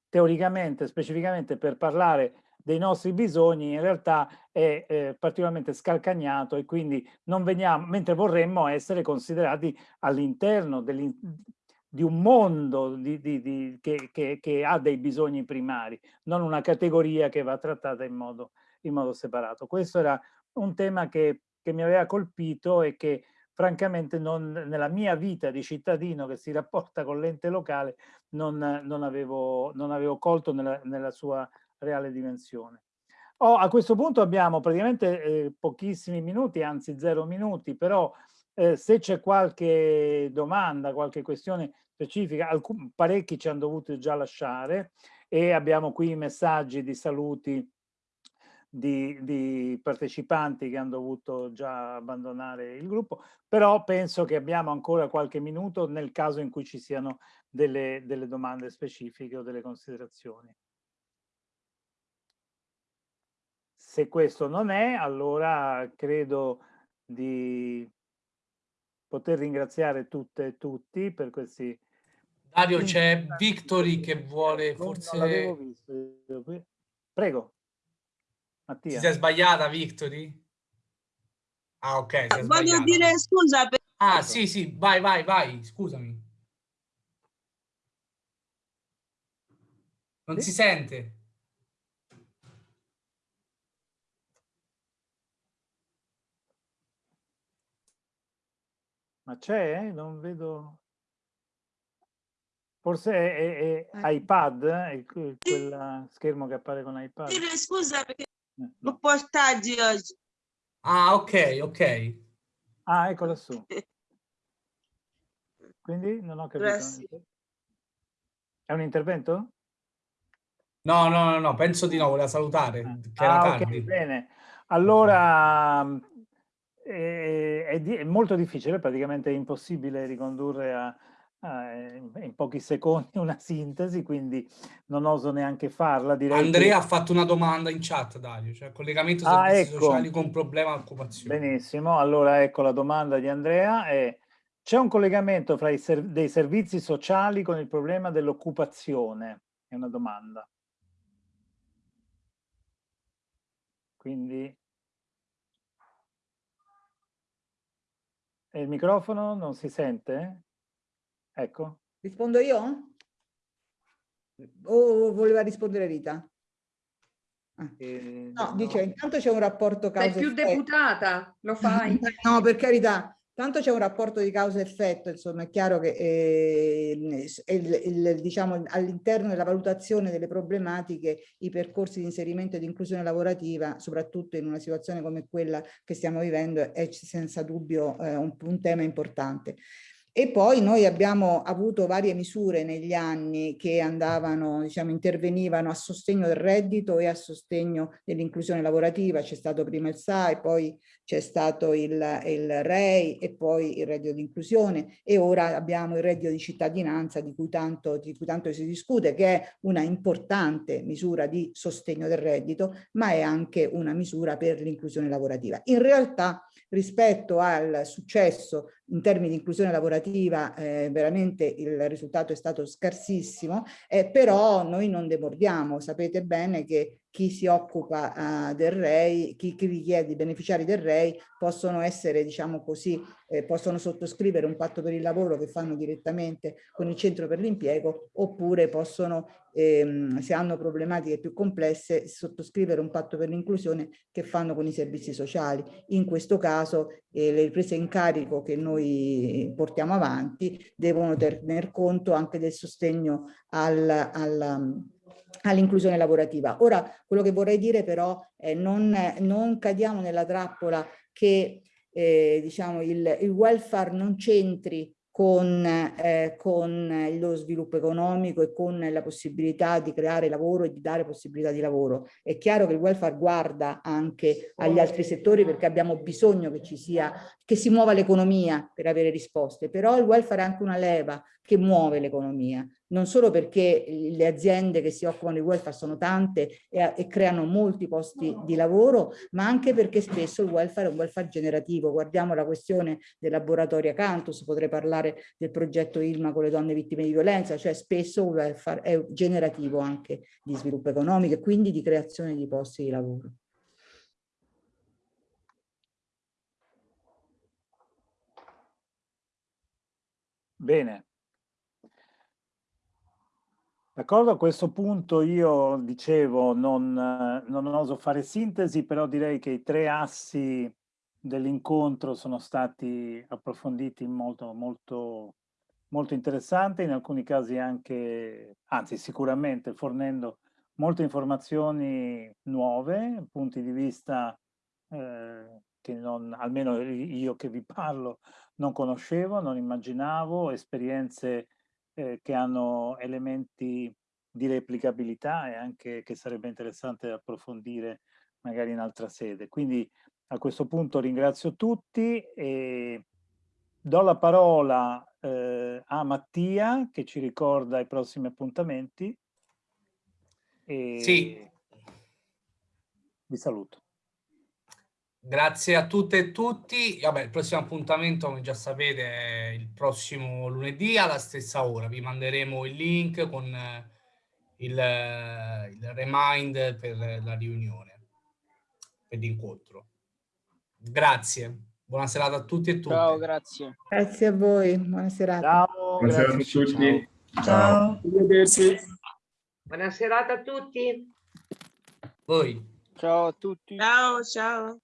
[SPEAKER 1] teoricamente, specificamente per parlare dei nostri bisogni in realtà è eh, particolarmente scalcagnato e quindi non veniamo, mentre vorremmo essere considerati all'interno di un mondo di, di, di, che, che, che, ha dei bisogni primari, non una categoria che va trattata in modo, in modo separato. Questo era un tema che, che mi aveva colpito e che francamente non, nella mia vita di cittadino che si rapporta con l'ente locale non, non, avevo, non avevo colto nella, nella sua reale dimensione. Oh, a questo punto abbiamo praticamente eh, pochissimi minuti, anzi zero minuti, però eh, se c'è qualche domanda, qualche questione specifica, parecchi ci hanno dovuto già lasciare e abbiamo qui i messaggi di saluti di, di, partecipanti che hanno dovuto già abbandonare il gruppo, però penso che abbiamo ancora qualche minuto nel caso in cui ci siano delle, delle domande specifiche o delle considerazioni. Se questo non è, allora credo di poter ringraziare tutte e tutti per questi...
[SPEAKER 5] Dario, c'è Victory che vuole forse... Non l'avevo
[SPEAKER 1] visto. Prego.
[SPEAKER 5] Mattia. Ti sei sbagliata, Victory? Ah, ok.
[SPEAKER 12] Voglio sbagliata. dire scusa. Per...
[SPEAKER 5] Ah, sì, sì, vai, vai, vai, scusami. Non sì? si sente.
[SPEAKER 1] Ma c'è? Non vedo... Forse è, è, è eh. iPad, è quel schermo che appare con iPad.
[SPEAKER 12] Scusa, perché lo portaggi oggi.
[SPEAKER 5] Ah, ok, ok.
[SPEAKER 1] Ah, ecco lassù. Quindi non ho capito. Grazie. È un intervento?
[SPEAKER 5] No, no, no, no, penso di no, voleva salutare. Ah, che era ah,
[SPEAKER 1] okay, bene. Allora, è, è, è, molto difficile, praticamente è impossibile ricondurre a, eh, in pochi secondi una sintesi, quindi non oso neanche farla.
[SPEAKER 5] Direi Andrea che... ha fatto una domanda in chat, Dario, cioè collegamento ah, servizi ecco. sociali con problema occupazione.
[SPEAKER 1] Benissimo, allora ecco la domanda di Andrea. È, c'è un collegamento fra i ser dei servizi sociali con il problema dell'occupazione? È una domanda. Quindi... E il microfono non si sente? Ecco.
[SPEAKER 10] Rispondo io? O voleva rispondere Rita? Ah. Eh, no, no, dice intanto c'è un rapporto causa
[SPEAKER 11] Sei più deputata, lo fai.
[SPEAKER 10] no, per carità. Tanto c'è un rapporto di causa-effetto, insomma è chiaro che eh, diciamo, all'interno della valutazione delle problematiche i percorsi di inserimento e di inclusione lavorativa, soprattutto in una situazione come quella che stiamo vivendo, è senza dubbio eh, un, un tema importante. E poi noi abbiamo avuto varie misure negli anni che andavano, diciamo, intervenivano a sostegno del reddito e a sostegno dell'inclusione lavorativa. C'è stato prima il SAI, poi c'è stato il, il REI e poi il reddito di inclusione e ora abbiamo il reddito di cittadinanza di cui tanto, di cui tanto si discute, che è una importante misura di sostegno del reddito, ma è anche una misura per l'inclusione lavorativa. In realtà rispetto al successo in termini di inclusione lavorativa eh, veramente il risultato è stato scarsissimo, eh, però noi non demordiamo, sapete bene che chi si occupa uh, del REI, chi, chi richiede i beneficiari del REI possono essere, diciamo così, eh, possono sottoscrivere un patto per il lavoro che fanno direttamente con il centro per l'impiego oppure possono, ehm, se hanno problematiche più complesse, sottoscrivere un patto per l'inclusione che fanno con i servizi sociali. In questo caso eh, le prese in carico che noi portiamo avanti devono tener conto anche del sostegno al, al all'inclusione lavorativa. Ora, quello che vorrei dire però è non, non cadiamo nella trappola che eh, diciamo, il, il welfare non c'entri con, eh, con, lo sviluppo economico e con la possibilità di creare lavoro e di dare possibilità di lavoro. È chiaro che il welfare guarda anche agli altri settori perché abbiamo bisogno che ci sia, che si muova l'economia per avere risposte, però il welfare è anche una leva che muove l'economia non solo perché le aziende che si occupano di welfare sono tante e, e, creano molti posti di lavoro, ma anche perché spesso il welfare è un welfare generativo. Guardiamo la questione del laboratorio Acantus, potrei parlare del progetto ILMA con le donne vittime di violenza, cioè spesso il welfare è generativo anche di sviluppo economico e quindi di creazione di posti di lavoro.
[SPEAKER 1] Bene. D'accordo, a questo punto io dicevo non, non oso fare sintesi, però direi che i tre assi dell'incontro sono stati approfonditi in molto, molto, molto interessante, in alcuni casi anche, anzi sicuramente fornendo molte informazioni nuove, punti di vista eh, che non, almeno io che vi parlo, non conoscevo, non immaginavo, esperienze eh, che hanno elementi di replicabilità e anche che sarebbe interessante approfondire magari in altra sede. Quindi a questo punto ringrazio tutti e do la parola eh, a Mattia che ci ricorda i prossimi appuntamenti. E
[SPEAKER 5] sì.
[SPEAKER 1] Vi saluto.
[SPEAKER 5] Grazie a tutte e tutti. Vabbè, il prossimo appuntamento, come già sapete, è il prossimo lunedì alla stessa ora. Vi manderemo il link con eh, il, eh, il remind per la riunione, per l'incontro. Grazie. Buona serata a tutti e tutte.
[SPEAKER 9] Ciao, grazie.
[SPEAKER 10] Grazie a voi. Buona serata.
[SPEAKER 1] Ciao.
[SPEAKER 13] Buona serata a tutti.
[SPEAKER 10] Ciao.
[SPEAKER 14] Buona serata a tutti.
[SPEAKER 5] Voi.
[SPEAKER 9] Ciao a tutti.
[SPEAKER 12] Ciao, ciao.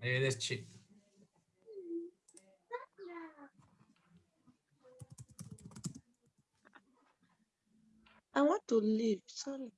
[SPEAKER 5] Arrivederci.
[SPEAKER 12] I want to leave, sorry.